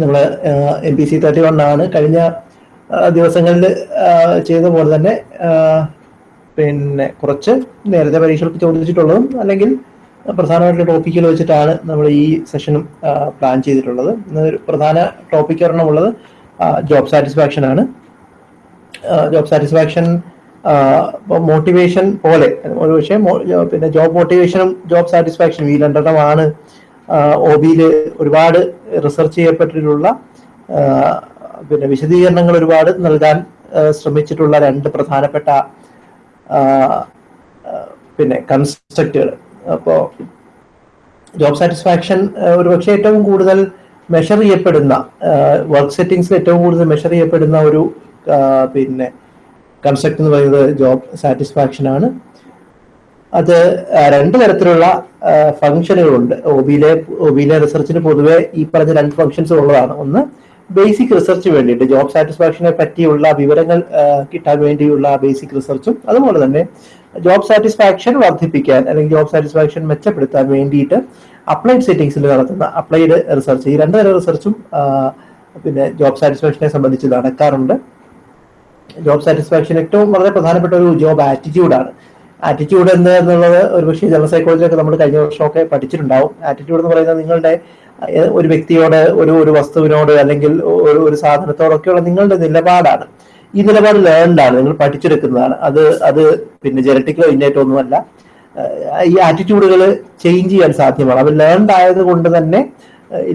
നമ്മൾ M P C thirty one ആണ്. കഴിഞ്ഞ ദിവസങ്ങളിൽ ചെയ്ത പോലെ തന്നെ പിന്നെ കുറച്ച് നേരത്തെ പരീക്ഷകൾക്ക് ചോദിച്ചിട്ടുള്ളതും അല്ലെങ്കിൽ പ്രധാനമായിട്ടുള്ള ടോപ്പിക്കിൽ വെച്ചിട്ടാണ് നമ്മൾ ഈ സെഷനും പ്ലാൻ ചെയ്തിട്ടുള്ളത്. പ്രധാന ടോപ്പിക് ഒരെണ്ണമുള്ളത് ജോബ് സാറ്റിസ്ഫാക്ഷൻ ആണ്. ജോബ് സാറ്റിസ്ഫാക്ഷൻ മോട്ടിവേഷൻ പോലെ ഒരു പക്ഷേ പിന്നെ ജോബ് മോട്ടിവേഷനും ജോബ് സാറ്റിസ്ഫാക്ഷനും ഈ രണ്ടെണ്ണമാണ് ഒ ബിയിൽ ഒരുപാട് റിസർച്ച് ചെയ്യപ്പെട്ടിട്ടുള്ള പിന്നെ വിശദീകരണങ്ങൾ ഒരുപാട് നൽകാൻ ശ്രമിച്ചിട്ടുള്ള രണ്ട് പ്രധാനപ്പെട്ട പിന്നെ കൺസ്ട്രക്റ്റുകൾ. അപ്പോൾ ജോബ് സാറ്റിസ്ഫാക്ഷൻ ഒരു പക്ഷേ ഏറ്റവും കൂടുതൽ മെഷർ ചെയ്യപ്പെടുന്ന വർക്ക് സെറ്റിങ്സിൽ ഏറ്റവും കൂടുതൽ മെഷർ ചെയ്യപ്പെടുന്ന ഒരു പിന്നെ കൺസെപ്റ്റ് എന്ന് പറയുന്നത് ജോബ് സാറ്റിസ്ഫാക്ഷൻ ആണ് അത് രണ്ടു തരത്തിലുള്ള ഫംഗ്ഷനുകളുണ്ട് ഒബിയിലെ ഒബിയിലെ റിസർച്ചിന് പൊതുവെ ഈ പറഞ്ഞ രണ്ട് ഫംഗ്ഷൻസ് ഉള്ളതാണ്. ഒന്ന് ബേസിക് റിസർച്ച് വേണ്ടിയിട്ട് ജോബ് സാറ്റിസ്ഫാക്ഷനെ പറ്റിയുള്ള വിവരങ്ങൾ കിട്ടാൻ വേണ്ടിയുള്ള ബേസിക് റിസർച്ചും അതുപോലെ തന്നെ ജോബ് സാറ്റിസ്ഫാക്ഷൻ വർദ്ധിപ്പിക്കാൻ അല്ലെങ്കിൽ ജോബ് സാറ്റിസ്ഫാക്ഷൻ മെച്ചപ്പെടുത്താൻ വേണ്ടിയിട്ട് അപ്ലൈഡ് സെറ്റിംഗ്സിൽ നടത്തുന്ന അപ്ലൈഡ് റിസർച്ച് ഈ രണ്ട് തരം റിസർച്ചും പിന്നെ ജോബ് സാറ്റിസ്ഫാക്ഷനെ സംബന്ധിച്ച് നടക്കാറുണ്ട്. ജോബ് സാറ്റിസ്ഫാക്ഷൻ ഏറ്റവും വളരെ പ്രധാനപ്പെട്ട ഒരു ജോബ് ആറ്റിറ്റ്യൂഡാണ് ആറ്റിറ്റ്യൂഡ് എന്ന് എന്നുള്ളത് ഒരുപക്ഷെ ജനറൽ സൈക്കോളജിയൊക്കെ നമ്മൾ കഴിഞ്ഞ വർഷമൊക്കെ പഠിച്ചിട്ടുണ്ടാവും. ആറ്റിറ്റ്യൂഡ് എന്ന് പറയുന്നത് നിങ്ങളുടെ ഒരു വ്യക്തിയോട് ഒരു ഒരു വസ്തുവിനോട് അല്ലെങ്കിൽ ഒരു ഒരു സാധനത്തോടൊക്കെയുള്ള നിങ്ങളുടെ നിലപാടാണ്. ഈ നിലപാട് ലേൺഡാണ് നിങ്ങൾ പഠിച്ചെടുക്കുന്നതാണ്. അത് അത് പിന്നെ ജനറ്റിക്കലോ ഇന്നേറ്റോ ഒന്നുമല്ല. ഈ ആറ്റിറ്റ്യൂഡുകൾ ചേഞ്ച് ചെയ്യാൻ സാധ്യമാണ്. അത് ലേൺഡ് ആയത് കൊണ്ട് തന്നെ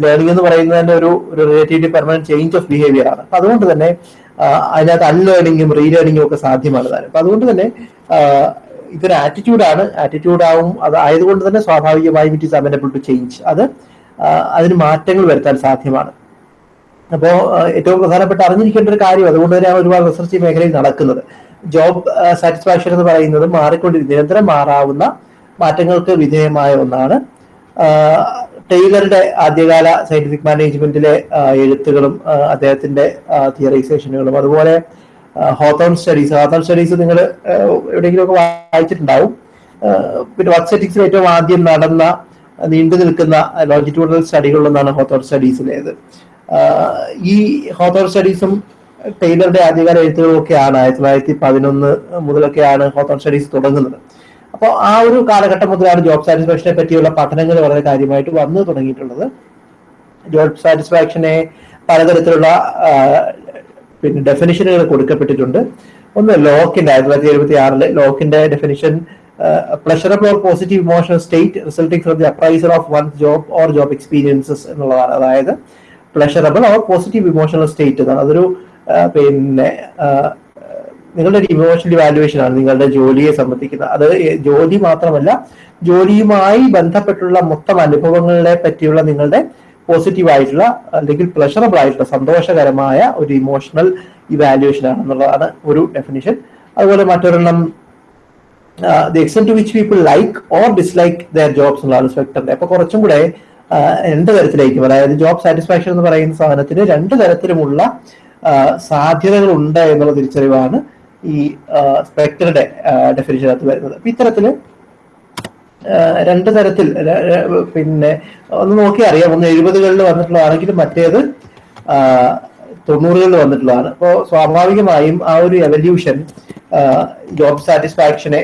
ലേണിംഗ് എന്ന് പറയുന്നത് തന്നെ ഒരു ഒരു relatively permanent change of behaviour ആണ്. അപ്പൊ അതുകൊണ്ട് തന്നെ അതിനകത്ത് അൺലേണിങ്ങും റീലേണിങ്ങും ഒക്കെ സാധ്യമാണ്. താനും അപ്പൊ അതുകൊണ്ട് തന്നെ ഇതൊരു ആറ്റിറ്റ്യൂഡാണ് ആറ്റിറ്റ്യൂഡ് ആവും. അത് ആയതുകൊണ്ട് തന്നെ സ്വാഭാവികമായും it is amenable to change അത് അതിന് മാറ്റങ്ങൾ വരുത്താൻ സാധ്യമാണ്. അപ്പോൾ ഏറ്റവും പ്രധാനപ്പെട്ട അറിഞ്ഞിരിക്കേണ്ട ഒരു കാര്യം അതുകൊണ്ട് തന്നെയാണ് ഒരുപാട് റിസർച്ച് മേഖലയിൽ നടക്കുന്നത്. ജോബ് സാറ്റിസ്ഫാക്ഷൻ എന്ന് പറയുന്നത് മാറിക്കൊണ്ടിരിക്കും നിരന്തരം മാറാവുന്ന മാറ്റങ്ങൾക്ക് വിധേയമായ ഒന്നാണ്. ടൈലറുടെ ആദ്യകാല സയന്റിഫിക് മാനേജ്മെന്റിലെ എഴുത്തുകളും അദ്ദേഹത്തിന്റെ തിയറൈസേഷനുകളും അതുപോലെ ഹോത്തോൺ സ്റ്റഡീസ് ഹോത്തോൺ സ്റ്റഡീസ് നിങ്ങൾ എവിടെയെങ്കിലുമൊക്കെ വായിച്ചിട്ടുണ്ടാവും. പിന്നെ വർക്ക് സെറ്റിക്സിൽ ഏറ്റവും ആദ്യം നടന്ന നീണ്ടു നിൽക്കുന്ന ലോജിറ്റ്യൂഡൽ സ്റ്റഡികളിലൊന്നാണ് ഹോത്തോൺ സ്റ്റഡീസിലേത് ഈ ഹോത്തോൺ സ്റ്റഡീസും ടൈലറുടെ ആദ്യകാല എഴുത്തുകളൊക്കെയാണ് ആയിരത്തി തൊള്ളായിരത്തി പതിനൊന്ന് മുതലൊക്കെയാണ് ഹോത്തോൺ സ്റ്റഡീസ് തുടങ്ങുന്നത്. അപ്പോൾ ആ ഒരു കാലഘട്ടം മുതലാണ് ജോബ് സാറ്റിസ്ഫാക്ഷനെ പറ്റിയുള്ള പഠനങ്ങൾ വളരെ കാര്യമായിട്ട് വന്നു തുടങ്ങിയിട്ടുള്ളത്. ജോബ് സാറ്റിസ്ഫാക്ഷനെ പലതരത്തിലുള്ള പിന്നെ ഡെഫിനിഷനുകൾ കൊടുക്കപ്പെട്ടിട്ടുണ്ട്. ഒന്ന് ലോക്കിന്റെ ആയിരത്തി തൊള്ളായിരത്തി എഴുപത്തി ആറിൽ ലോക്കിന്റെ definition pleasurable or positive emotional state resulting from the appraiser of one job or job experiences എന്നുള്ളതാണ്. അതായത് pleasurable or positive emotional state എന്നാണ്. അതൊരു പിന്നെ നിങ്ങളുടെ ഒരു ഇമോഷണൽ വാല്യുവേഷൻ ആണ്. നിങ്ങളുടെ ജോലിയെ സംബന്ധിക്കുന്നത് അത് ജോലി മാത്രമല്ല ജോലിയുമായി ബന്ധപ്പെട്ടുള്ള മൊത്തം അനുഭവങ്ങളെ പറ്റിയുള്ള നിങ്ങളുടെ പോസിറ്റീവ് ആയിട്ടുള്ള അല്ലെങ്കിൽ പ്ലഷറബിൾ ആയിട്ടുള്ള സന്തോഷകരമായ ഒരു ഇമോഷണൽ ഇവാലുവേഷൻ ആണെന്നുള്ളതാണ് ഒരു ഡെഫിനിഷൻ അതുപോലെ മറ്റൊരെണ്ണം the extent to which people like or dislike their jobs എന്നുള്ളതാണ് സ്പെക്ടറിന്റെ അപ്പൊ കുറച്ചും കൂടെ രണ്ട് തരത്തിലേക്കും അതായത് ജോബ് സാറ്റിസ്ഫാക്ഷൻ എന്ന് പറയുന്ന സാധനത്തിന് രണ്ട് തരത്തിലുമുള്ള സാധ്യതകൾ ഉണ്ട് എന്നുള്ള തിരിച്ചറിവാണ് ഈ സ്പെക്ടറുടെ ഡെഫിനിഷനകത്ത് വരുന്നത്. അപ്പൊ ഇത്തരത്തിൽ രണ്ട് തരത്തിൽ പിന്നെ ഒന്ന് നോക്കി അറിയാം ഒന്ന് എഴുപതുകളിൽ വന്നിട്ടുള്ളതാണെങ്കിലും മറ്റേത് തൊണ്ണൂറുകളിൽ വന്നിട്ടുള്ളതാണ്. അപ്പോൾ സ്വാഭാവികമായും ആ ഒരു എവല്യൂഷൻ ജോബ് സാറ്റിസ്ഫാക്ഷനെ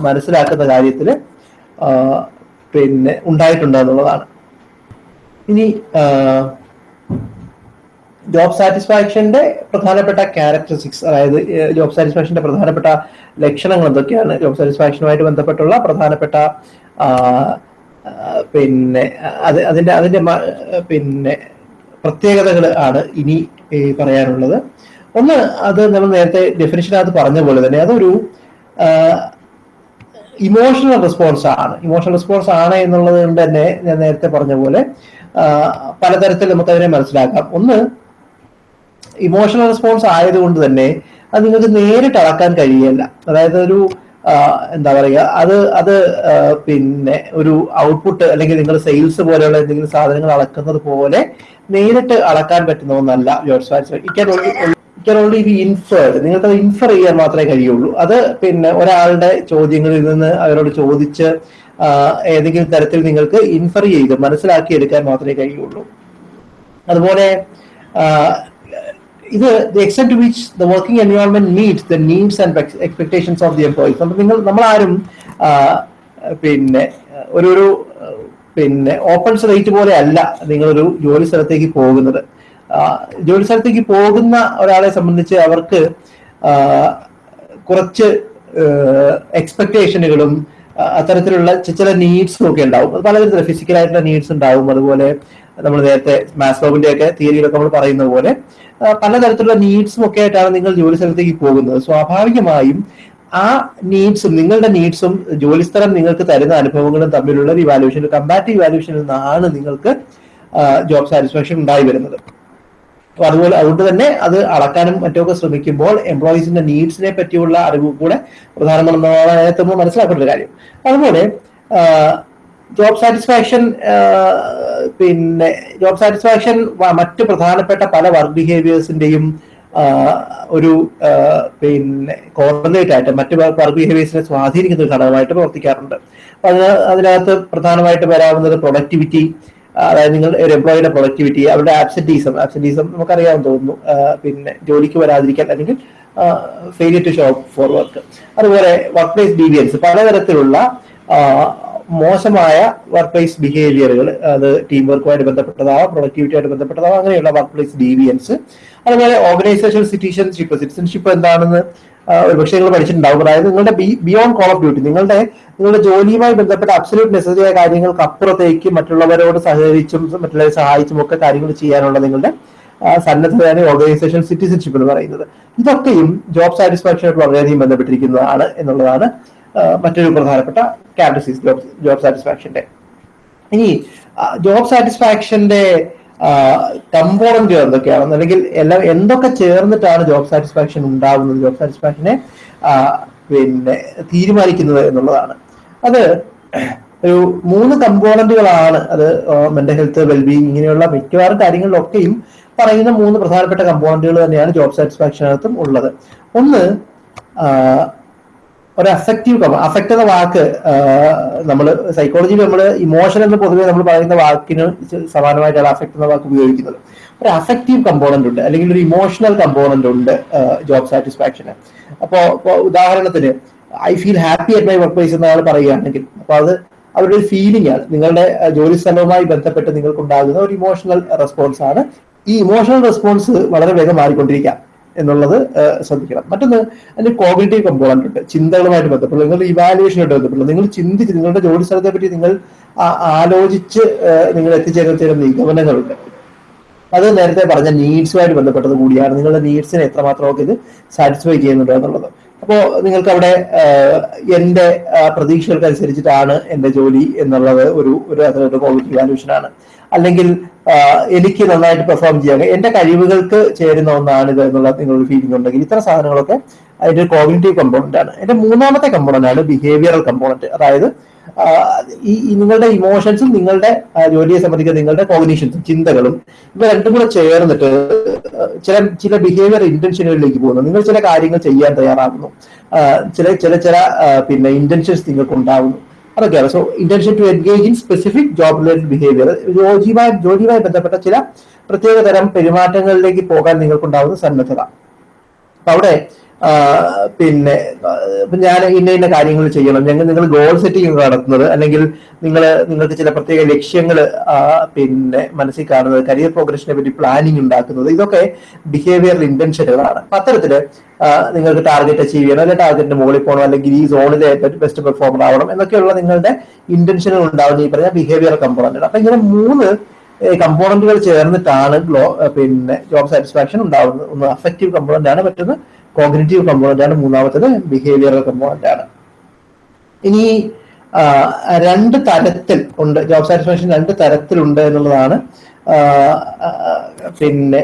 മനസ്സിലാക്കുന്ന കാര്യത്തിൽ പിന്നെ ഉണ്ടായിട്ടുണ്ട് എന്നുള്ളതാണ് ഇനി ജോബ് സാറ്റിസ്ഫാക്ഷന്റെ പ്രധാനപ്പെട്ട ക്യാരക്ടറിസ്റ്റിക്സ് അതായത് ജോബ് സാറ്റിസ്ഫാക്ഷന്റെ പ്രധാനപ്പെട്ട ലക്ഷണങ്ങൾ എന്തൊക്കെയാണ്? ജോബ് സാറ്റിസ്ഫാക്ഷനുമായിട്ട് ബന്ധപ്പെട്ടുള്ള പ്രധാനപ്പെട്ട പിന്നെ അത് അതിന്റെ അതിന്റെ പിന്നെ പ്രത്യേകതകൾ ആണ് ഇനി പറയാനുള്ളത്. ഒന്ന് അത് നമ്മൾ നേരത്തെ ഡെഫിനിഷനകത്ത് പറഞ്ഞ പോലെ തന്നെ അതൊരു ഇമോഷണൽ റെസ്പോൺസ് ആണ്. ഇമോഷണൽ റെസ്പോൺസ് ആണ് എന്നുള്ളത് കൊണ്ട് തന്നെ ഞാൻ നേരത്തെ പറഞ്ഞ പോലെ പലതരത്തിൽ നമുക്ക് അതിനെ മനസ്സിലാക്കാം. ഒന്ന് ഇമോഷണൽ റെസ്പോൺസ് ആയതുകൊണ്ട് തന്നെ അത് നിങ്ങൾക്ക് നേരിട്ട് അളക്കാൻ കഴിയല്ല അതായത് ഒരു എന്താ പറയുക അത് അത് പിന്നെ ഒരു ഔട്ട്പുട്ട് അല്ലെങ്കിൽ നിങ്ങൾ സെയിൽസ് പോലെയുള്ള എന്തെങ്കിലും സാധനങ്ങൾ അളക്കുന്നത് പോലെ നേരിട്ട് അളക്കാൻ പറ്റുന്ന ഒന്നല്ല ജോർജ് ഓൺലി ബി ഇൻഫേർഡ് നിങ്ങൾക്ക് അത് ഇൻഫർ ചെയ്യാൻ മാത്രമേ കഴിയുള്ളൂ. അത് പിന്നെ ഒരാളുടെ ചോദ്യങ്ങളിൽ നിന്ന് അവരോട് ചോദിച്ച് ഏതെങ്കിലും തരത്തിൽ നിങ്ങൾക്ക് ഇൻഫർ ചെയ്ത് മനസ്സിലാക്കി എടുക്കാൻ മാത്രമേ കഴിയുള്ളൂ. അതുപോലെ ഇത് the extent to which the working environment meet the needs and expectations of the employees അപ്പൊ നിങ്ങൾ നമ്മളാരും പിന്നെ ഒരു ഒരു പിന്നെ ഓപ്പൺ സ്റ്റേറ്റ് പോലെ അല്ല നിങ്ങളൊരു ജോലി സ്ഥലത്തേക്ക് പോകുന്നത്. ജോലി സ്ഥലത്തേക്ക് പോകുന്ന ഒരാളെ സംബന്ധിച്ച് അവർക്ക് കുറച്ച് എക്സ്പെക്ടേഷനുകളും അത്തരത്തിലുള്ള ചില നീഡ്സും ഒക്കെ ഉണ്ടാവും. പലതരത്തിലുള്ള ഫിസിക്കലായിട്ടുള്ള നീഡ്സ് ഉണ്ടാവും. അതുപോലെ നമ്മൾ നേരത്തെ മാസ്ലോവിന്റെ ഒക്കെ തിയറിയിലൊക്കെ നമ്മൾ പറയുന്ന പോലെ പലതരത്തിലുള്ള നീഡ്സും ഒക്കെ ആയിട്ടാണ് നിങ്ങൾ ജോലി സ്ഥലത്തേക്ക് പോകുന്നത്. സ്വാഭാവികമായും ആ നീഡ്സും നിങ്ങളുടെ നീഡ്സും ജോലിസ്ഥലം നിങ്ങൾക്ക് തരുന്ന അനുഭവങ്ങളും തമ്മിലുള്ള ഒരു ഇവാലുവേഷൻ കമ്പാറ്റീവ് ഇവാലുവേഷനിൽ നിന്നാണ് നിങ്ങൾക്ക് ജോബ് സാറ്റിസ്ഫാക്ഷൻ ഉണ്ടായി വരുന്നത്. അപ്പൊ അതുപോലെ അതുകൊണ്ട് തന്നെ അത് അളക്കാനും മറ്റൊക്കെ ശ്രമിക്കുമ്പോൾ എംപ്ലോയീസിന്റെ നീഡ്സിനെ പറ്റിയുള്ള അറിവ് കൂടെ പ്രധാനമന്ത്രി മനസ്സിലാക്കേണ്ട ഒരു കാര്യം. അതുപോലെ ജോബ് സാറ്റിസ്ഫാക്ഷൻ പിന്നെ ജോബ് സാറ്റിസ്ഫാക്ഷൻ മറ്റ് പ്രധാനപ്പെട്ട പല വർക്ക് ബിഹേവിയേഴ്സിന്റെയും ഒരു പിന്നെ കോർഡിനേറ്റ് ആയിട്ട് മറ്റ് വർക്ക് ബിഹേവിയേഴ്സിനെ സ്വാധീനിക്കുന്ന ഒരു ഘടകമായിട്ട് പ്രവർത്തിക്കാറുണ്ട്. അപ്പൊ അതിന് അതിനകത്ത് പ്രധാനമായിട്ട് വരാവുന്നത് പ്രൊഡക്ടിവിറ്റി അതായത് നിങ്ങൾ ഒരു എംപ്ലോയിയുടെ പ്രൊഡക്ടിവിറ്റി അവരുടെ ആബ്സെന്റീസം ആബ്സെന്റീസം നമുക്കറിയാമെന്ന് തോന്നുന്നു. പിന്നെ ജോലിക്ക് വരാതിരിക്കാൻ അല്ലെങ്കിൽ failure to show for work അതുപോലെ വർക്ക് പ്ലേസ് ഡീവിയൻസ് പലതരത്തിലുള്ള മോശമായ വർക്ക് പ്ലേസ് ബിഹേവിയറുകൾ അത് ടീം വർക്കുമായിട്ട് ബന്ധപ്പെട്ടതാവാം പ്രൊഡക്ടിവിറ്റിയായിട്ട് ബന്ധപ്പെട്ടതാവാം അങ്ങനെയുള്ള വർക്ക് പ്ലേസ് ഡീവിയൻസ് അതുപോലെ ഓർഗനൈസേഷൻ സിറ്റിസൺഷിപ്പ് സിറ്റിസൺഷിപ്പ് എന്താണെന്ന് ഒരുപക്ഷെ നിങ്ങൾ പഠിച്ചിട്ടുണ്ടാവും. അതായത് നിങ്ങളുടെ ബിയോണ്ട് കോൾ ഓഫ് ഡ്യൂട്ടി നിങ്ങളുടെ നിങ്ങളുടെ ജോലിയുമായി ബന്ധപ്പെട്ട അബ്സല്യൂട്ട് നെസസറി ആയ കാര്യങ്ങൾക്ക് അപ്പുറത്തേക്ക് മറ്റുള്ളവരോട് സഹകരിച്ചും മറ്റുള്ളവരെ സഹായിച്ചും ഒക്കെ കാര്യങ്ങൾ ചെയ്യാനുള്ള നിങ്ങളുടെ സന്നദ്ധതയാണ് ഓർഗനൈസേഷൻ സിറ്റിസൺഷിപ്പ് എന്ന് പറയുന്നത്. ഇതൊക്കെയും ജോബ് സാറ്റിസ്ഫാക്ഷനായിട്ട് വളരെയധികം ബന്ധപ്പെട്ടിരിക്കുന്നതാണ് എന്നുള്ളതാണ് മറ്റൊരു പ്രധാനപ്പെട്ട ക്യാരക്ടറിസ്റ്റിക്സ് ജോബ് ജോബ് സാറ്റിസ്ഫാക്ഷന്റെ ഇനി ജോബ് സാറ്റിസ്ഫാക്ഷന്റെ കമ്പോണന്റ് എന്തൊക്കെയാണ് അല്ലെങ്കിൽ എല്ലാ എന്തൊക്കെ ചേർന്നിട്ടാണ് ജോബ് സാറ്റിസ്ഫാക്ഷൻ ഉണ്ടാകുന്നത്? ജോബ് സാറ്റിസ്ഫാക്ഷനെ പിന്നെ തീരുമാനിക്കുന്നത് എന്നുള്ളതാണ്. അത് ഒരു മൂന്ന് കമ്പോണന്റുകളാണ് അത് മെന്റൽ ഹെൽത്ത് വെൽബീങ് ഇങ്ങനെയുള്ള മിക്കവാറും കാര്യങ്ങളിലൊക്കെയും പറയുന്ന മൂന്ന് പ്രധാനപ്പെട്ട കമ്പോണന്റുകൾ തന്നെയാണ് ജോബ് സാറ്റിസ്ഫാക്ഷനകത്തും ഉള്ളത്. ഒന്ന് ഒരു അഫക്റ്റീവ് കമ്പ അഫക്റ്റ് എന്ന വാക്ക് നമ്മൾ സൈക്കോളജിയിൽ നമ്മൾ ഇമോഷൻ എന്ന് പൊതുവെ നമ്മൾ പറയുന്ന വാക്കിന് സമാനമായിട്ടാണ് അഫക്റ്റ് എന്ന വാക്ക് ഉപയോഗിക്കുന്നത്. ഒരു അഫക്റ്റീവ് കമ്പോണന്റ് ഉണ്ട് അല്ലെങ്കിൽ ഒരു ഇമോഷണൽ കമ്പോണന്റ് ഉണ്ട് ജോബ് സാറ്റിസ്ഫാക്ഷന് അപ്പോ ഉദാഹരണത്തിന് I feel happy at my work place എന്നയാൾ പറയുകയാണെങ്കിൽ അപ്പോൾ അത് അവരുടെ ഒരു ഫീലിംഗ് ആണ്. നിങ്ങളുടെ ജോലി സ്ഥലവുമായി ബന്ധപ്പെട്ട് നിങ്ങൾക്കുണ്ടാകുന്ന ഒരു ഇമോഷണൽ റെസ്പോൺസ് ആണ്. ഈ ഇമോഷണൽ റെസ്പോൺസ് വളരെ വേഗം മാറിക്കൊണ്ടിരിക്കാം. എന്നുള്ളത് ശ്രദ്ധിക്കണം. മറ്റൊന്ന് അതിന്റെ കോഗ്നേറ്റീവ് കമ്പോണന്റ് ഉണ്ട്. ചിന്തകളുമായിട്ട് ബന്ധപ്പെട്ട് നിങ്ങൾ ഇവാലുവേഷനായിട്ട് ബന്ധപ്പെട്ട് നിങ്ങൾ ചിന്തിച്ച് നിങ്ങളുടെ ജോലി സ്ഥലത്തെ പറ്റി നിങ്ങൾ ആലോചിച്ച് നിങ്ങൾ എത്തിച്ചേരുന്ന ചില നിഗമനങ്ങളുണ്ട്. അത് നേരത്തെ പറഞ്ഞ നീഡ്സുമായിട്ട് ബന്ധപ്പെട്ടത് കൂടിയാണ്. നിങ്ങളുടെ നീഡ്സിനെ എത്രമാത്രമൊക്കെ ഇത് സാറ്റിസ്ഫൈ ചെയ്യുന്നുണ്ടോ എന്നുള്ളത്. അപ്പോൾ നിങ്ങൾക്ക് അവിടെ എന്റെ പ്രതീക്ഷകൾക്ക് അനുസരിച്ചിട്ടാണ് എന്റെ ജോലി എന്നുള്ളത് ഒരു ഒരു അതിനൊരു കോവിഡ് ഇവാലുവേഷൻ ആണ്. അല്ലെങ്കിൽ എനിക്ക് നന്നായിട്ട് പെർഫോം ചെയ്യാൻ എന്റെ കഴിവുകൾക്ക് ചേരുന്ന ഒന്നാണ് ഇത് എന്നുള്ള നിങ്ങളൊരു ഫീലിംഗ് ഉണ്ടെങ്കിൽ ഇത്തരം സാധനങ്ങളൊക്കെ അതിന്റെ കോഗ്നിറ്റീവ് കമ്പോണന്റ് ആണ്. എന്റെ മൂന്നാമത്തെ കമ്പോണന്റ് ആണ് ബിഹേവിയറൽ കമ്പോണന്റ് അതായത് ഈ നിങ്ങളുടെ ഇമോഷൻസും നിങ്ങളുടെ ജോലിയെ സംബന്ധിക്കുന്ന നിങ്ങളുടെ കോഗ്നീഷൻസും ചിന്തകളും ഇവ രണ്ടും കൂടെ ചേർന്നിട്ട് ചില ചില ബിഹേവിയർ ഇന്റൻഷനുകളിലേക്ക് പോകുന്നു. നിങ്ങൾ ചില കാര്യങ്ങൾ ചെയ്യാൻ തയ്യാറാകുന്നു. ചില ചില ചില പിന്നെ ഇന്റൻഷൻസ് നിങ്ങൾക്ക് ഉണ്ടാകുന്നു അതൊക്കെയാണ് so intention to engage in specific job related behaviour ജോലിയുമായി ജോലിയുമായി ബന്ധപ്പെട്ട ചില പ്രത്യേക തരം പെരുമാറ്റങ്ങളിലേക്ക് പോകാൻ നിങ്ങൾക്കുണ്ടാവുന്ന സന്നദ്ധത. അപ്പൊ അവിടെ പിന്നെ ഞാൻ ഇന്ന ഇന്ന കാര്യങ്ങൾ ചെയ്യണം. ഞങ്ങൾ നിങ്ങൾ ഗോൾ സെറ്റിംഗ് നടത്തുന്നത് അല്ലെങ്കിൽ നിങ്ങൾ നിങ്ങൾക്ക് ചില പ്രത്യേക ലക്ഷ്യങ്ങൾ പിന്നെ മനസ്സിൽ കാണുന്നത് കരിയർ പ്രോഗ്രഷനെ പറ്റി പ്ലാനിങ് ഉണ്ടാക്കുന്നത് ഇതൊക്കെ ബിഹേവിയറൽ ഇന്റൻഷനുകളാണ് അപ്പൊ അത്തരത്തിൽ നിങ്ങൾക്ക് ടാർഗറ്റ് അച്ചീവ് ചെയ്യണം അല്ലെങ്കിൽ ടാർഗറ്റിന് മുകളിൽ പോകണം അല്ലെങ്കിൽ ഈ സോണിലെ ബെസ്റ്റ് പെർഫോമർ ആവണം എന്നൊക്കെയുള്ള നിങ്ങളുടെ ഇന്റൻഷനുകൾ ഉണ്ടാവുന്ന ഈ പറഞ്ഞ ബിഹേവിയർ കമ്പോണന്റ് അപ്പൊ ഇങ്ങനെ മൂന്ന് കമ്പോണന്റുകൾ ചേർന്നിട്ടാണ് പിന്നെ ജോബ് സാറ്റിസ്ഫാക്ഷൻ ഉണ്ടാവുന്നത്. ഒന്ന് അഫക്റ്റീവ് കമ്പോണന്റ് ആണ് മറ്റൊന്ന് കോഗ്നേറ്റീവ് കമ്പോണന്റ് ആണ് മൂന്നാമത്തത് ബിഹേവിയറൽ കമ്പോണന്റ് ആണ്. ഇനി രണ്ട് തരത്തിൽ ഉണ്ട് ജോബ് സാറ്റിസ്ഫാക്ഷൻ രണ്ട് തരത്തിലുണ്ട് എന്നുള്ളതാണ് പിന്നെ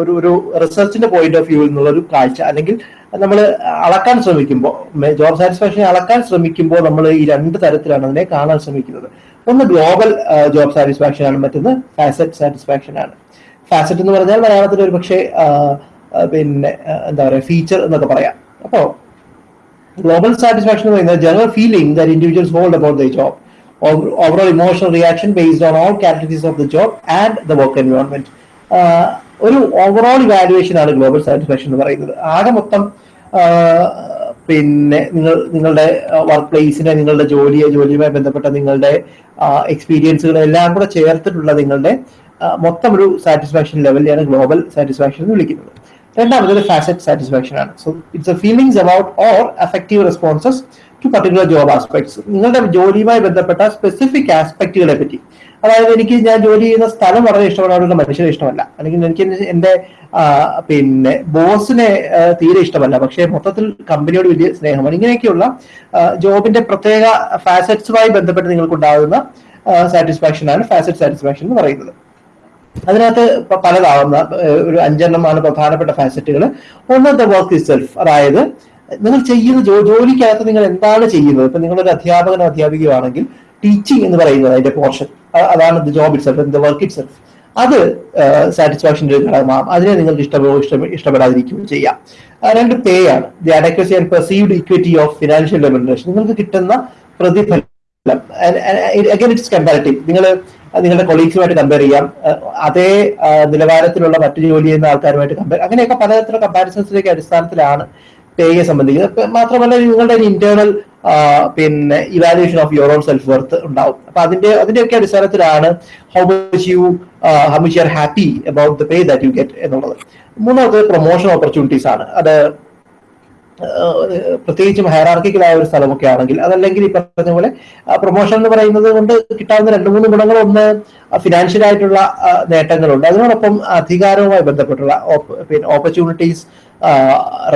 ഒരു ഒരു റിസർച്ചിന്റെ പോയിന്റ് ഓഫ് വ്യൂ എന്നുള്ള ഒരു കാഴ്ച. അല്ലെങ്കിൽ നമ്മൾ അളക്കാൻ ശ്രമിക്കുമ്പോൾ ജോബ് സാറ്റിസ്ഫാക്ഷൻ അളക്കാൻ ശ്രമിക്കുമ്പോൾ നമ്മൾ ഈ രണ്ട് തരത്തിലാണ് അതിനെ കാണാൻ ശ്രമിക്കുന്നത്. ഒന്ന് ഗ്ലോബൽ ജോബ് സാറ്റിസ്ഫാക്ഷൻ ആണ് മറ്റൊന്ന് ഫാസറ്റ് സാറ്റിസ്ഫാക്ഷൻ ആണ്. ഫാസറ്റ് എന്ന് പറഞ്ഞാൽ മലയാളത്തിൽ ഒരു പക്ഷേ പിന്നെ എന്താ പറയുക ഫീച്ചർ എന്നൊക്കെ പറയാം. അപ്പോൾ ഗ്ലോബൽ സാറ്റിസ്ഫാക്ഷൻ എന്ന് പറയുന്നത് general feeling that individuals hold about the job overall emotional reaction based on all categories of the job and the work environment ഒരു ഓവറോൾ ഇവാലുവേഷൻ ആണ് ഗ്ലോബൽ സാറ്റിസ്ഫാക്ഷൻ എന്ന് പറയുന്നത്. ആകെ മൊത്തം പിന്നെ നിങ്ങൾ നിങ്ങളുടെ വർക്ക് പ്ലേസിനെ നിങ്ങളുടെ ജോലിയെ ജോലിയുമായി ബന്ധപ്പെട്ട നിങ്ങളുടെ എക്സ്പീരിയൻസുകൾ എല്ലാം കൂടെ ചേർത്തിട്ടുള്ള നിങ്ങളുടെ മൊത്തം ഒരു സാറ്റിസ്ഫാക്ഷൻ ലെവലിലാണ് ഗ്ലോബൽ സാറ്റിസ്ഫാക്ഷൻ എന്ന് വിളിക്കുന്നത്. രണ്ടാമത് ഫാസറ്റ് സാറ്റിസ്ഫാക്ഷൻ ആണ്. So it's a feelings about or affective responses to particular job aspects നിങ്ങളുടെ ജോലിയുമായി ബന്ധപ്പെട്ട സ്പെസിഫിക് ആസ്പെക്റ്റുകളെ പറ്റി. അതായത് എനിക്ക് ഞാൻ ജോലി ചെയ്യുന്ന സ്ഥലം വളരെ ഇഷ്ടമാണ് അവിടെയുള്ള മനുഷ്യരെ ഇഷ്ടമല്ല. അല്ലെങ്കിൽ എനിക്ക് എന്റെ പിന്നെ ബോസിനെ തീരെ ഇഷ്ടമല്ല. പക്ഷേ മൊത്തത്തിൽ കമ്പനിയോട് വലിയ സ്നേഹമാണ്. ഇങ്ങനെയൊക്കെയുള്ള ജോബിന്റെ പ്രത്യേക ഫാസറ്റ്സുമായി ബന്ധപ്പെട്ട് നിങ്ങൾക്കുണ്ടാകുന്ന സാറ്റിസ്ഫാക്ഷൻ ആണ് ഫാസറ്റ് സാറ്റിസ്ഫാക്ഷൻ എന്ന് പറയുന്നത്. അതിനകത്ത് പലതാവുന്ന ഒരു അഞ്ചെണ്ണമാണ് പ്രധാനപ്പെട്ട ഫാസറ്റുകൾ ഒന്ന് ദ വർക്ക് സെൽഫ് അതായത് നിങ്ങൾ ചെയ്യുന്ന ജോലിക്കകത്ത് നിങ്ങൾ എന്താണ് ചെയ്യുന്നത്? ഇപ്പൊ നിങ്ങളൊരു അധ്യാപകനോ അധ്യാപികയോ ആണെങ്കിൽ ടീച്ചിങ് എന്ന് പറയുന്നത് അതിന്റെ പോർഷൻ അതാണ് the job itself the work itself അത് സാറ്റിസ്ഫാക്ഷന്റെ ഒരു ഘടകമാണ് അതിനെ നിങ്ങൾക്ക് ഇഷ്ടമോ ഇഷ്ടം ഇഷ്ടപ്പെടാതിരിക്കുകയോ ചെയ്യാം. രണ്ട് പേ ആണ്. The adequacy and perceived equity of financial remuneration നിങ്ങൾക്ക് കിട്ടുന്ന പ്രതിഫലം അഗൈൻ ഇറ്റ്സ് കമ്പാരിറ്റീവ് നിങ്ങൾ നിങ്ങളുടെ കൊളീഗ്സുമായിട്ട് കമ്പയർ ചെയ്യാം. അതേ നിലവാരത്തിലുള്ള മറ്റു ജോലി ചെയ്യുന്ന ആൾക്കാരുമായിട്ട് കമ്പയർ അങ്ങനെയൊക്കെ പലതരത്തിലുള്ള കമ്പാരിസൺസിലേക്ക് അടിസ്ഥാനത്തിലാണ് പേയെ സംബന്ധിക്കുന്നത്. മാത്രമല്ല നിങ്ങളുടെ ഇന്റേണൽ പിന്നെ evaluation of your own self worth ഉണ്ടാവും. അപ്പൊ അതിന്റെ അതിന്റെയൊക്കെ അടിസ്ഥാനത്തിലാണ് how much you how much you are happy about the pay that you get എന്നുള്ളത്. മൂന്നാമത് പ്രൊമോഷൻ ഓപ്പർച്യൂണിറ്റീസ് ആണ്. അത് പ്രത്യേകിച്ചും ഹയറാർക്കിക്കലായ ഒരു സ്ഥലമൊക്കെ ആണെങ്കിൽ അതല്ലെങ്കിൽ ഈ പറഞ്ഞ പോലെ പ്രൊമോഷൻ എന്ന് പറയുന്നത് കൊണ്ട് കിട്ടാവുന്ന രണ്ട് മൂന്ന് ഗുണങ്ങൾ ഒന്ന് ഫിനാൻഷ്യൽ ആയിട്ടുള്ള നേട്ടങ്ങളുണ്ട്. അതിനോടൊപ്പം അധികാരവുമായി ബന്ധപ്പെട്ടുള്ള പിന്നെ ഓപ്പർച്യൂണിറ്റീസ്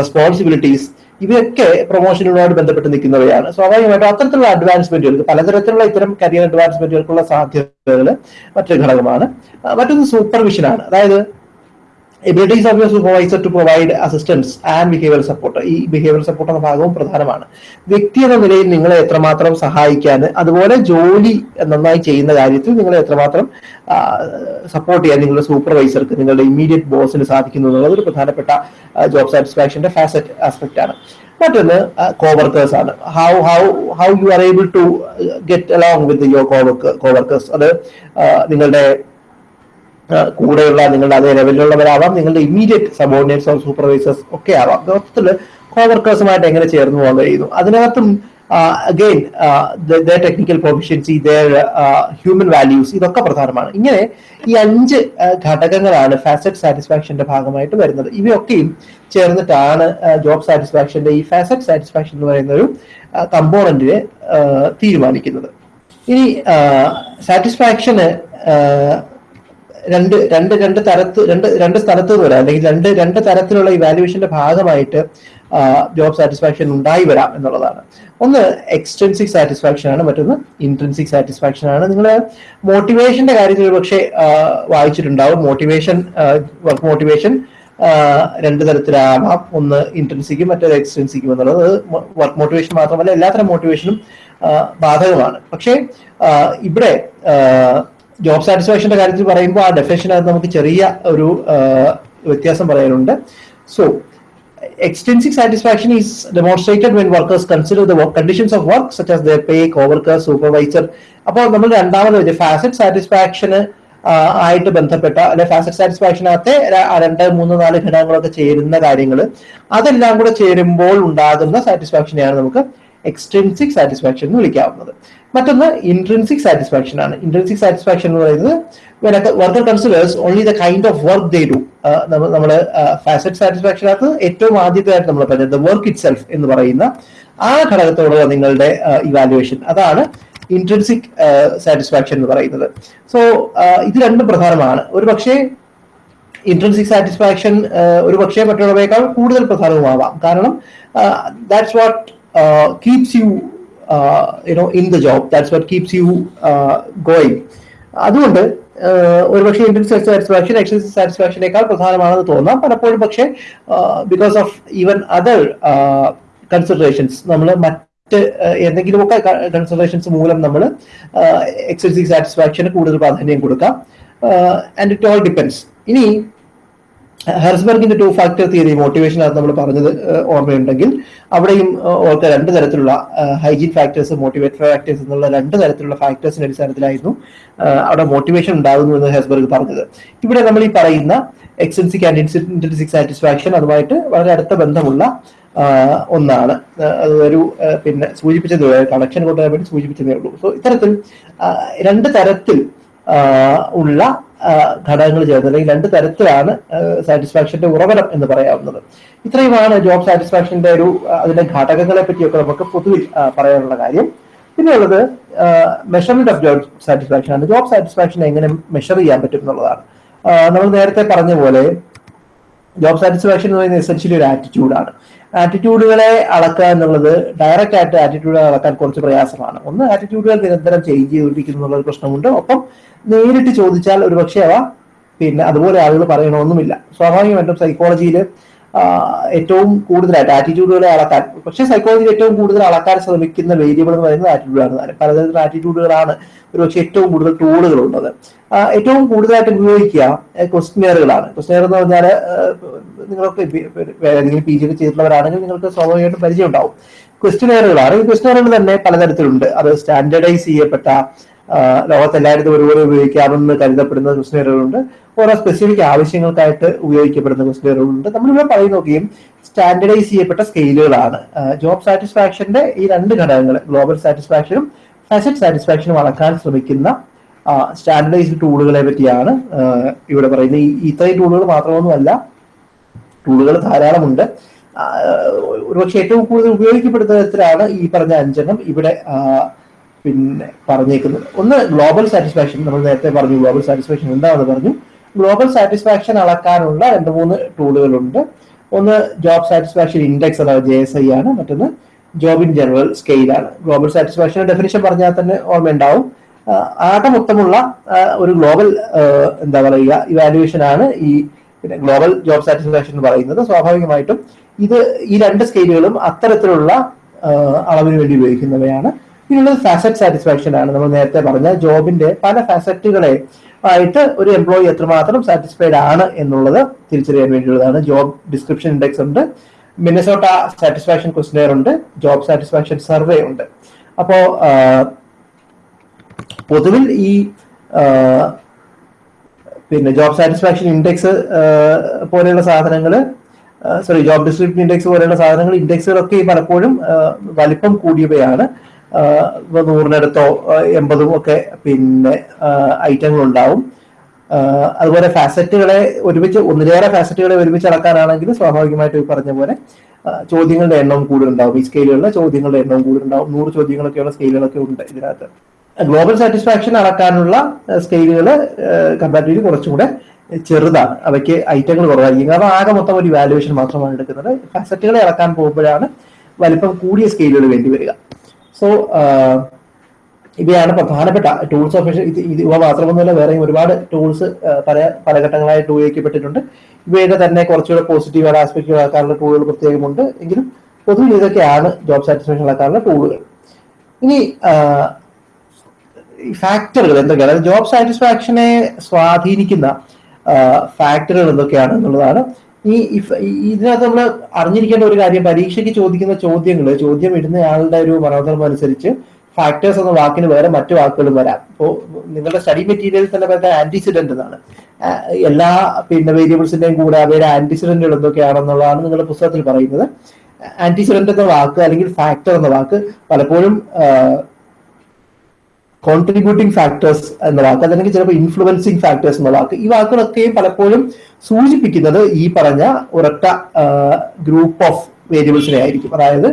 റെസ്പോൺസിബിലിറ്റീസ് ഇവയൊക്കെ പ്രൊമോഷനുകളോട് ബന്ധപ്പെട്ട് നിൽക്കുന്നവയാണ്. സ്വാഭാവികമായിട്ടും അത്തരത്തിലുള്ള അഡ്വാൻസ്മെന്റുകൾക്ക് പലതരത്തിലുള്ള ഇത്തരം കരിയർ അഡ്വാൻസ്മെന്റുകൾക്കുള്ള സാധ്യതകൾ മറ്റൊരു ഘടകമാണ്. മറ്റൊന്ന് സൂപ്പർവിഷനാണ് അതായത് abilities of your supervisor to provide assistance and behaviour support ഈ ബിഹേവിയർ സപ്പോർട്ട് എന്ന ഭാഗവും പ്രധാനമാണ്. വ്യക്തി എന്ന നിലയിൽ നിങ്ങളെ എത്രമാത്രം സഹായിക്കാൻ അതുപോലെ ജോലി നന്നായി ചെയ്യുന്ന കാര്യത്തിൽ നിങ്ങളെ എത്രമാത്രം സപ്പോർട്ട് ചെയ്യാൻ നിങ്ങളുടെ സൂപ്പർവൈസർക്ക് നിങ്ങളുടെ ഇമ്മീഡിയറ്റ് ബോസിന് സാധിക്കുന്നു എന്നുള്ളത് ഒരു പ്രധാനപ്പെട്ട ജോബ് സാറ്റിസ്ഫാക്ഷന്റെ ഫാസറ്റ് ആസ്പെക്ട് ആണ്. മറ്റൊന്ന് കോവർക്കേഴ്സ് ആണ്. How how how you are able to get along with your coworkers അത് നിങ്ങളുടെ കൂടെയുള്ള നിങ്ങളുടെ അതേ ലെവലിലുള്ളവരാവാം നിങ്ങളുടെ ഇമ്മീഡിയറ്റ് സബോർഡിനേറ്റ്സ് ഓർ സൂപ്പർവൈസേഴ്സ് ഒക്കെ ആവാം. മൊത്തത്തിൽ കോവർക്കേഴ്സുമായിട്ട് എങ്ങനെ ചേർന്ന് പോകാൻ കഴിയുന്നു? അതിനകത്തും again the technical proficiency the human values ഇതൊക്കെ പ്രധാനമാണ്. ഇങ്ങനെ ഈ അഞ്ച് ഘടകങ്ങളാണ് ഫാസറ്റ് സാറ്റിസ്ഫാക്ഷന്റെ ഭാഗമായിട്ട് വരുന്നത്. ഇവയൊക്കെയും ചേർന്നിട്ടാണ് ജോബ് സാറ്റിസ്ഫാക്ഷന്റെ ഈ ഫാസറ്റ് സാറ്റിസ്ഫാക്ഷൻ എന്ന് പറയുന്ന ഒരു കമ്പോണന്റിനെ തീരുമാനിക്കുന്നത്. ഇനി സാറ്റിസ്ഫാക്ഷന് രണ്ട് രണ്ട് രണ്ട് തരത്ത് രണ്ട് രണ്ട് സ്ഥലത്ത് വരാം അല്ലെങ്കിൽ രണ്ട് രണ്ട് തരത്തിലുള്ള ഇവാലുവേഷന്റെ ഭാഗമായിട്ട് ജോബ് സാറ്റിസ്ഫാക്ഷൻ ഉണ്ടായി വരാം എന്നുള്ളതാണ്. ഒന്ന് എക്സ്റ്റൻസിക് സാറ്റിസ്ഫാക്ഷൻ ആണ്. മറ്റൊന്ന് ഇൻട്രൻസിക് സാറ്റിസ്ഫാക്ഷൻ ആണ്. നിങ്ങൾ മോട്ടിവേഷന്റെ കാര്യത്തിൽ പക്ഷേ വായിച്ചിട്ടുണ്ടാവും. മോട്ടിവേഷൻ വർക്ക് മോട്ടിവേഷൻ രണ്ട് തരത്തിലാവാം. ഒന്ന് ഇൻട്രൻസിക്കും മറ്റൊരു എക്സ്റ്റൻസിക്കും എന്നുള്ളത്. വർക്ക് മോട്ടിവേഷൻ മാത്രമല്ല എല്ലാത്തരം മോട്ടിവേഷനും ബാധകമാണ്. പക്ഷേ ഇവിടെ ജോബ് സാറ്റിസ്ഫാക്ഷന്റെ കാര്യത്തിൽ പറയുമ്പോൾ ആ ഡെഫിനേഷനകത്ത് നമുക്ക് ചെറിയ ഒരു വ്യത്യാസം പറയാനുണ്ട്. So extrinsic satisfaction is demonstrated when workers consider the work conditions of work such as their pay co-worker supervisor. അപ്പോൾ നമ്മൾ രണ്ടാമത് ഫാസറ്റ് സാറ്റിസ്ഫാക്ഷന് ആയിട്ട് ബന്ധപ്പെട്ട അല്ലെ ഫാസറ്റ് സാറ്റിസ്ഫാക്ഷനകത്തെ രണ്ട് മൂന്ന് നാല് ഘടകങ്ങളൊക്കെ ചേരുന്ന കാര്യങ്ങൾ അതെല്ലാം കൂടെ ചേരുമ്പോൾ ഉണ്ടാകുന്ന സാറ്റിസ്ഫാക്ഷനെയാണ് നമുക്ക് എക്സ്ട്രിൻസിക് സാറ്റിസ്ഫാക്ഷൻ എന്ന് വിളിക്കാവുന്നത്. മറ്റൊന്ന് ഇൻട്രൻസിക് സാറ്റിസ്ഫാക്ഷൻ ആണ്. ഇൻട്രൻസിക് സാറ്റിസ്ഫാക്ഷൻ എന്ന് പറയുന്നത് worker considers only the kind of work they do നമ്മൾ ഫാസറ്റ് സാറ്റിസ്ഫാക്ഷനകത്ത് ഏറ്റവും ആദ്യത്തേതായിട്ട് നമ്മൾ പറഞ്ഞത് വർക്ക് ഇറ്റ് സെൽഫ് എന്ന് പറയുന്ന ആ ഘടകത്തോടുള്ള നിങ്ങളുടെ ഇവാലുവേഷൻ അതാണ് ഇൻട്രൻസിക് സാറ്റിസ്ഫാക്ഷൻ എന്ന് പറയുന്നത്. സോ ഇത് രണ്ടും പ്രധാനമാണ്. ഒരു പക്ഷേ ഇൻട്രൻസിക് സാറ്റിസ്ഫാക്ഷൻ ഒരു പക്ഷേ മറ്റുള്ളവയേക്കാൾ കൂടുതൽ പ്രധാനവുമാവാം. കാരണം that's what keeps you you know in the job that's what keeps you going. അതുകൊണ്ട് ഒരു പക്ഷേ ഇൻട്രൻസിക് സാറ്റിസ്ഫാക്ഷൻ എക്സ്റ്റൻസിക് സാറ്റിസ്ഫാക്ഷനേക്കാൾ പ്രധാനമാണെന്ന് തോന്നാം. പലപ്പോഴും പക്ഷേ because of even other considerations നമ്മൾ മറ്റ് ആഹ് എന്തെങ്കിലുമൊക്കെ കൺസിഡറേഷൻസ് മൂലം നമ്മൾ എക്സ്റ്റൻസിക് സാറ്റിസ്ഫാക്ഷന് കൂടുതൽ പ്രാധാന്യം കൊടുക്കാം. ആൻഡ് ഇറ്റ് ഓൾ ഡിപ്പെൻസ് ഇനി ഹെർസ്ബർഗിന്റെ ടു ഫാക്ടർ തിയറി മോട്ടിവേഷൻ അത് നമ്മൾ പറഞ്ഞത് ഓർമ്മയുണ്ടെങ്കിൽ. അവിടെയും ഓർക്ക രണ്ട് തരത്തിലുള്ള ഹൈജീൻ ഫാക്ടേഴ്സ് മോട്ടിവേറ്റ് ഫാക്ടേഴ്സ് എന്നുള്ള രണ്ട് തരത്തിലുള്ള ഫാക്ടേഴ്സിന്റെ അടിസ്ഥാനത്തിലായിരുന്നു അവിടെ മോട്ടിവേഷൻ ഉണ്ടാകുന്നു എന്ന് ഹെർസ്ബർഗ് പറഞ്ഞത്. ഇവിടെ നമ്മൾ ഈ പറയുന്ന എക്സ്റ്റൻസിക് ആൻഡ് ഇന്റൻസിക് സാറ്റിസ്ഫാക്ഷൻ അതുമായിട്ട് വളരെ അടുത്ത ബന്ധമുള്ള ഒന്നാണ്. അതൊരു പിന്നെ സൂചിപ്പിച്ചത് കണക്ഷൻ കൊണ്ടുവരാൻ വേണ്ടി സൂചിപ്പിച്ചതേ ഉള്ളൂ. സോ ഇത്തരത്തിൽ രണ്ട് തരത്തിൽ ഉള്ള ഘടകങ്ങൾ ചേർന്ന് അല്ലെങ്കിൽ രണ്ട് തരത്തിലാണ് സാറ്റിസ്ഫാക്ഷന്റെ ഉറവിടം എന്ന് പറയാവുന്നത്. ഇത്രയുമാണ് ജോബ് സാറ്റിസ്ഫാക്ഷന്റെ ഒരു അതിന്റെ ഘടകങ്ങളെ പറ്റിയൊക്കെ നമുക്ക് പൊതുവിൽ പറയാനുള്ള കാര്യം. പിന്നെയുള്ളത് മെഷർമെന്റ് ഓഫ് ജോബ് സാറ്റിസ്ഫാക്ഷൻ ആണ്. ജോബ് സാറ്റിസ്ഫാക്ഷൻ എങ്ങനെ മെഷർ ചെയ്യാൻ പറ്റും എന്നുള്ളതാണ്. നമ്മൾ നേരത്തെ പറഞ്ഞ പോലെ ജോബ് സാറ്റിസ്ഫാക്ഷൻ എന്ന് പറയുന്നത് എസെൻഷ്യലി ഒരു ആറ്റിറ്റ്യൂഡാണ് ആറ്റിറ്റ്യൂഡുകളെ അളക്കുക എന്നുള്ളത് ഡയറക്റ്റ് ആയിട്ട് ആറ്റിറ്റ്യൂഡുകൾ അളക്കാൻ കുറച്ച് പ്രയാസമാണ്. ഒന്ന് ആറ്റിറ്റ്യൂഡുകൾ നിരന്തരം ചേഞ്ച് ചെയ്തുകൊണ്ടിരിക്കുന്നു എന്നുള്ള പ്രശ്നമുണ്ട്. ഒപ്പം നേരിട്ട് ചോദിച്ചാൽ ഒരു പക്ഷേ അവ പിന്നെ അതുപോലെ ആളുകൾ പറയണമെന്നുമില്ല. സ്വാഭാവികമായിട്ടും സൈക്കോളജിയിൽ ഏറ്റവും കൂടുതലായിട്ട് ആറ്റിറ്റ്യൂഡുകളെ അളക്കാൻ പക്ഷേ സൈക്കോളജിയിൽ ഏറ്റവും കൂടുതൽ അളക്കാൻ ശ്രമിക്കുന്ന വേരിയബിൾ എന്ന് പറയുന്നത് ആറ്റിറ്റ്യൂഡാണ് പലതരത്തിലുള്ള ആറ്റിറ്റ്യൂഡുകളാണ് ഒരു പക്ഷേ ഏറ്റവും കൂടുതൽ ടൂളുകൾ ഉള്ളത് ഏറ്റവും കൂടുതലായിട്ട് ഉപയോഗിക്കുക ക്വസ്റ്റ്യനുകളാണ് ക്വസ്റ്റ്യനർ എന്ന് പറഞ്ഞാൽ നിങ്ങളൊക്കെ പി- ഏതെങ്കിലും പി ജി ചെയ്തിട്ടുള്ളവരാണെങ്കിൽ നിങ്ങൾക്ക് സ്വാഭാവികമായിട്ടും പരിചയം ഉണ്ടാവും ക്വസ്റ്റ്യനറുകളാണ് ഈ ക്വസ്റ്റ്യനറുകൾ തന്നെ പലതരത്തിലുണ്ട്. അത് സ്റ്റാൻഡേർഡൈസ് ചെയ്യപ്പെട്ട ലോകത്തെല്ലായിടത്തും ഒരുപോലെ ഉപയോഗിക്കാമെന്ന് കരുതപ്പെടുന്ന ക്വസ്റ്റ്യനറുകളുണ്ട് ഓരോ സ്പെസിഫിക് ആവശ്യങ്ങൾക്കായിട്ട് ഉപയോഗിക്കപ്പെടുന്ന ക്വസ്റ്റ്യനറുകളുണ്ട് നമ്മളിവിടെ പറയുന്ന നോക്കിയും സ്റ്റാൻഡേർഡൈസ് ചെയ്യപ്പെട്ട സ്കെയിലുകളാണ് ജോബ് സാറ്റിസ്ഫാക്ഷന്റെ ഈ രണ്ട് ഘടകങ്ങൾ ഗ്ലോബൽ സാറ്റിസ്ഫാക്ഷനും ഫാസറ്റ് സാറ്റിസ്ഫാക്ഷനും അളക്കാൻ ശ്രമിക്കുന്ന സ്റ്റാൻഡർഡൈസ്ഡ് ടൂളുകളെ പറ്റിയാണ് ഇവിടെ പറയുന്നത്. ഈ ഇത്രയും ടൂളുകൾ മാത്രമൊന്നുമല്ല ടൂളുകൾ ധാരാളമുണ്ട്. ഒരുപക്ഷെ ഏറ്റവും കൂടുതൽ ഉപയോഗിക്കപ്പെടുന്ന തരത്തിലാണ് ഈ പറഞ്ഞ അഞ്ചെണ്ണം. ഇവിടെ പിന്നെ പറഞ്ഞേക്കുന്നത് ഒന്ന് ഗ്ലോബൽ സാറ്റിസ്ഫാക്ഷൻ നമ്മൾ നേരത്തെ പറഞ്ഞു ഗ്ലോബൽ സാറ്റിസ്ഫാക്ഷൻ എന്താണെന്ന് പറഞ്ഞു. ഗ്ലോബൽ സാറ്റിസ്ഫാക്ഷൻ അളക്കാനുള്ള രണ്ട് മൂന്ന് ടൂളുകളുണ്ട് ഒന്ന് ജോബ് സാറ്റിസ്ഫാക്ഷൻ ഇൻഡെക്സ് അഥവാ ജെ എസ് ഐ ആണ്. മറ്റൊന്ന് ജോബ് ഇൻ ജനറൽ സ്കെയിലാണ് ഗ്ലോബൽ സാറ്റിസ്ഫാക്ഷൻ ഡെഫിനിഷൻ പറഞ്ഞാൽ തന്നെ ഓർമ്മയുണ്ടാവും. ഉണ്ടാവും ആകെ മൊത്തമുള്ള ഒരു ഗ്ലോബൽ എന്താ പറയുക ഇവാലുവേഷൻ ആണ് ഈ പിന്നെ ഗ്ലോബൽ ജോബ് സാറ്റിസ്ഫാക്ഷൻ എന്ന് പറയുന്നത്. സ്വാഭാവികമായിട്ടും ഇത് ഈ രണ്ട് സ്കെയിലുകളും അത്തരത്തിലുള്ള അളവിന് വേണ്ടി ഉപയോഗിക്കുന്നവയാണ്. പിന്നുള്ളത് ഫാസറ്റ് സാറ്റിസ്ഫാക്ഷൻ ആണ് നമ്മൾ നേരത്തെ പറഞ്ഞ ജോബിന്റെ പല ഫാസറ്റുകളെ ആയിട്ട് ഒരു എംപ്ലോയി എത്രമാത്രം സാറ്റിസ്ഫൈഡ് ആണ് എന്നുള്ളത് തിരിച്ചറിയാൻ വേണ്ടിയുള്ളതാണ്. ജോബ് ഡിസ്ക്രിപ്ഷൻ ഇൻഡെക്സ് ഉണ്ട്. മിനസോട്ട സാറ്റിസ്ഫാക്ഷൻ ക്വസ്റ്റിനെയർ ഉണ്ട്. ജോബ് സാറ്റിസ്ഫാക്ഷൻ സർവേ ഉണ്ട്. അപ്പോ പൊതുവിൽ ഈ പിന്നെ ജോബ് സാറ്റിസ്ഫാക്ഷൻ ഇൻഡെക്സ് പോലെയുള്ള സാധനങ്ങൾ സോറി ജോബ് ഡിസ്ക്രിപ്ഷൻ ഇൻഡെക്സ് പോലെയുള്ള സാധനങ്ങൾ ഇൻഡെക്സുകളൊക്കെ പലപ്പോഴും വലിപ്പം കൂടിയവയാണ്. നൂറിനടുത്തോ എൺപതും ഒക്കെ പിന്നെ ഐറ്റങ്ങൾ ഉണ്ടാവും അതുപോലെ ഫാസറ്റുകളെ ഒരുമിച്ച് ഒന്നിലേറെ ഫാസറ്റുകളെ ഒരുമിച്ച് അളക്കാനാണെങ്കിൽ സ്വാഭാവികമായിട്ട് പറഞ്ഞ പോലെ ചോദ്യങ്ങളുടെ എണ്ണവും കൂടുതലുണ്ടാവും. ഈ സ്കെയിലുകളിലെ ചോദ്യങ്ങളുടെ എണ്ണവും കൂടുതലുണ്ടാവും. നൂറ് ചോദ്യങ്ങളൊക്കെയുള്ള സ്കെയിലുകളൊക്കെ ഉണ്ട് ഇതിനകത്ത്. ഗ്ലോബൽ സാറ്റിസ്ഫാക്ഷൻ അളക്കാനുള്ള സ്കെയിലുകൾ കമ്പാരിറ്റീവ്ലി കുറച്ചും കൂടെ ചെറുതാണ്. അവയ്ക്ക് ഐറ്റങ്ങൾ കുറവായിരിക്കും. കാരണം ആകെ മൊത്തം ഒരു വാലുവേഷൻ മാത്രമാണ് എടുക്കുന്നത്. ഫാസറ്റുകളെ അളക്കാൻ പോകുമ്പോഴാണ് വലിപ്പം കൂടിയ സ്കെയിലുകൾ വേണ്ടി വരിക. സോ ഇവയാണ് പ്രധാനപ്പെട്ട ടൂൾസ് ഓഫ് ഇത് ഇവ മാത്രമൊന്നുമല്ല വേറെയും ഒരുപാട് ടൂൾസ് പല പല ഘട്ടങ്ങളായിട്ട് ഉപയോഗിക്കപ്പെട്ടിട്ടുണ്ട്. ഇവയുടെ തന്നെ കുറച്ചുകൂടെ പോസിറ്റീവ് ആസ്പെക്റ്റുകൾ ആക്കാനുള്ള ടൂളുകൾ പ്രത്യേകമുണ്ട്. എങ്കിലും പൊതുവിൽ ഇതൊക്കെയാണ് ജോബ് സാറ്റിസ്ഫാക്ഷൻ ആക്കാനുള്ള ടൂളുകൾ ഇനി ഫാക്ടറുകൾ എന്തൊക്കെയാണ്? അതായത് ജോബ് സാറ്റിസ്ഫാക്ഷനെ സ്വാധീനിക്കുന്ന ഫാക്ടറുകൾ എന്തൊക്കെയാണ് എന്നുള്ളതാണ്. ഈ ഇതിനകത്ത് നമ്മൾ അറിഞ്ഞിരിക്കേണ്ട ഒരു കാര്യം പരീക്ഷയ്ക്ക് ചോദിക്കുന്ന ചോദ്യങ്ങൾ ചോദ്യം ഇടുന്ന ഇടുന്നയാളുടെ ഒരു മനോധർമ്മം അനുസരിച്ച് ഫാക്ടേഴ്സ് എന്ന വാക്കിന് വേറെ മറ്റു വാക്കുകളും വരാം. ഇപ്പോൾ നിങ്ങളുടെ സ്റ്റഡി മെറ്റീരിയൽ തന്നെ പറയുന്നത് ആന്റിസിഡന്റ് എന്നാണ്. എല്ലാ പിന്നെ വേരിയബിൾസിന്റെയും കൂടെ അവയുടെ ആന്റിസിഡന്റുകൾ എന്തൊക്കെയാണെന്നുള്ളതാണ് നിങ്ങളുടെ പുസ്തകത്തിൽ പറയുന്നത്. ആന്റിസിഡന്റ് എന്ന വാക്ക് അല്ലെങ്കിൽ ഫാക്ടർ എന്ന വാക്ക് പലപ്പോഴും കോൺട്രിബ്യൂട്ടിംഗ് ഫാക്ടേഴ്സ് എന്ന വാക്ക് അല്ലെങ്കിൽ ചിലപ്പോൾ ഇൻഫ്ലുവൻസിങ് ഫാക്ടേഴ്സ് എന്ന വാക്ക് ഈ വാക്കുകളൊക്കെയും പലപ്പോഴും സൂചിപ്പിക്കുന്നത് ഈ പറഞ്ഞ ഒരൊറ്റ ഗ്രൂപ്പ് ഓഫ് വേരിയബിൾസിനെ ആയിരിക്കും. അതായത്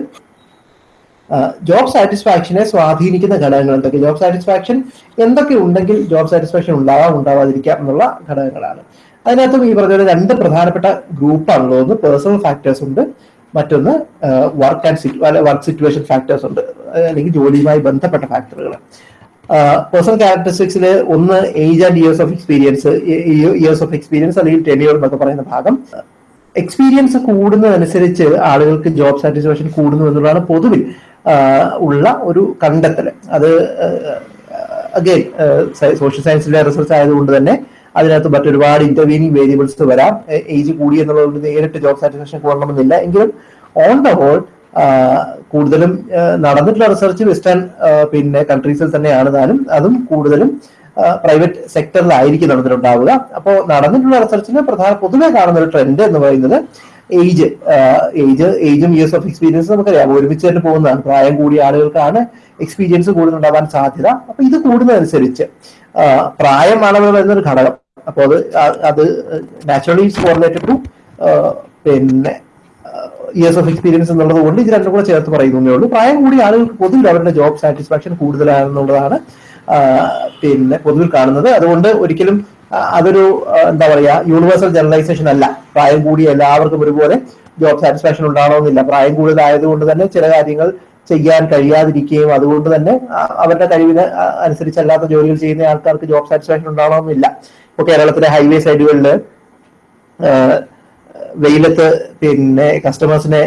ജോബ് സാറ്റിസ്ഫാക്ഷനെ സ്വാധീനിക്കുന്ന ഘടകങ്ങൾ എന്തൊക്കെ? ജോബ് സാറ്റിസ്ഫാക്ഷൻ എന്തൊക്കെ ഉണ്ടെങ്കിൽ ജോബ് സാറ്റിസ്ഫാക്ഷൻ ഉണ്ടാവാം ഉണ്ടാവാതിരിക്കാം എന്നുള്ള ഘടകങ്ങളാണ്. അതിനകത്തും ഈ പറഞ്ഞ രണ്ട് പ്രധാനപ്പെട്ട ഗ്രൂപ്പാണുള്ളത് ഒന്ന് പേഴ്സണൽ ഫാക്ടേഴ്സ് ഉണ്ട് മറ്റൊന്ന് work and work situation factors ഉണ്ട് അല്ലെങ്കിൽ ജോലിയുമായി ബന്ധപ്പെട്ട ഫാക്ടറുകൾ പേഴ്സണൽ ക്യാരക്ടറിസ്റ്റിക്സിൽ ഒന്ന് age and years of experience years of experience അല്ലെങ്കിൽ ടെനിയർ എന്നൊക്കെ പറയുന്ന ഭാഗം. എക്സ്പീരിയൻസ് കൂടുന്നതനുസരിച്ച് ആളുകൾക്ക് ജോബ് സാറ്റിസ്ഫാക്ഷൻ കൂടുന്നു എന്നുള്ളതാണ് പൊതുവിൽ ഉള്ള ഒരു കണ്ടെത്തൽ. അത് അഗെയിൻ സോഷ്യൽ സയൻസിലെ റിസർച്ച് ആയതുകൊണ്ട് തന്നെ അതിനകത്ത് മറ്റൊരുപാട് ഇന്റർവീനിങ് വേരിയബിൾസ് വരാം. ഏജ് കൂടി എന്നുള്ളത് നേരിട്ട് ജോബ് സാറ്റിസ്ഫാക്ഷൻ കൂടണമെന്നില്ല എങ്കിലും ഓൺ ദ ഹോൾ കൂടുതലും നടന്നിട്ടുള്ള റിസർച്ച് വെസ്റ്റേൺ പിന്നെ കൺട്രീസിൽ തന്നെയാണ്. താനും അതും കൂടുതലും പ്രൈവറ്റ് സെക്ടറിലായിരിക്കും നടന്നിട്ടുണ്ടാവുക. അപ്പോൾ നടന്നിട്ടുള്ള റിസർച്ചിന് പ്രധാന പൊതുവെ കാണുന്ന ഒരു ട്രെൻഡ് എന്ന് പറയുന്നത് ഏജ് ഏജ് ഏജും ഇയേഴ്സ് ഓഫ് എക്സ്പീരിയൻസ് നമുക്കറിയാം. ഒരുമിച്ച് തന്നെ പോകുന്നതാണ്. പ്രായം കൂടിയ ആളുകൾക്കാണ് എക്സ്പീരിയൻസ് കൂടുതലുണ്ടാവാൻ സാധ്യത. അപ്പൊ ഇത് കൂടുന്നതനുസരിച്ച് പ്രായമാണ് എന്നൊരു ഘടകം. അപ്പോൾ അത് അത് നാച്ചുറലി കോറിലേറ്റഡ് ടു പിന്നെ ഇയേഴ്സ് ഓഫ് എക്സ്പീരിയൻസ് എന്നുള്ളത് കൊണ്ട് ഇത് രണ്ടും കൂടെ ചേർത്ത് പറയുന്നേ ഉള്ളൂ. പ്രായം കൂടിയ ആളുകൾക്ക് പൊതുവിൽ അവരുടെ ജോബ് സാറ്റിസ്ഫാക്ഷൻ കൂടുതലാണെന്നുള്ളതാണ് പിന്നെ പൊതുവിൽ കാണുന്നത്. അതുകൊണ്ട് ഒരിക്കലും അതൊരു എന്താ പറയാ യൂണിവേഴ്സൽ ജനറലൈസേഷൻ അല്ല. പ്രായം കൂടിയ എല്ലാവർക്കും ഒരുപോലെ ജോബ് സാറ്റിസ്ഫാക്ഷൻ ഉണ്ടാവണമെന്നില്ല. പ്രായം കൂടുതലായതുകൊണ്ട് തന്നെ ചില കാര്യങ്ങൾ ചെയ്യാൻ കഴിയാതിരിക്കുകയും അതുകൊണ്ട് തന്നെ അവരുടെ കഴിവിന് അനുസരിച്ചല്ലാത്ത ജോലികൾ ചെയ്യുന്ന ആൾക്കാർക്ക് ജോബ് സാറ്റിസ്ഫാക്ഷൻ ഉണ്ടാവണമെന്നില്ല. ഇപ്പൊ കേരളത്തിലെ ഹൈവേ സൈഡുകളിൽ വെയിലത്ത് പിന്നെ കസ്റ്റമേഴ്സിനെ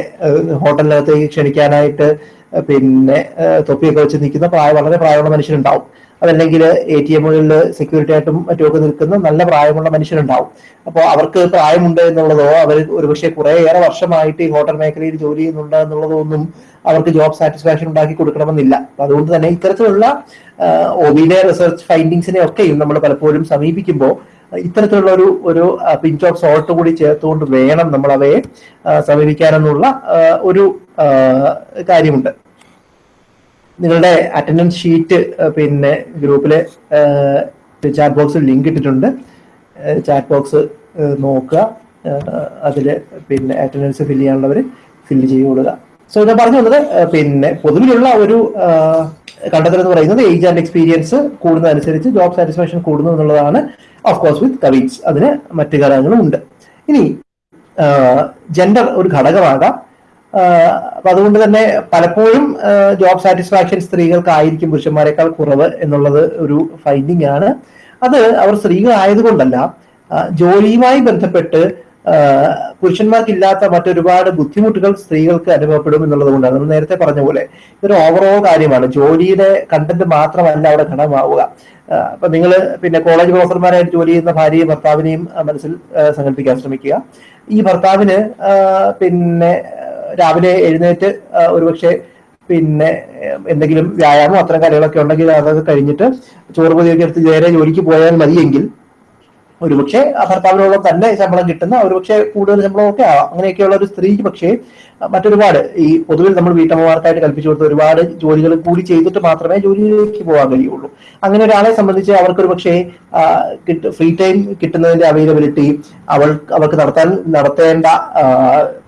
ഹോട്ടലിനകത്തേക്ക് ക്ഷണിക്കാനായിട്ട് പിന്നെ തൊപ്പിയൊക്കെ വെച്ച് നിൽക്കുന്ന പ്രായ വളരെ പ്രായമുള്ള മനുഷ്യരുണ്ടാവും. അതല്ലെങ്കിൽ എ ടി എമ്മുകളിൽ സെക്യൂരിറ്റി ആയിട്ടും മറ്റുമൊക്കെ നിൽക്കുന്ന നല്ല പ്രായമുള്ള മനുഷ്യരുണ്ടാവും. അപ്പോൾ അവർക്ക് പ്രായമുണ്ട് എന്നുള്ളതോ അവർ ഒരുപക്ഷെ കുറേയേറെ വർഷമായിട്ട് ഈ ഹോട്ടൽ മേഖലയിൽ ജോലി ചെയ്യുന്നുണ്ട് എന്നുള്ളതോ ഒന്നും അവർക്ക് ജോബ് സാറ്റിസ്ഫാക്ഷൻ ഉണ്ടാക്കി കൊടുക്കണമെന്നില്ല. അതുകൊണ്ട് തന്നെ ഇത്തരത്തിലുള്ള ഒബിനെ റിസർച്ച് ഫൈൻഡിങ്സിനെ ഒക്കെയും നമ്മൾ പലപ്പോഴും സമീപിക്കുമ്പോൾ ഇത്തരത്തിലുള്ള ഒരു ഒരു പിഞ്ച് ഓഫ് സോൾട്ട് കൂടി ചേർത്തുകൊണ്ട് വേണം നമ്മൾ അവയെ സമീപിക്കാനെന്നുള്ള ഒരു കാര്യമുണ്ട്. നിങ്ങളുടെ അറ്റൻഡൻസ് ഷീറ്റ് പിന്നെ ഗ്രൂപ്പിലെ ചാറ്റ് ബോക്സിൽ ലിങ്ക് ഇട്ടിട്ടുണ്ട്. ചാറ്റ് ബോക്സ് നോക്കുക. അതിൽ പിന്നെ അറ്റൻഡൻസ് ഫില്ല് ചെയ്യാനുള്ളവർ ഫില്ല് ചെയ്ത് കൊടുക്കുക. സോ ഞാൻ പറഞ്ഞു വന്നത് പിന്നെ പൊതുവിലുള്ള ഒരു കണ്ടെത്തൽ എന്ന് പറയുന്നത് ഏജ് ആൻഡ് എക്സ്പീരിയൻസ് കൂടുന്നതനുസരിച്ച് ജോബ് സാറ്റിസ്ഫാക്ഷൻ കൂടുന്നു എന്നുള്ളതാണ് ഓഫ് കോഴ്സ് വിത്ത് കവീറ്റ്സ് അതിന് മറ്റു ഘടകങ്ങളും ഉണ്ട് ഇനി ജെൻഡർ ഒരു ഘടകമാകാം. അപ്പൊ അതുകൊണ്ട് തന്നെ പലപ്പോഴും ജോബ് സാറ്റിസ്ഫാക്ഷൻ സ്ത്രീകൾക്കായിരിക്കും പുരുഷന്മാരെക്കാൾ കുറവ് എന്നുള്ളത് ഒരു ഫൈൻഡിങ് ആണ്. അത് അവർ സ്ത്രീകളായതുകൊണ്ടല്ല ജോലിയുമായി ബന്ധപ്പെട്ട് പുരുഷന്മാർക്കില്ലാത്ത മറ്റൊരുപാട് ബുദ്ധിമുട്ടുകൾ സ്ത്രീകൾക്ക് അനുഭവപ്പെടും എന്നുള്ളത് കൊണ്ടാണ് നമ്മൾ നേരത്തെ പറഞ്ഞ പോലെ ഇതൊരു ഓവറോൾ കാര്യമാണ്. ജോലിയുടെ കണ്ടന്റ് മാത്രമല്ല അവിടെ ഘടകമാവുക. അപ്പൊ നിങ്ങൾ പിന്നെ കോളേജ് പ്രൊഫസർമാരായിട്ട് ജോലി ചെയ്യുന്ന ഭാര്യയും ഭർത്താവിനെയും മനസ്സിൽ സങ്കല്പിക്കാൻ ശ്രമിക്കുക. ഈ ഭർത്താവിന് പിന്നെ രാവിലെ എഴുന്നേറ്റ് ഒരുപക്ഷെ പിന്നെ എന്തെങ്കിലും വ്യായാമം അത്തരം കാര്യങ്ങളൊക്കെ ഉണ്ടെങ്കിൽ അതൊക്കെ കഴിഞ്ഞിട്ട് ചോറ് പൊതിയൊക്കെ എടുത്ത് നേരെ ജോലിക്ക് പോയാൽ മതിയെങ്കിൽ ഒരുപക്ഷെ ഭർത്താവിനോളം തന്നെ ശമ്പളം കിട്ടുന്ന ഒരുപക്ഷെ കൂടുതൽ ശമ്പളം ഒക്കെ ആവാം അങ്ങനെയൊക്കെയുള്ള ഒരു സ്ത്രീക്ക് പക്ഷേ മറ്റൊരുപാട്. ഈ പൊതുവിൽ നമ്മൾ വീട്ടമ്മമാർക്കായിട്ട് കൽപ്പിച്ചു കൊടുത്ത ഒരുപാട് ജോലികൾ കൂടി ചെയ്തിട്ട് മാത്രമേ ജോലിയിലേക്ക് പോകാൻ കഴിയുള്ളൂ. അങ്ങനെ ഒരാളെ സംബന്ധിച്ച് അവർക്ക് ഒരു പക്ഷേ ഫ്രീ ടൈം കിട്ടുന്നതിന്റെ അവൈലബിലിറ്റി അവൾ അവർക്ക് നടത്താൻ നടത്തേണ്ട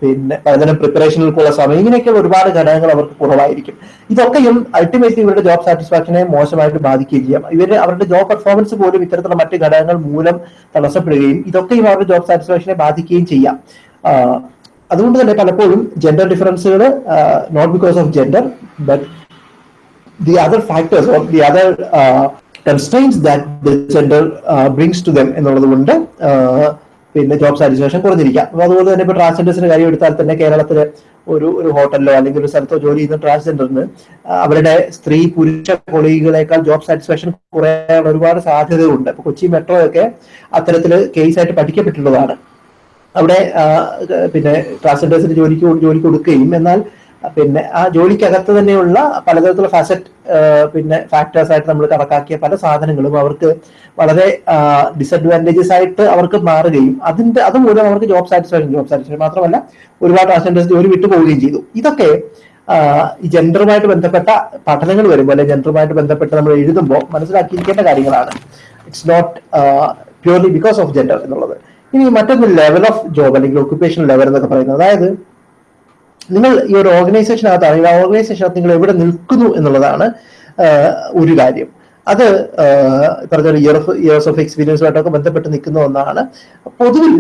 പിന്നെ പലതരം പ്രിപ്പറേഷനുകൾക്കുള്ള സമയം ഇങ്ങനെയൊക്കെയുള്ള ഒരുപാട് ഘടകങ്ങൾ അവർക്ക് കുറവായിരിക്കും. ഇതൊക്കെയും അൾട്ടിമേറ്റ്ലി ഇവരുടെ ജോബ് സാറ്റിസ്ഫാക്ഷനെ മോശമായിട്ട് ബാധിക്കുകയും ചെയ്യാം. ഇവർ അവരുടെ ജോബ് പെർഫോമൻസ് പോലും ഇത്തരത്തിലുള്ള മറ്റു ഘടകങ്ങൾ മൂലം തടസ്സപ്പെടുകയും ഇതൊക്കെയും അവരുടെ ജോബ് സാറ്റിസ്ഫാക്ഷനെ ബാധിക്കുകയും ചെയ്യാം. അതുകൊണ്ട് തന്നെ പലപ്പോഴും gender ഡിഫറൻസുകൾ not because of gender but the other factors or the other constraints that the gender brings to them എന്നുള്ളത് കൊണ്ട് പിന്നെ ജോബ് സാറ്റിസ്ഫാക്ഷൻ കുറഞ്ഞിരിക്കാം. അപ്പോൾ അതുപോലെ തന്നെ ഇപ്പൊ ട്രാൻസ്ജെൻഡേഴ്സിന്റെ കാര്യം എടുത്താൽ തന്നെ കേരളത്തിലെ ഒരു ഒരു ഹോട്ടലിലോ അല്ലെങ്കിൽ ഒരു സ്ഥലത്തോ ജോലി ചെയ്യുന്ന ട്രാൻസ്ജെൻഡറിന് അവരുടെ സ്ത്രീ പുരുഷ കൊളീഗുകളെക്കാൾ ജോബ് സാറ്റിസ്ഫാക്ഷൻ കുറയാനുള്ള ഒരുപാട് സാധ്യതകളുണ്ട്. അപ്പോൾ കൊച്ചി മെട്രോ ഒക്കെ അത്തരത്തിൽ കേസായിട്ട് പഠിക്കപ്പെട്ടിട്ടുള്ളതാണ്. അവിടെ പിന്നെ ട്രാൻസ്ജെൻഡേഴ്സിന് ജോലിക്ക് ജോലി കൊടുക്കുകയും എന്നാൽ പിന്നെ ആ ജോലിക്കകത്ത് തന്നെയുള്ള പലതരത്തിലുള്ള ഫാസറ്റ് പിന്നെ ഫാക്ടേഴ്സ് ആയിട്ട് നമ്മൾ കണക്കാക്കിയ പല സാധനങ്ങളും അവർക്ക് വളരെ ഡിസഡ്വാന്റേജസ് ആയിട്ട് അവർക്ക് മാറുകയും അതിന്റെ അതുമൂലം അവർക്ക് ജോബ് സാറ്റിസ്ഫാക്ഷൻ ജോബ് സാറ്റിസ്ഫാക്ഷൻ മാത്രമല്ല ഒരുപാട് ട്രാൻസ്ജെൻഡേഴ്സ് ജോലി വിട്ടു പോവുകയും ചെയ്തു. ഇതൊക്കെ ഈ ജെൻഡറുമായിട്ട് ബന്ധപ്പെട്ട പഠനങ്ങൾ വരുമ്പോൾ അല്ലെങ്കിൽ ജെൻഡറുമായിട്ട് ബന്ധപ്പെട്ട് നമ്മൾ എഴുതുമ്പോൾ മനസ്സിലാക്കിയിരിക്കേണ്ട കാര്യങ്ങളാണ്. It's not purely because of gender എന്നുള്ളത്. ഇനി മറ്റൊന്ന് ലെവൽ ഓഫ് ജോബ് അല്ലെങ്കിൽ ഒക്യുപ്പേഷൻ ലെവൽ എന്നൊക്കെ പറയുന്നത് അതായത് നിങ്ങൾ ഈ ഒരു ഓർഗനൈസേഷനകത്ത് അല്ലെങ്കിൽ ആ ഓർഗനൈസേഷനകത്ത് നിങ്ങൾ എവിടെ നിൽക്കുന്നു എന്നുള്ളതാണ് ഒരു കാര്യം. അത് പറഞ്ഞ ഒരു ഇയർ ഓഫ് ഇയേഴ്സ് ഓഫ് എക്സ്പീരിയൻസുമായിട്ടൊക്കെ ബന്ധപ്പെട്ട് നിൽക്കുന്ന ഒന്നാണ്. പൊതുവിൽ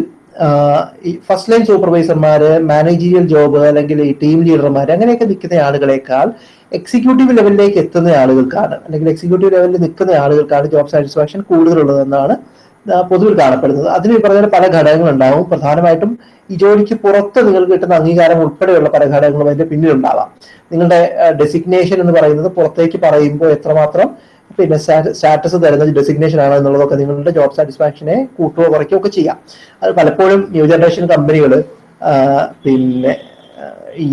ഈ ഫസ്റ്റ് ലൈൻ സൂപ്പർവൈസർമാര് മാനേജീരിയൽ ജോബ് അല്ലെങ്കിൽ ഈ ടീം ലീഡർമാർ അങ്ങനെയൊക്കെ നിൽക്കുന്ന ആളുകളെക്കാൾ എക്സിക്യൂട്ടീവ് ലെവലിലേക്ക് എത്തുന്ന ആളുകൾക്കാണ് അല്ലെങ്കിൽ എക്സിക്യൂട്ടീവ് ലെവലിൽ നിൽക്കുന്ന ആളുകൾക്കാണ് ജോബ് സാറ്റിസ്ഫാക്ഷൻ കൂടുതലുള്ളതെന്നാണ് പൊതുവിൽ കാണപ്പെടുന്നത്. അതിന് ഈ പറഞ്ഞ പോലെ ഘടകങ്ങളുണ്ടാവും. പ്രധാനമായിട്ടും ഈ ജോലിക്ക് പുറത്ത് നിങ്ങൾക്ക് കിട്ടുന്ന അംഗീകാരം ഉൾപ്പെടെയുള്ള പല ഘടകങ്ങളും അതിന്റെ പിന്നിലുണ്ടാവാം. നിങ്ങളുടെ ഡെസിഗ്നേഷൻ എന്ന് പറയുന്നത് പുറത്തേക്ക് പറയുമ്പോൾ എത്രമാത്രം പിന്നെ സ്റ്റാറ്റസ് തരുന്ന ഡെസിഗ്നേഷൻ ആണ് എന്നുള്ളതൊക്കെ നിങ്ങളുടെ ജോബ് സാറ്റിസ്ഫാക്ഷനെ കൂട്ടുകയോ കുറയ്ക്കുകയോ ഒക്കെ ചെയ്യാം. അത് പലപ്പോഴും ന്യൂ ജനറേഷൻ കമ്പനികൾ പിന്നെ ഈ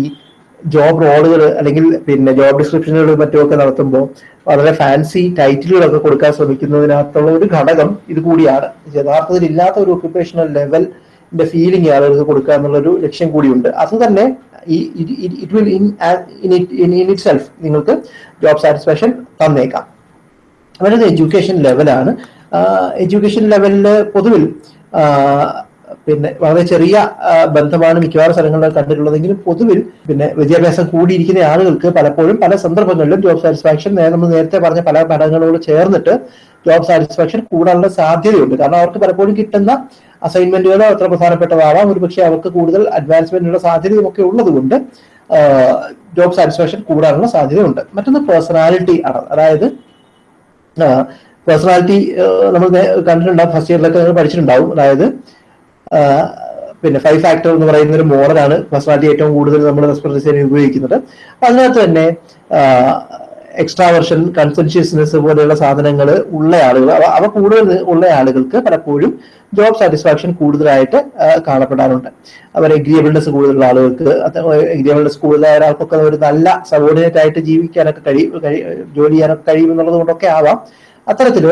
ജോബ് റോളുകൾ അല്ലെങ്കിൽ പിന്നെ ജോബ് ഡിസ്ക്രിപ്ഷനുകൾ മറ്റുമൊക്കെ നടത്തുമ്പോൾ വളരെ ഫാൻസി ടൈറ്റിലുകളൊക്കെ കൊടുക്കാൻ ശ്രമിക്കുന്നതിനകത്തുള്ള ഒരു ഘടകം ഇത് കൂടിയാണ്. യഥാർത്ഥത്തിൽ ഇല്ലാത്ത ഒരു ഒക്യുപ്പേഷണൽ ലെവലിന്റെ ഫീലിംഗ് ആളുകൾക്ക് കൊടുക്കുക എന്നുള്ളൊരു ലക്ഷ്യം കൂടിയുണ്ട്. അത് തന്നെ it will in in itself നിങ്ങൾക്ക് ജോബ് സാറ്റിസ്ഫാക്ഷൻ തന്നേക്കാം. അവരത് എഡ്യൂക്കേഷൻ ലെവലാണ് എഡ്യൂക്കേഷൻ ലെവലിൽ പൊതുവിൽ പിന്നെ വളരെ ചെറിയ ബന്ധമാണ് മിക്കവാറും സ്ഥലങ്ങളിൽ കണ്ടിട്ടുള്ളതെങ്കിലും പൊതുവിൽ പിന്നെ വിദ്യാഭ്യാസം കൂടിയിരിക്കുന്ന ആളുകൾക്ക് പലപ്പോഴും പല സന്ദർഭങ്ങളിലും ജോബ് സാറ്റിസ്ഫാക്ഷൻ നമ്മൾ നേരത്തെ പറഞ്ഞ പല പഠനങ്ങളോട് ചേർന്നിട്ട് ജോബ് സാറ്റിസ്ഫാക്ഷൻ കൂടാനുള്ള സാധ്യതയുണ്ട്. കാരണം അവർക്ക് പലപ്പോഴും കിട്ടുന്ന അസൈൻമെന്റുകൾ അത്ര പ്രധാനപ്പെട്ടതാവാം. ഒരുപക്ഷെ അവർക്ക് കൂടുതൽ അഡ്വാൻസ്മെന്റിനുള്ള സാധ്യതയും ഒക്കെ ഉള്ളതുകൊണ്ട് ജോബ് സാറ്റിസ്ഫാക്ഷൻ കൂടാനുള്ള സാധ്യതയുണ്ട്. മറ്റൊന്ന് പേഴ്സണാലിറ്റി ആണ്. അതായത് പേഴ്സണാലിറ്റി നമ്മൾ കണ്ടിട്ടുണ്ടാവും. ഫസ്റ്റ് ഇയറിലൊക്കെ നിങ്ങൾ പഠിച്ചിട്ടുണ്ടാവും. അതായത് പിന്നെ ഫൈവ് ഫാക്ടർ എന്ന് പറയുന്ന ഒരു മോഡലാണ് പേഴ്സണാലിറ്റി ഏറ്റവും കൂടുതൽ നമ്മൾ റെസ്പെക്ട് ഉപയോഗിക്കുന്നത്. അതിനകത്ത് തന്നെ എക്സ്ട്രാവർഷൻ കൺസെൻഷ്യസ്നെസ് പോലെയുള്ള സാധനങ്ങൾ ഉള്ള ആളുകൾ അവ കൂടുതൽ ഉള്ള ആളുകൾക്ക് പലപ്പോഴും ജോബ് സാറ്റിസ്ഫാക്ഷൻ കൂടുതലായിട്ട് കാണപ്പെടാറുണ്ട്. അവർ എഗ്രിയബിൾനെസ് കൂടുതലുള്ള ആളുകൾക്ക് എഗ്രിയബിൾനെസ് കൂടുതലായ ഒരാൾക്കൊക്കെ ഒരു നല്ല സബോർഡിനേറ്റ് ആയിട്ട് ജീവിക്കാനൊക്കെ കഴിയും കഴി- ജോലി ചെയ്യാനൊക്കെ കഴിയും എന്നുള്ളത് കൊണ്ടൊക്കെ ആവാം അത്തരത്തിൽ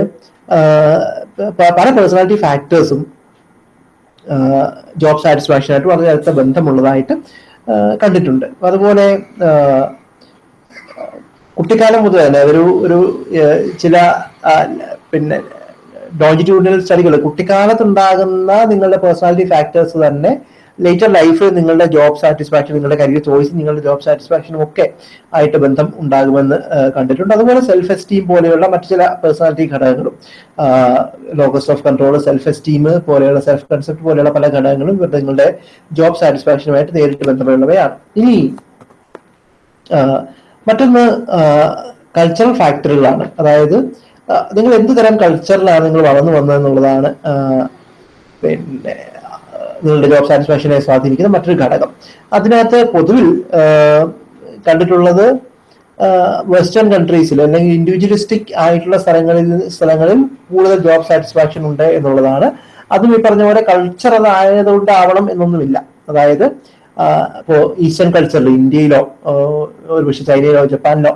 പല പേഴ്സണാലിറ്റി ഫാക്ടേഴ്സും ജോബ് സാറ്റിസ്ഫാക്ഷനായിട്ട് വളരെ അടുത്ത ബന്ധമുള്ളതായിട്ട് കണ്ടിട്ടുണ്ട്. അതുപോലെ കുട്ടിക്കാലം മുതൽ തന്നെ ഒരു ഒരു ചില പിന്നെ ലോഞ്ചിറ്റ്യൂഡിനൽ സ്റ്റഡികൾ കുട്ടിക്കാലത്തുണ്ടാകുന്ന നിങ്ങളുടെ പേഴ്സണാലിറ്റി ഫാക്ടേഴ്സ് തന്നെ ലേറ്റർ ലൈഫ് നിങ്ങളുടെ ജോബ് സാറ്റിസ്ഫാക്ഷൻ നിങ്ങളുടെ കരിയർ ചോയ്സ് നിങ്ങളുടെ ജോബ് സാറ്റിസ്ഫാക്ഷനും ഒക്കെ ആയിട്ട് ബന്ധം ഉണ്ടാകുമെന്ന് കണ്ടിട്ടുണ്ട്. അതുപോലെ സെൽഫ് എസ്റ്റീം പോലെയുള്ള മറ്റു ചില പേഴ്സണാലിറ്റി ഘടകങ്ങളും locus of control self esteem പോലെയുള്ള സെൽഫ് കൺസെപ്റ്റ് പോലെയുള്ള പല ഘടകങ്ങളും നിങ്ങളുടെ ജോബ് സാറ്റിസ്ഫാക്ഷനുമായിട്ട് നേരിട്ട് ബന്ധമുള്ളവയാണ്. ഇനി മറ്റൊന്ന് കൾച്ചറൽ ഫാക്ടറുകളാണ് അതായത് നിങ്ങൾ എന്ത് തരം കൾച്ചറിലാണ് നിങ്ങൾ വളർന്നു വന്നതെന്നുള്ളതാണ് പിന്നെ നിങ്ങളുടെ ജോബ് സാറ്റിസ്ഫാക്ഷനെ സ്വാധീനിക്കുന്ന മറ്റൊരു ഘടകം. അതിനകത്ത് പൊതുവിൽ കണ്ടിട്ടുള്ളത് വെസ്റ്റേൺ കൺട്രീസിൽ അല്ലെങ്കിൽ ഇൻഡിവിജ്വലിസ്റ്റിക് ആയിട്ടുള്ള സ്ഥലങ്ങളിൽ സ്ഥലങ്ങളിൽ കൂടുതൽ ജോബ് സാറ്റിസ്ഫാക്ഷൻ ഉണ്ട് എന്നുള്ളതാണ്. അതും ഈ പറഞ്ഞ പോലെ കൾച്ചറൽ ആയതുകൊണ്ടാവണം എന്നൊന്നുമില്ല. അതായത് ഇപ്പോൾ ഈസ്റ്റേൺ കൾച്ചറിൽ ഇന്ത്യയിലോ ഒരുപക്ഷെ ചൈനയിലോ ജപ്പാനിലോ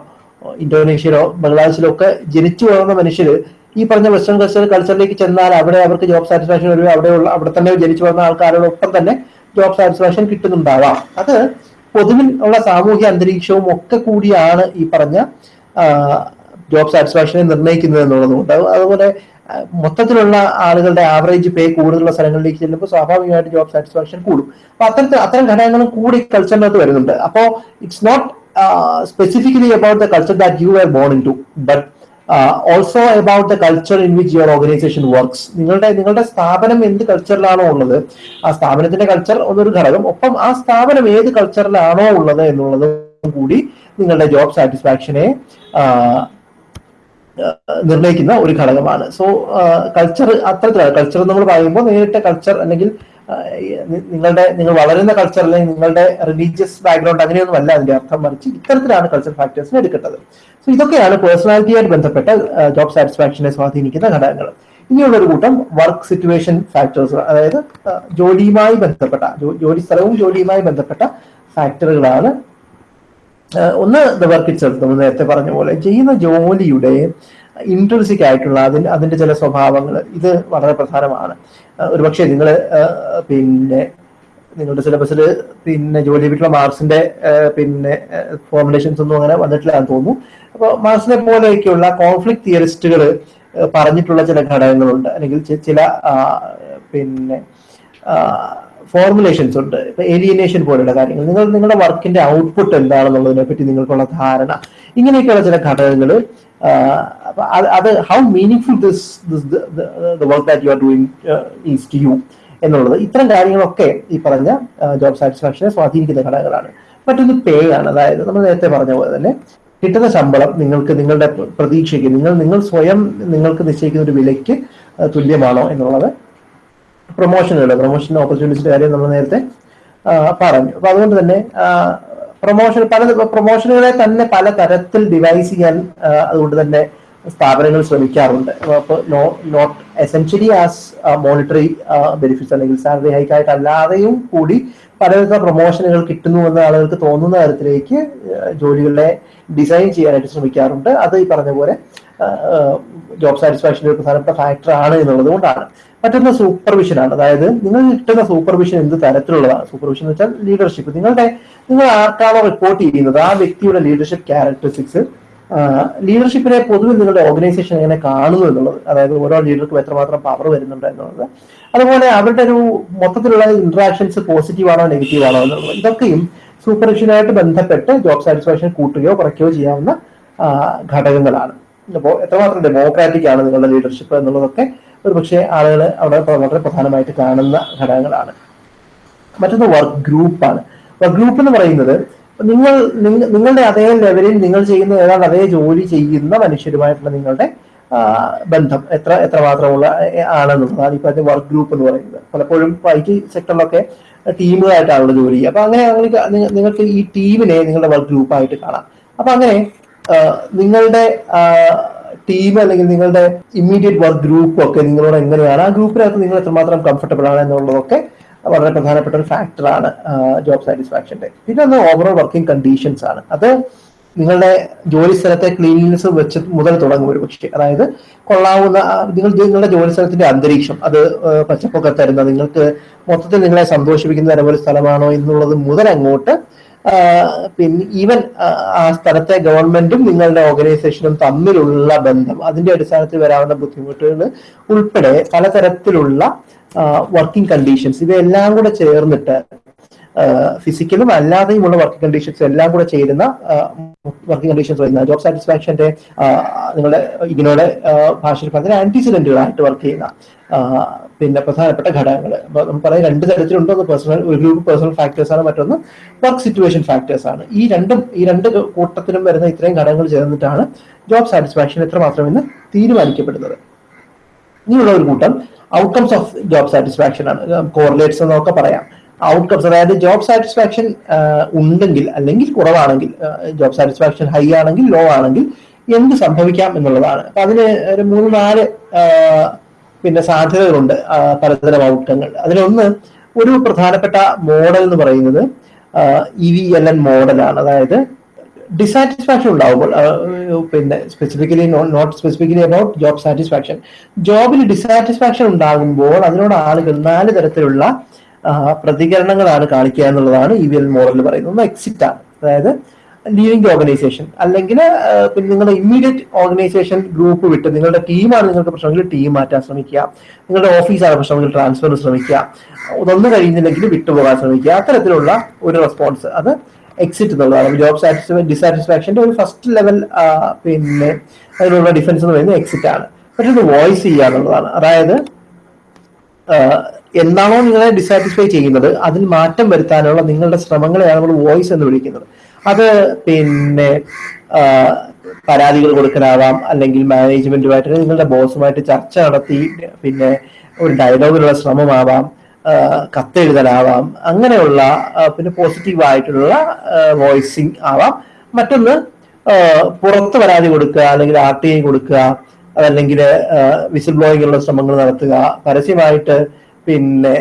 ഇന്തോനേഷ്യയിലോ ബംഗ്ലാദേശിലോ ഒക്കെ ജനിച്ചു വളർന്ന മനുഷ്യർ ഈ പറഞ്ഞ വെസ്റ്റേൺ കൾച്ചർ കൾച്ചറിലേക്ക് ചെന്നാൽ അവിടെ അവർക്ക് ജോബ് സാറ്റിസ്ഫാക്ഷൻ വരും ഉള്ള അവിടെ തന്നെ ജനിച്ചു വളർന്ന ആൾക്കാരോടൊപ്പം തന്നെ ജോബ് സാറ്റിസ്ഫാക്ഷൻ കിട്ടുന്നുണ്ടാവാം. അത് പൊതുവിൽ ഉള്ള സാമൂഹ്യ അന്തരീക്ഷവും ഒക്കെ കൂടിയാണ് ഈ പറഞ്ഞ ജോബ് സാറ്റിസ്ഫാക്ഷനെ നിർണയിക്കുന്നത് എന്നുള്ളതുകൊണ്ട് അത് അതുപോലെ മൊത്തത്തിലുള്ള ആളുകളുടെ ആവറേജ് പേ കൂടുതലുള്ള സ്ഥലങ്ങളിലേക്ക് ചെല്ലുമ്പോൾ സ്വാഭാവികമായിട്ട് ജോബ് സാറ്റിസ്ഫാക്ഷൻ കൂടും. അപ്പൊ അത്തരത്തിൽ അത്തരം ഘടകങ്ങളും കൂടി കൾച്ചറിനകത്ത് വരുന്നുണ്ട്. അപ്പോ it's not specifically about the culture that you are in to but also about the culture in which your organization works നിങ്ങളുടെ നിങ്ങളുടെ സ്ഥാപനം എന്ത് കൾച്ചറിലാണോ ഉള്ളത്? ആ സ്ഥാപനത്തിന്റെ കൾച്ചർ എന്നൊരു ഘടകം. ഒപ്പം ആ സ്ഥാപനം ഏത് കൾച്ചറിലാണോ ഉള്ളത് എന്നുള്ളത് കൂടി നിങ്ങളുടെ ജോബ് സാറ്റിസ്ഫാക്ഷനെ നിർണയിക്കുന്ന ഒരു ഘടകമാണ്. സോ കൾച്ചർ അത്തരത്തിലാണ് കൾച്ചർ നമ്മൾ പറയുമ്പോൾ നേരിട്ട് കൾച്ചർ അല്ലെങ്കിൽ നിങ്ങളുടെ നിങ്ങൾ വളരുന്ന കൾച്ചർ അല്ലെങ്കിൽ നിങ്ങളുടെ റിലീജിയസ് ബാക്ക്ഗ്രൗണ്ട് അങ്ങനെയൊന്നും അല്ല അതിന്റെ അർത്ഥം മറിച്ച് ഇത്തരത്തിലാണ് കൾച്ചർ ഫാക്ടേഴ്സിനെ എടുക്കേണ്ടത്. സോ ഇതൊക്കെയാണ് പേഴ്സണാലിറ്റിയായിട്ട് ബന്ധപ്പെട്ട ജോബ് സാറ്റിസ്ഫാക്ഷനെ സ്വാധീനിക്കുന്ന ഘടകങ്ങൾ. ഇനിയുള്ള ഒരു കൂട്ടം വർക്ക് സിറ്റുവേഷൻ ഫാക്ടേഴ്സ് അതായത് ജോലിയുമായി ബന്ധപ്പെട്ട ജോലി സ്ഥലവും ജോലിയുമായി ബന്ധപ്പെട്ട ഫാക്ടറുകളാണ് ഒന്ന് ദ വർക്ക് ഇറ്റ് നമ്മൾ നേരത്തെ പറഞ്ഞ പോലെ ചെയ്യുന്ന ജോലിയുടെ ഇൻട്രൻസിക് ആയിട്ടുള്ള അതിന് അതിന്റെ ചില സ്വഭാവങ്ങൾ ഇത് വളരെ പ്രധാനമാണ്. ഒരുപക്ഷെ നിങ്ങൾ പിന്നെ നിങ്ങളുടെ സിലബസിൽ പിന്നെ ജോലി ചെയ്തിട്ടുള്ള മാർക്സിന്റെ പിന്നെ ഫോർമുലേഷൻസ് ഒന്നും അങ്ങനെ വന്നിട്ടില്ല എന്ന് തോന്നുന്നു. അപ്പോൾ മാർക്സിനെ പോലെയൊക്കെയുള്ള കോൺഫ്ലിക്ട് തിയറിസ്റ്റുകൾ പറഞ്ഞിട്ടുള്ള ചില ഘടകങ്ങളുണ്ട്. അല്ലെങ്കിൽ ചില പിന്നെ ഫോർമുലേഷൻസ് ഉണ്ട്. ഇപ്പൊ ഏലിയനേഷൻ പോലെയുള്ള കാര്യങ്ങൾ. നിങ്ങൾ നിങ്ങളുടെ വർക്കിന്റെ ഔട്ട്പുട്ട് എന്താണെന്നുള്ളതിനെ പറ്റി നിങ്ങൾക്കുള്ള ധാരണ. ഇങ്ങനെയൊക്കെയുള്ള ചില ഘടകങ്ങൾ അത് how meaningful this work that you are doing is to you എന്നുള്ളത്. ഇത്തരം കാര്യങ്ങളൊക്കെ ഈ പറഞ്ഞ ജോബ് സാറ്റിസ്ഫാക്ഷനെ സ്വാധീനിക്കുന്ന ഘടകങ്ങളാണ്. മറ്റൊന്ന് പേ ആണ്. അതായത് നമ്മൾ നേരത്തെ പറഞ്ഞ പോലെ തന്നെ കിട്ടുന്ന ശമ്പളം നിങ്ങൾക്ക് നിങ്ങളുടെ പ്രതീക്ഷയ്ക്ക് നിങ്ങൾ നിങ്ങൾ സ്വയം നിങ്ങൾക്ക് നിശ്ചയിക്കുന്ന ഒരു വിലയ്ക്ക് തുല്യമാണോ എന്നുള്ളത് പ്രൊമോഷനുകൾ പ്രൊമോഷൻ ഓപ്പർച്യൂണിറ്റിയുടെ കാര്യം നമ്മൾ നേരത്തെ പറഞ്ഞു. അപ്പൊ അതുകൊണ്ട് തന്നെ പ്രൊമോഷൻ പല പ്രൊമോഷനുകളെ തന്നെ പല തരത്തിൽ ഡിവൈസ് ചെയ്യാൻ അതുകൊണ്ട് തന്നെ സ്ഥാപനങ്ങൾ ശ്രമിക്കാറുണ്ട്. അപ്പോൾ not essentially as monetary benefits അല്ലെങ്കിൽ സാലറി ഹൈക്ക് ആയിട്ട് അല്ലാതെയും കൂടി പലവിധ പ്രൊമോഷനുകൾ കിട്ടുന്നു എന്ന് ആളുകൾക്ക് തോന്നുന്ന തരത്തിലേക്ക് ജോലികളെ ഡിസൈൻ ചെയ്യാനായിട്ട് ശ്രമിക്കാറുണ്ട്. അത് ഈ പറഞ്ഞ പോലെ ജോബ് സാറ്റിസ്ഫാക്ഷന്റെ ഒരു പ്രധാനപ്പെട്ട ഫാക്ടർ ആണ് എന്നുള്ളത് കൊണ്ടാണ്. മറ്റൊന്ന് സൂപ്പർവിഷനാണ് അതായത് നിങ്ങൾ കിട്ടുന്ന സൂപ്പർവിഷൻ എന്ത് തരത്തിലുള്ളതാണ്? സൂപ്പർവിഷൻ എന്ന് വെച്ചാൽ ലീഡർഷിപ്പ് നിങ്ങളുടെ നിങ്ങൾ ആർക്കാണോ റിപ്പോർട്ട് ചെയ്യുന്നത്? ആ വ്യക്തിയുടെ ലീഡർഷിപ്പ് ക്യാരക്ടറിസ്റ്റിക്സ് ലീഡർഷിപ്പിനെ പൊതുവെ നിങ്ങളുടെ ഓർഗനൈസേഷൻ എങ്ങനെ കാണുന്നു എന്നുള്ളത്. അതായത് ഓരോ ലീഡർക്കും എത്രമാത്രം പവർ വരുന്നുണ്ട് എന്നുള്ളത്. അതുപോലെ അവരുടെ ഒരു മൊത്തത്തിലുള്ള ഇന്ററാക്ഷൻസ് പോസിറ്റീവ് ആണോ നെഗറ്റീവ് ആണോ എന്നുള്ളത്. ഇതൊക്കെയും സൂപ്പർവിഷനായിട്ട് ബന്ധപ്പെട്ട് ജോബ് സാറ്റിസ്ഫാക്ഷൻ കൂട്ടുകയോ കുറയ്ക്കുകയോ ചെയ്യാവുന്ന ഘടകങ്ങളാണ്. അപ്പോൾ എത്രമാത്രം ഡെമോക്രാറ്റിക് ആണ് നിങ്ങളുടെ ലീഡർഷിപ്പ് എന്നുള്ളതൊക്കെ ഒരു പക്ഷേ ആളുകൾ അവിടെ വളരെ പ്രധാനമായിട്ട് കാണുന്ന ഘടകങ്ങളാണ്. മറ്റൊന്ന് വർക്ക് ഗ്രൂപ്പാണ് വർക്ക് ഗ്രൂപ്പ് എന്ന് പറയുന്നത് നിങ്ങൾ നിങ്ങളുടെ അതേ ലെവലിൽ നിങ്ങൾ ചെയ്യുന്ന ഏതാണ്ട് അതേ ജോലി ചെയ്യുന്ന മനുഷ്യരുമായിട്ടുള്ള നിങ്ങളുടെ ബന്ധം എത്ര എത്രമാത്രമുള്ള ആണെന്നുള്ളതാണ് ഇപ്പൊ അതിന്റെ വർക്ക് ഗ്രൂപ്പ് എന്ന് പറയുന്നത്. പലപ്പോഴും ഐ ടി സെക്ടറിലൊക്കെ ടീമുകളായിട്ടാണല്ലോ ജോലി ചെയ്യുക. അപ്പൊ അങ്ങനെ നിങ്ങൾക്ക് ഈ ടീമിനെ നിങ്ങളുടെ വർക്ക് ഗ്രൂപ്പായിട്ട് കാണാം. അപ്പൊ അങ്ങനെ നിങ്ങളുടെ ടീം അല്ലെങ്കിൽ നിങ്ങളുടെ ഇമ്മീഡിയറ്റ് വർക്ക് ഗ്രൂപ്പ് ഒക്കെ നിങ്ങളോട് എങ്ങനെയാണ്? ആ ഗ്രൂപ്പിനകത്ത് നിങ്ങൾ എത്രമാത്രം കംഫർട്ടബിൾ ആണ് എന്നുള്ളതൊക്കെ വളരെ പ്രധാനപ്പെട്ട ഒരു ഫാക്ടറാണ് ജോബ് സാറ്റിസ്ഫാക്ഷന്റെ പിന്നെ ഒന്ന് ഓവറോൾ വർക്കിംഗ് കണ്ടീഷൻസ് ആണ്. അത് നിങ്ങളുടെ ജോലി സ്ഥലത്തെ ക്ലീൻലിനെസ് വെച്ച് മുതൽ തുടങ്ങും ഒരു പക്ഷേ. അതായത് കൊള്ളാവുന്ന നിങ്ങൾ നിങ്ങളുടെ ജോലി സ്ഥലത്തിന്റെ അന്തരീക്ഷം അത് പച്ചപ്പൊക്കെ തരുന്ന നിങ്ങൾക്ക് മൊത്തത്തിൽ നിങ്ങളെ സന്തോഷിപ്പിക്കുന്ന തരം ഒരു സ്ഥലമാണോ എന്നുള്ളത് മുതൽ അങ്ങോട്ട് പിന്നെ ഈവൻ ആ സ്ഥലത്തെ ഗവൺമെന്റും നിങ്ങളുടെ ഓർഗനൈസേഷനും തമ്മിലുള്ള ബന്ധം. അതിന്റെ അടിസ്ഥാനത്തിൽ വരാവുന്ന ബുദ്ധിമുട്ടുകൾ ഉൾപ്പെടെ പലതരത്തിലുള്ള വർക്കിംഗ് കണ്ടീഷൻസ് ഇവയെല്ലാം കൂടെ ചേർന്നിട്ട് ഫിസിക്കലും അല്ലാതെയുമുള്ള വർക്ക് കണ്ടീഷൻസ് എല്ലാം കൂടെ ചേരുന്ന വർക്കിംഗ് കണ്ടീഷൻസ് വരുന്ന ജോബ് സാറ്റിസ്ഫാക്ഷന്റെ നിങ്ങളുടെ ഇതിനോട് ഭാഷയിൽ പറഞ്ഞ ആന്റിസിഡന്റുകളായിട്ട് വർക്ക് ചെയ്യുന്ന പിന്നെ പ്രധാനപ്പെട്ട ഘടകങ്ങൾ. നമുക്ക് പറയാം രണ്ട് തരത്തിലുണ്ട്. ഒന്ന് പേഴ്സണൽ ഒരു ഗ്രൂപ്പ് പേഴ്സണൽ ഫാക്ടേഴ്സ് ആണ് മറ്റൊന്ന് വർക്ക് സിറ്റുവേഷൻ ഫാക്ടേഴ്സ് ആണ്. ഈ രണ്ടും ഈ രണ്ട് കൂട്ടത്തിലും വരുന്ന ഇത്രയും ഘടകങ്ങൾ ചേർന്നിട്ടാണ് ജോബ് സാറ്റിസ്ഫാക്ഷൻ എത്രമാത്രമെന്ന് തീരുമാനിക്കപ്പെടുന്നത്. ഇനിയുള്ള ഒരു കൂട്ടം ഔട്ട്കംസ് ഓഫ് ജോബ് സാറ്റിസ്ഫാക്ഷൻ ആണ്. കോറിലേറ്റ്സ് എന്നൊക്കെ പറയാം. ഔട്ട്കംസ് അതായത് ജോബ് സാറ്റിസ്ഫാക്ഷൻ ഉണ്ടെങ്കിൽ അല്ലെങ്കിൽ കുറവാണെങ്കിൽ ജോബ് സാറ്റിസ്ഫാക്ഷൻ ഹൈ ആണെങ്കിൽ ലോ ആണെങ്കിൽ എന്ത് സംഭവിക്കാം എന്നുള്ളതാണ്. അപ്പൊ അതിന് ഒരു മൂന്ന് നാല് പിന്നെ സാധ്യതകളുണ്ട് പലതരം ഔട്ട്കങ്ങൾ അതിലൊന്ന് ഒരു പ്രധാനപ്പെട്ട മോഡൽ എന്ന് പറയുന്നത് ഇ വി എൽ എൻ മോഡലാണ് അതായത് ഡിസാറ്റിസ്ഫാക്ഷൻ ഉണ്ടാവുമ്പോൾ പിന്നെ specifically not specifically about job satisfaction ജോബിൽ dissatisfaction ഉണ്ടാകുമ്പോൾ അതിനോട് ആളുകൾ നാല് തരത്തിലുള്ള പ്രതികരണങ്ങളാണ് കാണിക്കുക എന്നുള്ളതാണ് ഇ വി എൽ മോഡൽ പറയുന്നത് എക്സിറ്റ് ആണ്. അതായത് ലീവിംഗ് ഓർഗനൈസേഷൻ അല്ലെങ്കിൽ പിന്നെ നിങ്ങളുടെ ഇമ്മീഡിയറ്റ് ഓർഗനൈസേഷൻ ഗ്രൂപ്പ് വിട്ട് നിങ്ങളുടെ ടീമാണ് നിങ്ങൾക്ക് പ്രശ്നമെങ്കിൽ ടീം മാറ്റാൻ ശ്രമിക്കുക. നിങ്ങളുടെ ഓഫീസാണ് പ്രശ്നമെങ്കിൽ ട്രാൻസ്ഫർ ശ്രമിക്കുക. ഒന്നും കഴിയുന്നില്ലെങ്കിൽ വിട്ടുപോകാൻ ശ്രമിക്കുക. അത്തരത്തിലുള്ള ഒരു റെസ്പോൺസ് അത് എക്സിറ്റ് എന്നുള്ളതാണ്. ജോബ് സാറ്റിസ്ഫൈ ഡിസാറ്റിസ്ഫാക്ഷന്റെ ഒരു ഫസ്റ്റ് ലെവൽ പിന്നെ അതിനുള്ള ഡിഫൻസ് എന്ന് പറയുന്നത് എക്സിറ്റ് ആണ്. മറ്റൊന്ന് വോയിസ് ചെയ്യുക എന്നുള്ളതാണ്. അതായത് എന്താണോ നിങ്ങളെ ഡിസാറ്റിസ്ഫൈ ചെയ്യുന്നത് അതിൽ മാറ്റം വരുത്താനുള്ള നിങ്ങളുടെ ശ്രമങ്ങളെയാണ് നമ്മൾ വോയിസ് എന്ന് വിളിക്കുന്നത്. അത് പിന്നെ പരാതികൾ കൊടുക്കാനാവാം അല്ലെങ്കിൽ മാനേജ്മെന്റുമായിട്ട് നിങ്ങളുടെ ബോസുമായിട്ട് ചർച്ച നടത്തി പിന്നെ ഒരു ഡയലോഗിലുള്ള ശ്രമമാവാം കത്തെഴുതലാവാം അങ്ങനെയുള്ള പിന്നെ പോസിറ്റീവ് ആയിട്ടുള്ള വോയിസിങ് ആവാം. മറ്റൊന്ന് പുറത്ത് പരാതി കൊടുക്കുക അല്ലെങ്കിൽ ആർ ടി ഐ കൊടുക്കുക അതല്ലെങ്കിൽ വിസിൽ ബ്ലോയിങ്ങുള്ള ശ്രമങ്ങൾ നടത്തുക പരസ്യമായിട്ട് പിന്നെ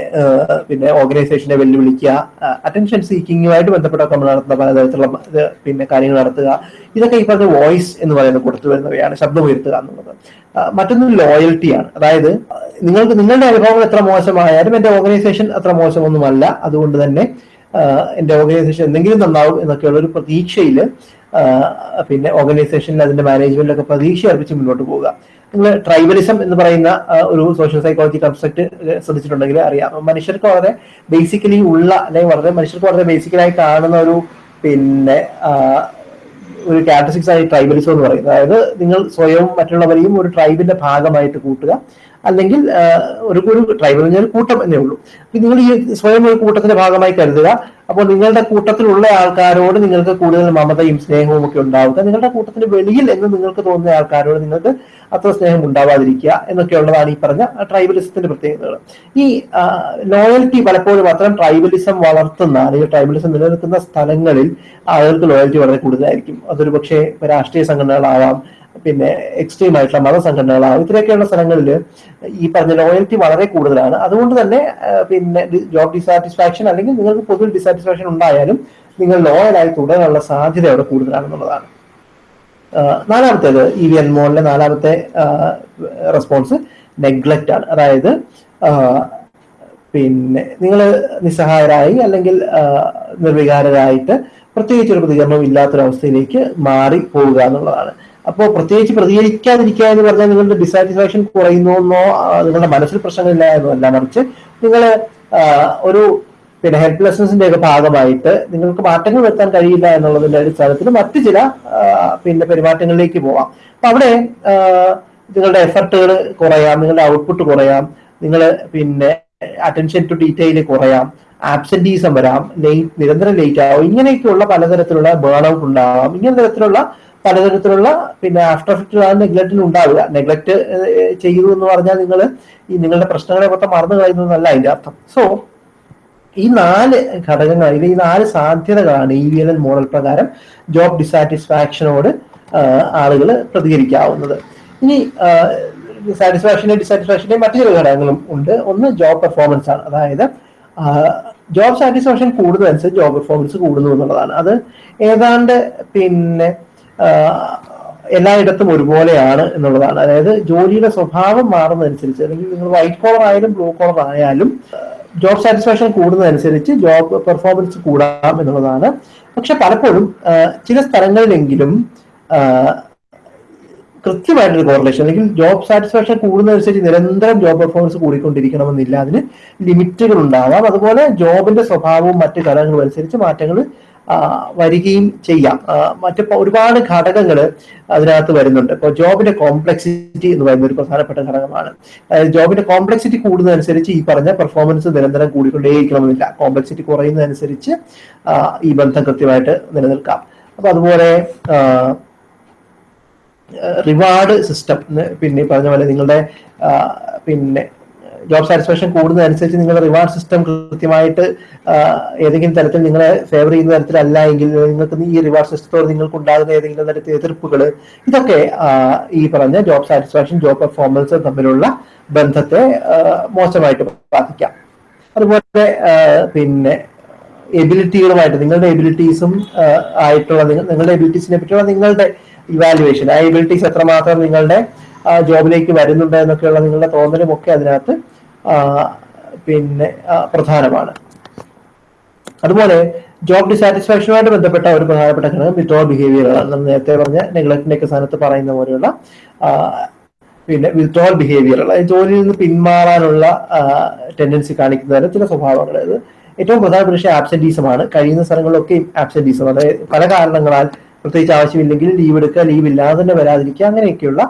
പിന്നെ ഓർഗനൈസേഷനെ വെല്ലുവിളിക്കുക അറ്റൻഷൻ സീക്കിങ്ങുമായിട്ട് ബന്ധപ്പെട്ടൊക്കെ നമ്മൾ നടത്തുന്ന പലതരത്തിലുള്ള പിന്നെ കാര്യങ്ങൾ നടത്തുക. ഇതൊക്കെ ഈ പറഞ്ഞ വോയിസ് എന്ന് പറയുന്നത് കൊടുത്തു വരുന്നവയാണ് ശബ്ദമുയർത്തുക എന്നുള്ളത്. മറ്റൊന്ന് ലോയൽറ്റിയാണ് അതായത് നിങ്ങൾക്ക് നിങ്ങളുടെ അനുഭവങ്ങൾ എത്ര മോശമായാലും എന്റെ ഓർഗനൈസേഷൻ അത്ര മോശമൊന്നുമല്ല. അതുകൊണ്ട് തന്നെ എന്റെ ഓർഗനൈസേഷൻ എന്തെങ്കിലും നന്നാവും എന്നൊക്കെയുള്ള ഒരു പ്രതീക്ഷയിൽ പിന്നെ ഓർഗനൈസേഷനിൽ അതിന്റെ മാനേജ്മെന്റിലൊക്കെ പ്രതീക്ഷ അർപ്പിച്ച് മുന്നോട്ട് പോവുക. നിങ്ങൾ ട്രൈബലിസം എന്ന് പറയുന്ന ഒരു സോഷ്യൽ സൈക്കോളജി കൺസെപ്റ്റ് ശ്രദ്ധിച്ചിട്ടുണ്ടെങ്കിൽ അറിയാം. മനുഷ്യർക്ക് വളരെ ബേസിക്കലി ഉള്ള അല്ലെങ്കിൽ വളരെ മനുഷ്യർക്ക് വളരെ ബേസിക്കലായി കാണുന്ന ഒരു പിന്നെ ഒരു ക്യാരക്ടറിസ്റ്റിക്സ് ആയി ട്രൈബലിസം എന്ന് പറയുന്നത് അതായത് നിങ്ങൾ സ്വയവും മറ്റുള്ളവരെയും ഒരു ട്രൈബിന്റെ ഭാഗമായിട്ട് കൂട്ടുക. അല്ലെങ്കിൽ ഒരു ഒരു ട്രൈബൽ പറഞ്ഞാൽ കൂട്ടം എന്നേ ഉള്ളൂ. നിങ്ങൾ ഈ സ്വയം ഒരു കൂട്ടത്തിന്റെ ഭാഗമായി കരുതുക. അപ്പോൾ നിങ്ങളുടെ കൂട്ടത്തിലുള്ള ആൾക്കാരോട് നിങ്ങൾക്ക് കൂടുതൽ മമതയും സ്നേഹവും ഒക്കെ ഉണ്ടാവുക. നിങ്ങളുടെ കൂട്ടത്തിന് വെളിയിൽ എന്ന് നിങ്ങൾക്ക് തോന്നുന്ന ആൾക്കാരോട് നിങ്ങൾക്ക് അത്ര സ്നേഹം ഉണ്ടാവാതിരിക്കുക എന്നൊക്കെയുള്ളതാണ് ഈ പറഞ്ഞ ട്രൈബലിസത്തിന്റെ പ്രത്യേകതകൾ. ഈ ലോയൽറ്റി പലപ്പോഴും അത്തരം ട്രൈബലിസം വളർത്തുന്ന അല്ലെങ്കിൽ ട്രൈബലിസം നിലനിൽക്കുന്ന സ്ഥലങ്ങളിൽ ആളുകൾക്ക് ലോയൽറ്റി വളരെ കൂടുതലായിരിക്കും. അതൊരു പക്ഷേ രാഷ്ട്രീയ സംഘടനകളാവാം പിന്നെ എക്സ്ട്രീം ആയിട്ടുള്ള മതസംഘടനകളാവും ഇത്രയൊക്കെയുള്ള സ്ഥലങ്ങളിൽ ഈ പറഞ്ഞ ലോയൽറ്റി വളരെ കൂടുതലാണ്. അതുകൊണ്ട് തന്നെ പിന്നെ ജോബ് ഡിസാറ്റിസ്ഫാക്ഷൻ അല്ലെങ്കിൽ നിങ്ങൾക്ക് പൊതുവിൽ ഡിസാറ്റിസ്ഫാക്ഷൻ ഉണ്ടായാലും നിങ്ങൾ ലോയലായി തുടരാനുള്ള സാധ്യത അവിടെ കൂടുതലാണെന്നുള്ളതാണ്. നാലാമത്തേത് ഇ വി എൻമോളിലെ നാലാമത്തെ റെസ്പോൺസ് നെഗ്ലക്റ്റ് ആണ്. അതായത് പിന്നെ നിങ്ങൾ നിസ്സഹായരായി അല്ലെങ്കിൽ നിർവികാരരായിട്ട് പ്രത്യേകിച്ച് ഒരു പ്രതികരണം ഇല്ലാത്തൊരവസ്ഥയിലേക്ക് മാറി പോവുക എന്നുള്ളതാണ്. അപ്പോൾ പ്രത്യേകിച്ച് പ്രതികരിക്കാതിരിക്കുക എന്ന് പറഞ്ഞാൽ നിങ്ങളുടെ ഡിസാറ്റിസ്ഫാക്ഷൻ കുറയുന്നു എന്നോ നിങ്ങളുടെ മനസ്സിൽ പ്രശ്നങ്ങളില്ല എന്നോ അല്ല മറിച്ച് നിങ്ങൾ ഒരു പിന്നെ ഹെൽപ്ലെസ്നെസിന്റെ ഒക്കെ ഭാഗമായിട്ട് നിങ്ങൾക്ക് മാറ്റങ്ങൾ വരുത്താൻ കഴിയില്ല എന്നുള്ളതിന്റെ അടിസ്ഥാനത്തിൽ മറ്റു ചില പിന്നെ പെരുമാറ്റങ്ങളിലേക്ക് പോവാം. അപ്പൊ അവിടെ നിങ്ങളുടെ എഫർട്ടുകൾ കുറയാം നിങ്ങളുടെ ഔട്ട്പുട്ട് കുറയാം നിങ്ങൾ പിന്നെ അറ്റൻഷൻ ടു ഡീറ്റെയിൽ കുറയാം ആബ്സെന്റീസം വരാം ലേറ്റ് നിരന്തരം ലേറ്റ് ആവും. ഇങ്ങനെയൊക്കെയുള്ള പലതരത്തിലുള്ള ബേൺ ഔട്ട് ഉണ്ടാവാം. ഇങ്ങനെ തരത്തിലുള്ള പലതരത്തിലുള്ള പിന്നെ ആഫ്റ്റർ എഫക്റ്റ് നെഗ്ലക്റ്റിൽ ഉണ്ടാവുക. നെഗ്ലക്ട് ചെയ്തു എന്ന് പറഞ്ഞാൽ നിങ്ങൾ ഈ നിങ്ങളുടെ പ്രശ്നങ്ങളെ മൊത്തം മറന്നു കളയുന്നതല്ല അതിന്റെ അർത്ഥം. സോ ഈ നാല് ഘടകങ്ങൾ അല്ലെങ്കിൽ ഈ നാല് സാധ്യതകളാണ് E V L N model പ്രകാരം ജോബ് ഡിസാറ്റിസ്ഫാക്ഷനോട് ആളുകൾ പ്രതികരിക്കാവുന്നത്. ഇനി സാറ്റിസ്ഫാക്ഷനെ ഡിസാറ്റിസ്ഫാക്ഷന്റെ മറ്റു ചില ഘടകങ്ങളും ഉണ്ട്. ഒന്ന് ജോബ് പെർഫോമൻസ് ആണ്. അതായത് ജോബ് സാറ്റിസ്ഫാക്ഷൻ കൂടുന്നതനുസരിച്ച് ജോബ് പെർഫോമൻസ് കൂടുന്നു എന്നുള്ളതാണ്. അത് ഏതാണ്ട് പിന്നെ ആ, എല്ലായിടത്തും ഒരുപോലെയാണ് എന്നുള്ളതാണ്. അതായത് ജോലിയുടെ സ്വഭാവം മാറുന്നതനുസരിച്ച് അല്ലെങ്കിൽ നിങ്ങൾ വൈറ്റ് കോളർ ആയാലും ബ്ലൂ കോളർ ആയാലും ജോബ് സാറ്റിസ്ഫാക്ഷൻ കൂടുന്നതനുസരിച്ച് ജോബ് പെർഫോമൻസ് കൂടാം എന്നുള്ളതാണ്. പക്ഷെ പലപ്പോഴും ചില സ്ഥലങ്ങളിലെങ്കിലും കൃത്യമായിട്ടൊരു കോറിലേഷൻ അല്ലെങ്കിൽ ജോബ് സാറ്റിസ്ഫാക്ഷൻ കൂടുന്നതനുസരിച്ച് നിരന്തരം ജോബ് പെർഫോമൻസ് കൂടിക്കൊണ്ടിരിക്കണമെന്നില്ല. അതിന് ലിമിറ്റുകൾ ഉണ്ടാവാം. അതുപോലെ ജോബിന്റെ സ്വഭാവവും മറ്റു ഘടകങ്ങളും അനുസരിച്ച് മാറ്റങ്ങൾ വരികയും ചെയ്യാം. മറ്റ് ഒരുപാട് ഘടകങ്ങൾ അതിനകത്ത് വരുന്നുണ്ട്. ഇപ്പോൾ ജോബിന്റെ കോംപ്ലക്സിറ്റി എന്ന് പറയുന്ന ഒരു പ്രധാനപ്പെട്ട ഘടകമാണ്. ജോബിന്റെ കോംപ്ലക്സിറ്റി കൂടുന്നതനുസരിച്ച് ഈ പറഞ്ഞ പെർഫോമൻസ് നിരന്തരം കൂടിക്കൊണ്ടേയിരിക്കണമെന്നില്ല. കോംപ്ലക്സിറ്റി കുറയുന്നതനുസരിച്ച് ഈ ബന്ധം കൃത്യമായിട്ട് നിലനിൽക്കാം. അപ്പൊ അതുപോലെ റിവാർഡ് സിസ്റ്റം പിന്നെ പറഞ്ഞ പോലെ നിങ്ങളുടെ പിന്നെ ജോബ് സാറ്റിസ്ഫാക്ഷൻ കൂടുന്നതനുസരിച്ച് നിങ്ങളുടെ റിവാർഡ് സിസ്റ്റം കൃത്യമായിട്ട് ഏതെങ്കിലും തരത്തിൽ നിങ്ങളെ ഫേവർ ചെയ്യുന്ന തരത്തിലല്ല എങ്കിൽ നിങ്ങൾക്ക് ഈ റിവാർഡ് സിസ്റ്റത്തോട് നിങ്ങൾക്ക് ഉണ്ടാകുന്ന ഏതെങ്കിലും തരത്തിൽ എതിർപ്പുകൾ ഇതൊക്കെ ഈ പറഞ്ഞ ജോബ് സാറ്റിസ്ഫാക്ഷൻ ജോബ് പെർഫോമൻസ് തമ്മിലുള്ള ബന്ധത്തെ മോശമായിട്ട് ബാധിക്കാം. അതുപോലെ പിന്നെ എബിലിറ്റികളുമായിട്ട് നിങ്ങളുടെ എബിലിറ്റീസും ആയിട്ടുള്ള നിങ്ങളുടെ എബിലിറ്റീസിനെ പറ്റിയുള്ള നിങ്ങളുടെ ഇവാലുവേഷൻ ആ എബിലിറ്റീസ് എത്രമാത്രം നിങ്ങളുടെ ജോബിലേക്ക് വരുന്നുണ്ട് എന്നൊക്കെയുള്ള നിങ്ങളുടെ തോന്നലുമൊക്കെ അതിനകത്ത് പിന്നെ പ്രധാനമാണ്. അതുപോലെ ജോബ് ഡിസാറ്റിസ്ഫാക്ഷനുമായിട്ട് ബന്ധപ്പെട്ട ഒരു പ്രധാനപ്പെട്ട ഘടകം വിത്ഡ്രോൾ ബിഹേവിയറുകളാണ് നമ്മൾ നേരത്തെ പറഞ്ഞ നെഗ്ലക്റ്റിന്റെ സ്ഥാനത്ത് പറയുന്ന പോലെയുള്ള പിന്നെ വിത്ഡ്രോൾ ബിഹേവിയറുകൾ ജോലിയിൽ നിന്ന് പിന്മാറാനുള്ള ടെൻഡൻസി കാണിക്കുന്നതിന് ചില സ്വഭാവങ്ങൾ ഏറ്റവും പ്രധാനപ്പെട്ട പക്ഷേ ആബ്സെന്റീസമാണ് കഴിയുന്ന സ്ഥലങ്ങളിലൊക്കെ ആബ്സെന്റീസം അതായത് പല കാരണങ്ങളാൽ പ്രത്യേകിച്ച് ആവശ്യമില്ലെങ്കിൽ ലീവ് എടുക്കുക ലീവ് ഇല്ലാതെ തന്നെ വരാതിരിക്കുക അങ്ങനെയൊക്കെയുള്ള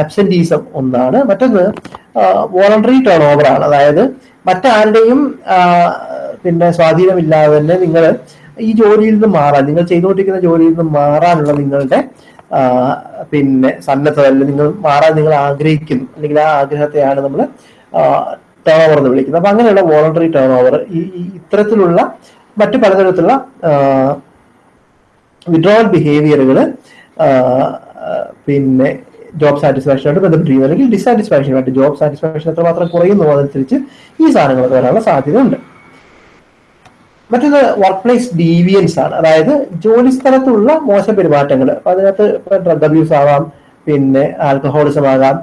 ആബ്സെന്റീസം ഒന്നാണ്. മറ്റൊന്ന് വോളണ്ടറി ടേൺ ഓവറാണ് അതായത് മറ്റാരുടെയും പിന്നെ സ്വാധീനമില്ലാതെ തന്നെ നിങ്ങൾ ഈ ജോലിയിൽ നിന്ന് മാറാൻ നിങ്ങൾ ചെയ്തുകൊണ്ടിരിക്കുന്ന ജോലിയിൽ നിന്ന് മാറാനുള്ള നിങ്ങളുടെ പിന്നെ സന്നദ്ധത അല്ലെങ്കിൽ നിങ്ങൾ മാറാൻ നിങ്ങൾ ആഗ്രഹിക്കുന്നു. അല്ലെങ്കിൽ ആ ആഗ്രഹത്തെയാണ് നമ്മൾ ടേൺ ഓവർ എന്ന് വിളിക്കുന്നത്. അപ്പൊ അങ്ങനെയുള്ള വോളണ്ടറി ടേൺ ഓവർ ഈ ഇത്തരത്തിലുള്ള മറ്റു പലതരത്തിലുള്ള വിഡ്രോവൽ ബിഹേവിയറുകൾ പിന്നെ ജോബ് സാറ്റിസ്ഫാക്ഷനായിട്ട് ബന്ധപ്പെട്ടിരിക്കുന്നു. അല്ലെങ്കിൽ ഡിസാറ്റിസ്ഫാക്ഷനുമായിട്ട് ജോബ് സാറ്റിസ്ഫാക്ഷൻ എത്രമാത്രം കുറയുന്നു അതനുസരിച്ച് ഈ സാധനങ്ങളൊക്കെ വരാനുള്ള സാധ്യതയുണ്ട്. മറ്റൊന്ന് വർക്ക് പ്ലേസ് ഡീവിയൻസ് ആണ്. അതായത് ജോലി സ്ഥലത്തുള്ള മോശം പെരുമാറ്റങ്ങൾ അതിനകത്ത് ഡ്രഗ് അബ്യൂസ് ആവാം പിന്നെ ആൽക്കഹോളിസം ആകാം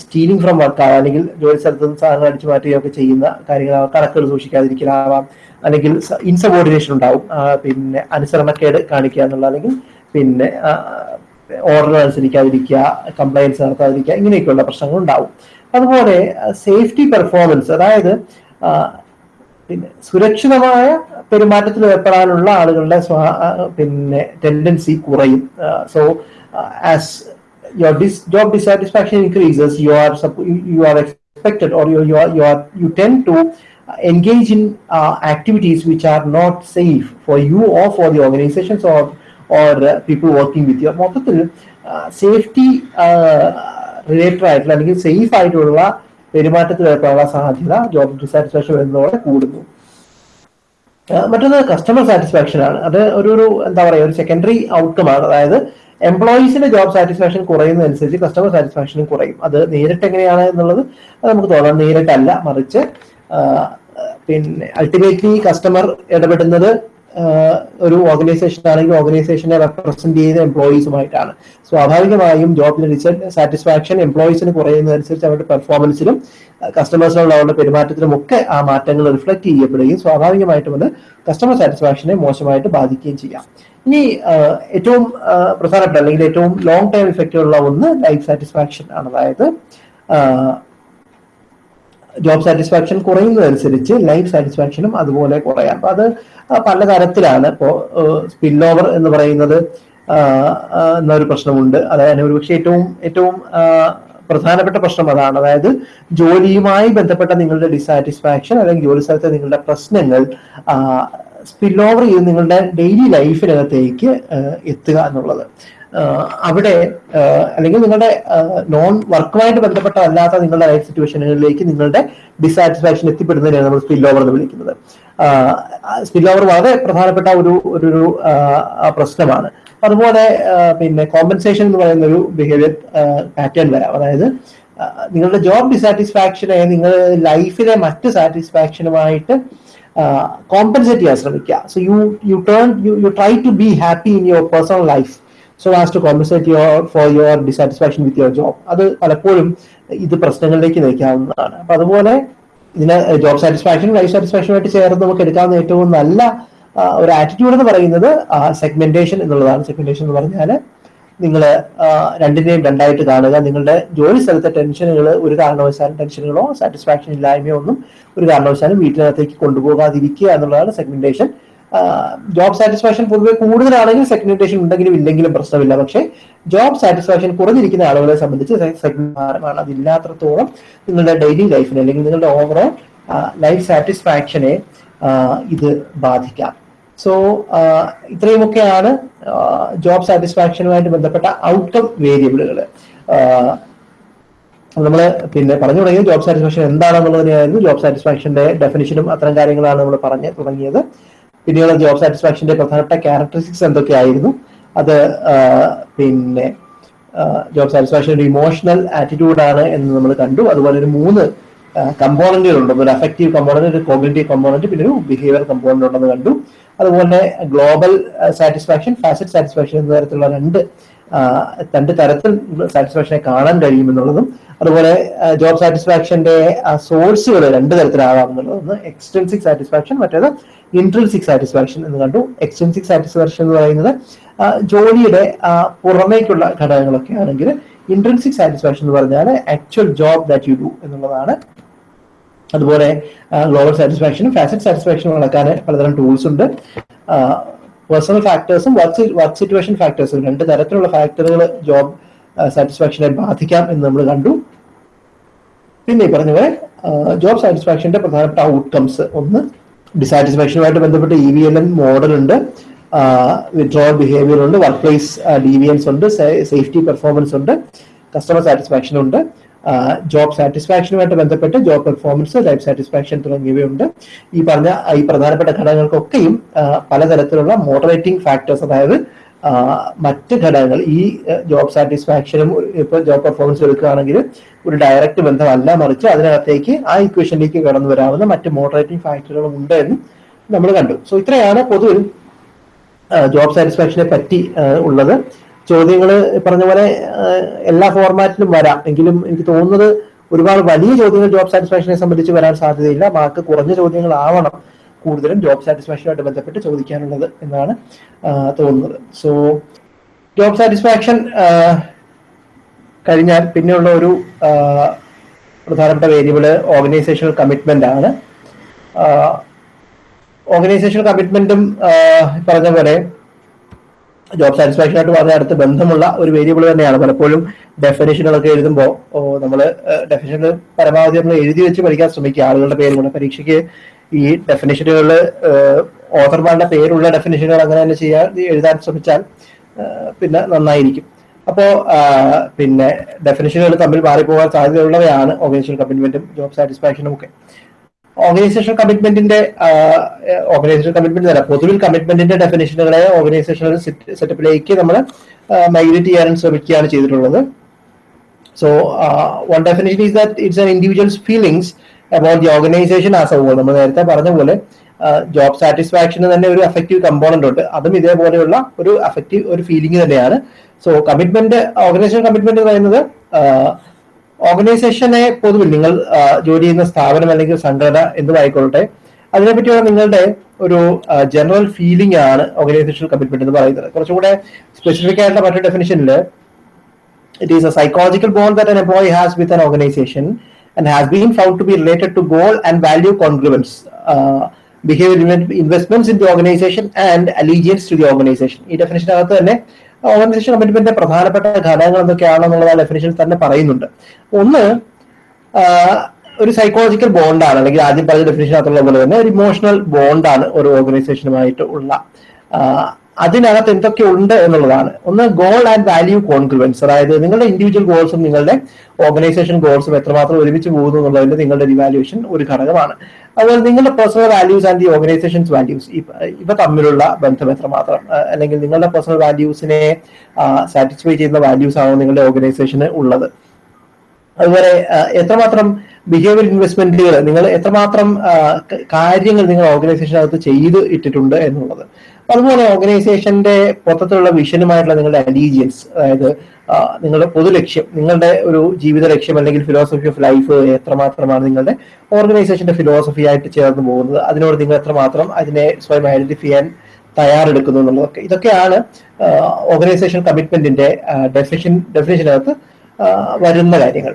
സ്റ്റീലിംഗ് ഫ്രം വർക്ക് ആവാം അല്ലെങ്കിൽ ജോലി സ്ഥലത്ത് നിന്ന് സാധനം അടിച്ചു മാറ്റുകയൊക്കെ ചെയ്യുന്ന കാര്യങ്ങളാവാം കണക്കുകൾ സൂക്ഷിക്കാതിരിക്കലാവാം. അല്ലെങ്കിൽ ഇൻസബോർഡിനേഷൻ ഉണ്ടാവും. പിന്നെ അനുസരണക്കേട് കാണിക്കുക എന്നുള്ള അല്ലെങ്കിൽ പിന്നെ ഓർഡർ അനുസരിക്കാതിരിക്കുക കംപ്ലയൻസ് നടത്താതിരിക്കുക ഇങ്ങനെയൊക്കെയുള്ള പ്രശ്നങ്ങൾ ഉണ്ടാവും. അതുപോലെ സേഫ്റ്റി പെർഫോമൻസ് അതായത് പിന്നെ സുരക്ഷിതമായ പെരുമാറ്റത്തിൽ ഏർപ്പെടാനുള്ള ആളുകളുടെ പിന്നെ ടെൻഡൻസി കുറയും. So as your dis- job dissatisfaction increases you are you are expected or you you are, you are you tend to uh, engage in uh, activities which are not safe for you or for the organizations or or uh, people working with you മൊത്തത്തിൽ safety related ആയിട്ടുള്ള അല്ലെങ്കിൽ safe ആയിട്ടുള്ള പെരുമാറ്റത്തിൽ ഏർപ്പെടാനുള്ള സാധ്യത job dissatisfaction വരുന്നതോടെ കൂടുന്നു മറ്റൊന്ന് customer satisfaction ആണ് അത് ഒരു ഒരു എന്താ പറയുക ഒരു സെക്കൻഡറി ഔട്ട്കം ആണ് അതായത് എംപ്ലോയീസിന്റെ ജോബ് സാറ്റിസ്ഫാക്ഷൻ കുറയുന്നതനുസരിച്ച് കസ്റ്റമർ സാറ്റിസ്ഫാക്ഷനും കുറയും. അത് നേരിട്ട് എങ്ങനെയാണ് എന്നുള്ളത് അത് നമുക്ക് തോന്നാം. നേരിട്ടല്ല മറിച്ച് പിന്നെ അൾട്ടിമേറ്റ്ലി കസ്റ്റമർ ഇടപെടുന്നത് ഒരു ഓർഗനൈസേഷൻ ആണെങ്കിൽ ഓർഗനൈസേഷനെ റെപ്രസെന്റ് ചെയ്യുന്ന എംപ്ലോയീസുമായിട്ടാണ് സ്വാഭാവികമായും ജോബിലെ റിസൾട്ട് സാറ്റിസ്ഫാക്ഷൻ എംപ്ലോയീസിന് കുറയുന്നതനുസരിച്ച് അവരുടെ പെർഫോമൻസിലും കസ്റ്റമേഴ്സിനുള്ള അവരുടെ പെരുമാറ്റത്തിലും ഒക്കെ ആ മാറ്റങ്ങൾ റിഫ്ലക്ട് ചെയ്യപ്പെടുകയും സ്വാഭാവികമായിട്ടും അത് കസ്റ്റമർ സാറ്റിസ്ഫാക്ഷനെ മോശമായിട്ട് ബാധിക്കുകയും ചെയ്യാം. ഇനി ഏറ്റവും പ്രധാനപ്പെട്ട അല്ലെങ്കിൽ ഏറ്റവും ലോങ് ടൈം ഇഫക്റ്റ് ഉള്ള ഒന്ന് ലൈഫ് സാറ്റിസ്ഫാക്ഷൻ ആണ്. അതായത് ജോബ് സാറ്റിസ്ഫാക്ഷൻ കുറയുന്നതനുസരിച്ച് ലൈഫ് സാറ്റിസ്ഫാക്ഷനും അതുപോലെ കുറയാം. അപ്പൊ അത് പല തരത്തിലാണ് ഇപ്പോ സ്പിൽ ഓവർ എന്ന് പറയുന്നത് എന്നൊരു പ്രശ്നമുണ്ട്. അതായത് ഒരു പക്ഷേ ഏറ്റവും ഏറ്റവും പ്രധാനപ്പെട്ട പ്രശ്നം അതാണ്. അതായത് ജോലിയുമായി ബന്ധപ്പെട്ട നിങ്ങളുടെ ഡിസാറ്റിസ്ഫാക്ഷൻ അല്ലെങ്കിൽ ജോലി സ്ഥലത്തെ നിങ്ങളുടെ പ്രശ്നങ്ങൾ സ്പിൽ ഓവർ ചെയ്ത് നിങ്ങളുടെ ഡെയിലി ലൈഫിനകത്തേക്ക് എത്തുക എന്നുള്ളത്. അവിടെ അല്ലെങ്കിൽ നിങ്ങളുടെ നോൺ വർക്കുമായിട്ട് ബന്ധപ്പെട്ടതല്ലാത്ത നിങ്ങളുടെ ലൈഫ് സിറ്റുവേഷനുകളിലേക്ക് നിങ്ങളുടെ ഡിസാറ്റിസ്ഫാക്ഷൻ എത്തിപ്പെടുന്നതിനാണ് നമ്മൾ സ്പിൽ ഓവർ എന്ന് വിളിക്കുന്നത്. സ്പിൽ ഓവർ വളരെ പ്രധാനപ്പെട്ട ഒരു ഒരു പ്രശ്നമാണ്. അതുപോലെ പിന്നെ കോമ്പൻസേഷൻ എന്ന് പറയുന്ന ഒരു ബിഹേവിയർ പാറ്റേൺ വരാം. അതായത് നിങ്ങളുടെ ജോബ് ഡിസാറ്റിസ്ഫാക്ഷനെ നിങ്ങൾ ലൈഫിലെ മറ്റ് സാറ്റിസ്ഫാക്ഷനുമായിട്ട് കോമ്പൻസേറ്റ് ചെയ്യാൻ ശ്രമിക്കുക. So you you turn you you try to be happy in your personal life so as to compensate your for your dissatisfaction with your job അത് പലപ്പോഴും ഇത് പ്രശ്നങ്ങളിലേക്ക് നയിക്കാവുന്നതാണ്. അപ്പൊ അതുപോലെ ഇതിന് ജോബ് സാറ്റിസ്ഫാക്ഷൻ ലൈഫ് സാറ്റിസ്ഫാക്ഷനുമായിട്ട് ചേർന്ന് നമുക്ക് എടുക്കാവുന്ന ഏറ്റവും നല്ല ഒരു ആറ്റിറ്റ്യൂഡ് എന്ന് പറയുന്നത് സെഗ്മെന്റേഷൻ എന്നുള്ളതാണ്. സെഗ്മെന്റേഷൻ എന്ന് പറഞ്ഞാൽ നിങ്ങൾ രണ്ടിനെയും രണ്ടായിട്ട് കാണുക. നിങ്ങളുടെ ജോലി സ്ഥലത്തെ ടെൻഷനുകൾ ഒരു കാരണവശാലും ടെൻഷനുകളോ സാറ്റിസ്ഫാക്ഷൻ ഇല്ലായ്മയോ ഒന്നും ഒരു കാരണവശാലും വീട്ടിനകത്തേക്ക് കൊണ്ടുപോകാതിരിക്കുക എന്നുള്ളതാണ് സെഗ്മെന്റേഷൻ ജോബ് സാറ്റിസ്ഫാക്ഷൻ പൊതുവെ കൂടുതലാണെങ്കിൽ സെഗ്മെന്റേഷൻ ഉണ്ടെങ്കിലും ഇല്ലെങ്കിലും പ്രശ്നമില്ല. പക്ഷേ ജോബ് സാറ്റിസ്ഫാക്ഷൻ കുറഞ്ഞിരിക്കുന്ന ആളുകളെ സംബന്ധിച്ച് സെഗ്മെന്റാണ് അതില്ലാത്രത്തോളം നിങ്ങളുടെ ഡെയിലി ലൈഫിനെ അല്ലെങ്കിൽ നിങ്ങളുടെ ഓവറോൾ ലൈഫ് സാറ്റിസ്ഫാക്ഷനെ ഇത് ബാധിക്കാം. സോ ഇത്രയുമൊക്കെയാണ് ജോബ് സാറ്റിസ്ഫാക്ഷനുമായിട്ട് ബന്ധപ്പെട്ട ഔട്ട്കം വേരിയബിളുകൾ നമ്മൾ പിന്നെ പറഞ്ഞു തുടങ്ങിയത് ജോബ് സാറ്റിസ്ഫാക്ഷൻ എന്താണെന്നുള്ളതിനായിരുന്നു ജോബ് സാറ്റിസ്ഫാക്ഷന്റെ ഡെഫിനിഷനും അത്തരം കാര്യങ്ങളാണ് നമ്മൾ പറഞ്ഞു തുടങ്ങിയത്. പിന്നീട് ജോബ് സാറ്റിസ്ഫാക്ഷന്റെ പ്രധാനപ്പെട്ട ക്യാരക്ടറിസ്റ്റിക്സ് എന്തൊക്കെയായിരുന്നു? അത് പിന്നെ ജോബ് സാറ്റിസ്ഫാക്ഷൻ ഒരു ഇമോഷണൽ ആറ്റിറ്റ്യൂഡാണ് എന്ന് നമ്മൾ കണ്ടു. അതുപോലെ ഒരു മൂന്ന് കമ്പോണന്റുകൾ ഉണ്ട് ഒരു അഫക്റ്റീവ് കമ്പോണന്റ് ഒരു കോഗ്നേറ്റീവ് കമ്പോണന്റ് പിന്നെ ഒരു ബിഹേവിയർ കമ്പോണന്റ് ഉണ്ടെന്ന് കണ്ടു. അതുപോലെ ഗ്ലോബൽ സാറ്റിസ്ഫാക്ഷൻ ഫാസറ്റ് സാറ്റിസ്ഫാക്ഷൻ എന്ന തരത്തിലുള്ള രണ്ട് രണ്ട് തരത്തിൽ സാറ്റിസ്ഫാക്ഷനെ കാണാൻ കഴിയുമെന്നുള്ളതും അതുപോലെ ജോബ് സാറ്റിസ്ഫാക്ഷന്റെ സോഴ്സുകൾ രണ്ട് തരത്തിലാകാം എന്നുള്ളത് ഒന്ന് എക്സ്റ്റൻസിക് സാറ്റിസ്ഫാക്ഷൻ മറ്റേത് ഇൻട്രൻസിക് സാറ്റിസ്ഫാക്ഷൻ എന്ന് കണ്ടു. എക്സ്റ്റൻസിക് സാറ്റിസ്ഫാക്ഷൻ എന്ന് പറയുന്നത് ജോലിയുടെ പുറമേക്കുള്ള ഘടകങ്ങളൊക്കെ ആണെങ്കിൽ ഇൻട്രൻസിക് സാറ്റിസ്ഫാക്ഷൻ എന്ന് പറഞ്ഞാൽ actual job that you do എന്നുള്ളതാണ് അതുപോലെ ഗ്ലോബൽ സാറ്റിസ്ഫാക്ഷനും ഫാസറ്റ് സാറ്റിസ്ഫാക്ഷനും നടക്കാൻ പലതരം ടൂൾസ് ഉണ്ട്. പേഴ്സണൽ ഫാക്ടേഴ്സും വർക്ക് വർക്ക് സിറ്റുവേഷൻ ഫാക്ടേഴ്സും രണ്ട് തരത്തിലുള്ള ഫാക്ടറുകൾ ജോബ് സാറ്റിസ്ഫാക്ഷനെ ബാധിക്കാം എന്ന് നമ്മൾ കണ്ടു. പിന്നെ ഈ പറഞ്ഞ പോലെ ജോബ് സാറ്റിസ്ഫാക്ഷന്റെ പ്രധാനപ്പെട്ട ഔട്ട്കംസ് ഒന്ന് ഡിസാറ്റിസ്ഫാക്ഷനുമായിട്ട് ബന്ധപ്പെട്ട് E V L N model ഉണ്ട്. വിഡ്രോൾ ബിഹേവിയർ ഉണ്ട് വർക്ക് പ്ലേസ് ഡീവിയൻസ് ഉണ്ട് സേഫ്റ്റി പെർഫോമൻസ് ഉണ്ട് കസ്റ്റമർ സാറ്റിസ്ഫാക്ഷൻ ഉണ്ട്. ജോബ് സാറ്റിസ്ഫാക്ഷനുമായിട്ട് ബന്ധപ്പെട്ട് ജോബ് പെർഫോമൻസ് ലൈഫ് സാറ്റിസ്ഫാക്ഷൻ തുടങ്ങിയവയുണ്ട്. ഈ പറഞ്ഞ ഈ പ്രധാനപ്പെട്ട ഘടകങ്ങൾക്കൊക്കെയും പലതരത്തിലുള്ള മോഡറേറ്റിംഗ് ഫാക്ടേഴ്സ് അതായത് മറ്റ് ഘടകങ്ങൾ ഈ ജോബ് സാറ്റിസ്ഫാക്ഷനും ഇപ്പൊ ജോബ് പെർഫോമൻസ് എടുക്കുകയാണെങ്കിൽ ഒരു ഡയറക്റ്റ് ബന്ധമല്ല മറിച്ച് അതിനകത്തേക്ക് ആ ഇക്വേഷനിലേക്ക് കടന്നു വരാവുന്ന മറ്റ് മോഡറേറ്റിംഗ് ഫാക്ടറുകളും ഉണ്ട് എന്ന് നമ്മൾ കണ്ടു. സോ ഇത്രയാണ് പൊതുവിൽ ജോബ് സാറ്റിസ്ഫാക്ഷനെ പറ്റി ഉള്ളത്. ചോദ്യങ്ങൾ പറഞ്ഞ പോലെ എല്ലാ ഫോർമാറ്റിലും വരാം. എങ്കിലും എനിക്ക് തോന്നുന്നത് ഒരുപാട് വലിയ ചോദ്യങ്ങൾ ജോബ് സാറ്റിസ്ഫാക്ഷനെ സംബന്ധിച്ച് വരാൻ സാധ്യതയില്ല. മാർക്ക് കുറഞ്ഞ ചോദ്യങ്ങൾ ആവണം കൂടുതലും ജോബ് സാറ്റിസ്ഫാക്ഷനുമായിട്ട് ബന്ധപ്പെട്ട് ചോദിക്കാനുള്ളത് എന്നാണ് തോന്നുന്നത്. സോ ജോബ് സാറ്റിസ്ഫാക്ഷൻ കഴിഞ്ഞാൽ പിന്നെയുള്ള ഒരു പ്രധാനപ്പെട്ട വേരിയബിൾ ഓർഗനൈസേഷണൽ കമ്മിറ്റ്മെന്റ് ആണ്. ഓർഗനൈസേഷണൽ കമ്മിറ്റ്മെന്റും പറഞ്ഞ പോലെ ജോബ് സാറ്റിസ്ഫാക്ഷനായിട്ട് വളരെ അടുത്ത് ബന്ധമുള്ള ഒരു വേരിയബിൾ തന്നെയാണ്. പലപ്പോഴും ഡെഫിനേഷനുകളൊക്കെ എഴുതുമ്പോൾ നമ്മൾ ഡെഫിനേഷൻ പരമാവധി നമ്മൾ എഴുതി വെച്ച് പഠിക്കാൻ ശ്രമിക്കുക. ആളുകളുടെ പേര് പേരുകൾ പരീക്ഷയ്ക്ക് ഈ ഡെഫിനേഷനുകളിൽ ഓഥർമാരുടെ പേരുള്ള ഡെഫിനേഷനുകൾ അങ്ങനെ തന്നെ ചെയ്യാൻ എഴുതാൻ ശ്രമിച്ചാൽ പിന്നെ നന്നായിരിക്കും. അപ്പോ പിന്നെ ഡെഫിനേഷനുകൾ തമ്മിൽ മാറിപ്പോകാൻ സാധ്യതയുള്ളവയാണ് ഓർഗനൈസേഷൻ കമ്മിറ്റ്മെന്റും ജോബ് സാറ്റിസ്ഫാക്ഷനും ഒക്കെ. ഓർഗനൈസേഷൻ കമ്മിറ്റ്മെന്റിന്റെ ഓർഗനൈസേഷൻ കമ്മിറ്റ്മെന്റ് അല്ല പൊതുവിൽ കമ്മിറ്റ്മെന്റിന്റെ ഡെഫിനേഷനുകളെ ഓർഗനൈസേഷണൽ സെറ്റപ്പിലേക്ക് നമ്മൾ മൈഗ്രേറ്റ് ചെയ്യാൻ ശ്രമിക്കുകയാണ് ചെയ്തിട്ടുള്ളത്. So one definition is that it's an individual's feelings about the organization as a whole നമ്മൾ നേരത്തെ പറഞ്ഞ പോലെ ജോബ് സാറ്റിസ്ഫാക്ഷന് തന്നെ ഒരു അഫക്റ്റീവ് കമ്പോണന്റ് ഉണ്ട്. അതും ഇതേപോലെയുള്ള ഒരു അഫക്റ്റീവ് ഒരു ഫീലിംഗ് തന്നെയാണ്. സോ കമ്മിറ്റ്മെന്റ് ഓർഗനൈസേഷൻ കമ്മിറ്റ്മെന്റ് പറയുന്നത് ഓർഗനൈസേഷനെ പൊതുവിൽ നിങ്ങൾ ജോലി ചെയ്യുന്ന സ്ഥാപനം അല്ലെങ്കിൽ സംഘടന എന്തുമായിക്കൊള്ളട്ടെ അതിനെപ്പറ്റിയുള്ള നിങ്ങളുടെ ഒരു ജനറൽ ഫീലിംഗ് ആണ് ഓർഗനൈസേഷൻ കമ്മിറ്റ്മെന്റ് എന്ന് പറയുന്നത്. കുറച്ചുകൂടെ സ്പെസിഫിക് ആയിട്ടുള്ള മറ്റൊരു ഡെഫിനിഷനിൽ it is a psychological ball that an employee has with an organization and has been found to be related to goal and value congruence behaviour investment in the organization and allegiance to the organization ഈ definition അകത്ത് തന്നെ organisation കമ്മിറ്റ്മെന്റിന്റെ പ്രധാനപ്പെട്ട ഘടകങ്ങൾ എന്തൊക്കെയാണെന്നുള്ളത് ആ definition തന്നെ പറയുന്നുണ്ട്. ഒന്ന് ഒരു സൈക്കോളജിക്കൽ ബോണ്ടാണ് അല്ലെങ്കിൽ ആദ്യം പറഞ്ഞ ഡെഫിനേഷനകത്തുള്ള പോലെ തന്നെ ഒരു ഇമോഷണൽ ബോണ്ടാണ് ഒരു ഓർഗനൈസേഷനുമായിട്ട് ഉള്ള. അതിനകത്ത് എന്തൊക്കെ ഉണ്ട് എന്നുള്ളതാണ്. ഒന്ന് ഗോൾ ആൻഡ് വാല്യൂ കോൺഗ്രുവൻസ് അതായത് നിങ്ങളുടെ ഇൻഡിവിജ്വൽ ഗോൾസും നിങ്ങളുടെ ഓർഗനൈസേഷൻ ഗോൾസും എത്രമാത്രം ഒരുമിച്ച് പോകുന്നു എന്നുള്ളതിന്റെ നിങ്ങളുടെ ഇവാലുവേഷൻ ഒരു ഘടകമാണ്. അതുപോലെ നിങ്ങളുടെ personal values and the organisations values ഇവ തമ്മിലുള്ള ബന്ധം എത്രമാത്രം? അല്ലെങ്കിൽ നിങ്ങളുടെ പേഴ്സണൽ വാല്യൂസിനെ സാറ്റിസ്ഫൈ ചെയ്യുന്ന വാല്യൂസ് ആണോ നിങ്ങളുടെ ഓർഗനൈസേഷന് ഉള്ളത്? അതുപോലെ എത്രമാത്രം ബിഹേവിയർ ഇൻവെസ്റ്റ്മെന്റുകൾ നിങ്ങൾ എത്രമാത്രം കാര്യങ്ങൾ നിങ്ങൾ ഓർഗനൈസേഷനകത്ത് ചെയ്ത് ഇട്ടിട്ടുണ്ട് എന്നുള്ളത്. അതുപോലെ ഓർഗനൈസേഷന്റെ മൊത്തത്തിലുള്ള വിഷനുമായിട്ടുള്ള നിങ്ങളുടെ അലീജിയൻസ് അതായത് നിങ്ങളുടെ പൊതു ലക്ഷ്യം നിങ്ങളുടെ ഒരു ജീവിത ലക്ഷ്യം അല്ലെങ്കിൽ ഫിലോസഫി ഓഫ് ലൈഫ് എത്രമാത്രമാണ് നിങ്ങളുടെ ഓർഗനൈസേഷന്റെ ഫിലോസഫി ആയിട്ട് ചേർന്ന് പോകുന്നത് അതിനോട് നിങ്ങൾ എത്രമാത്രം അതിനെ സ്വയം ഐഡന്റിഫൈ ചെയ്യാൻ തയ്യാറെടുക്കുന്നു എന്നുള്ളതൊക്കെ. ഇതൊക്കെയാണ് ഓർഗനൈസേഷൻ കമ്മിറ്റ്മെന്റിന്റെ ഡെഫിനിഷൻ ഡെഫിനിഷനകത്ത് വരുന്ന കാര്യങ്ങൾ.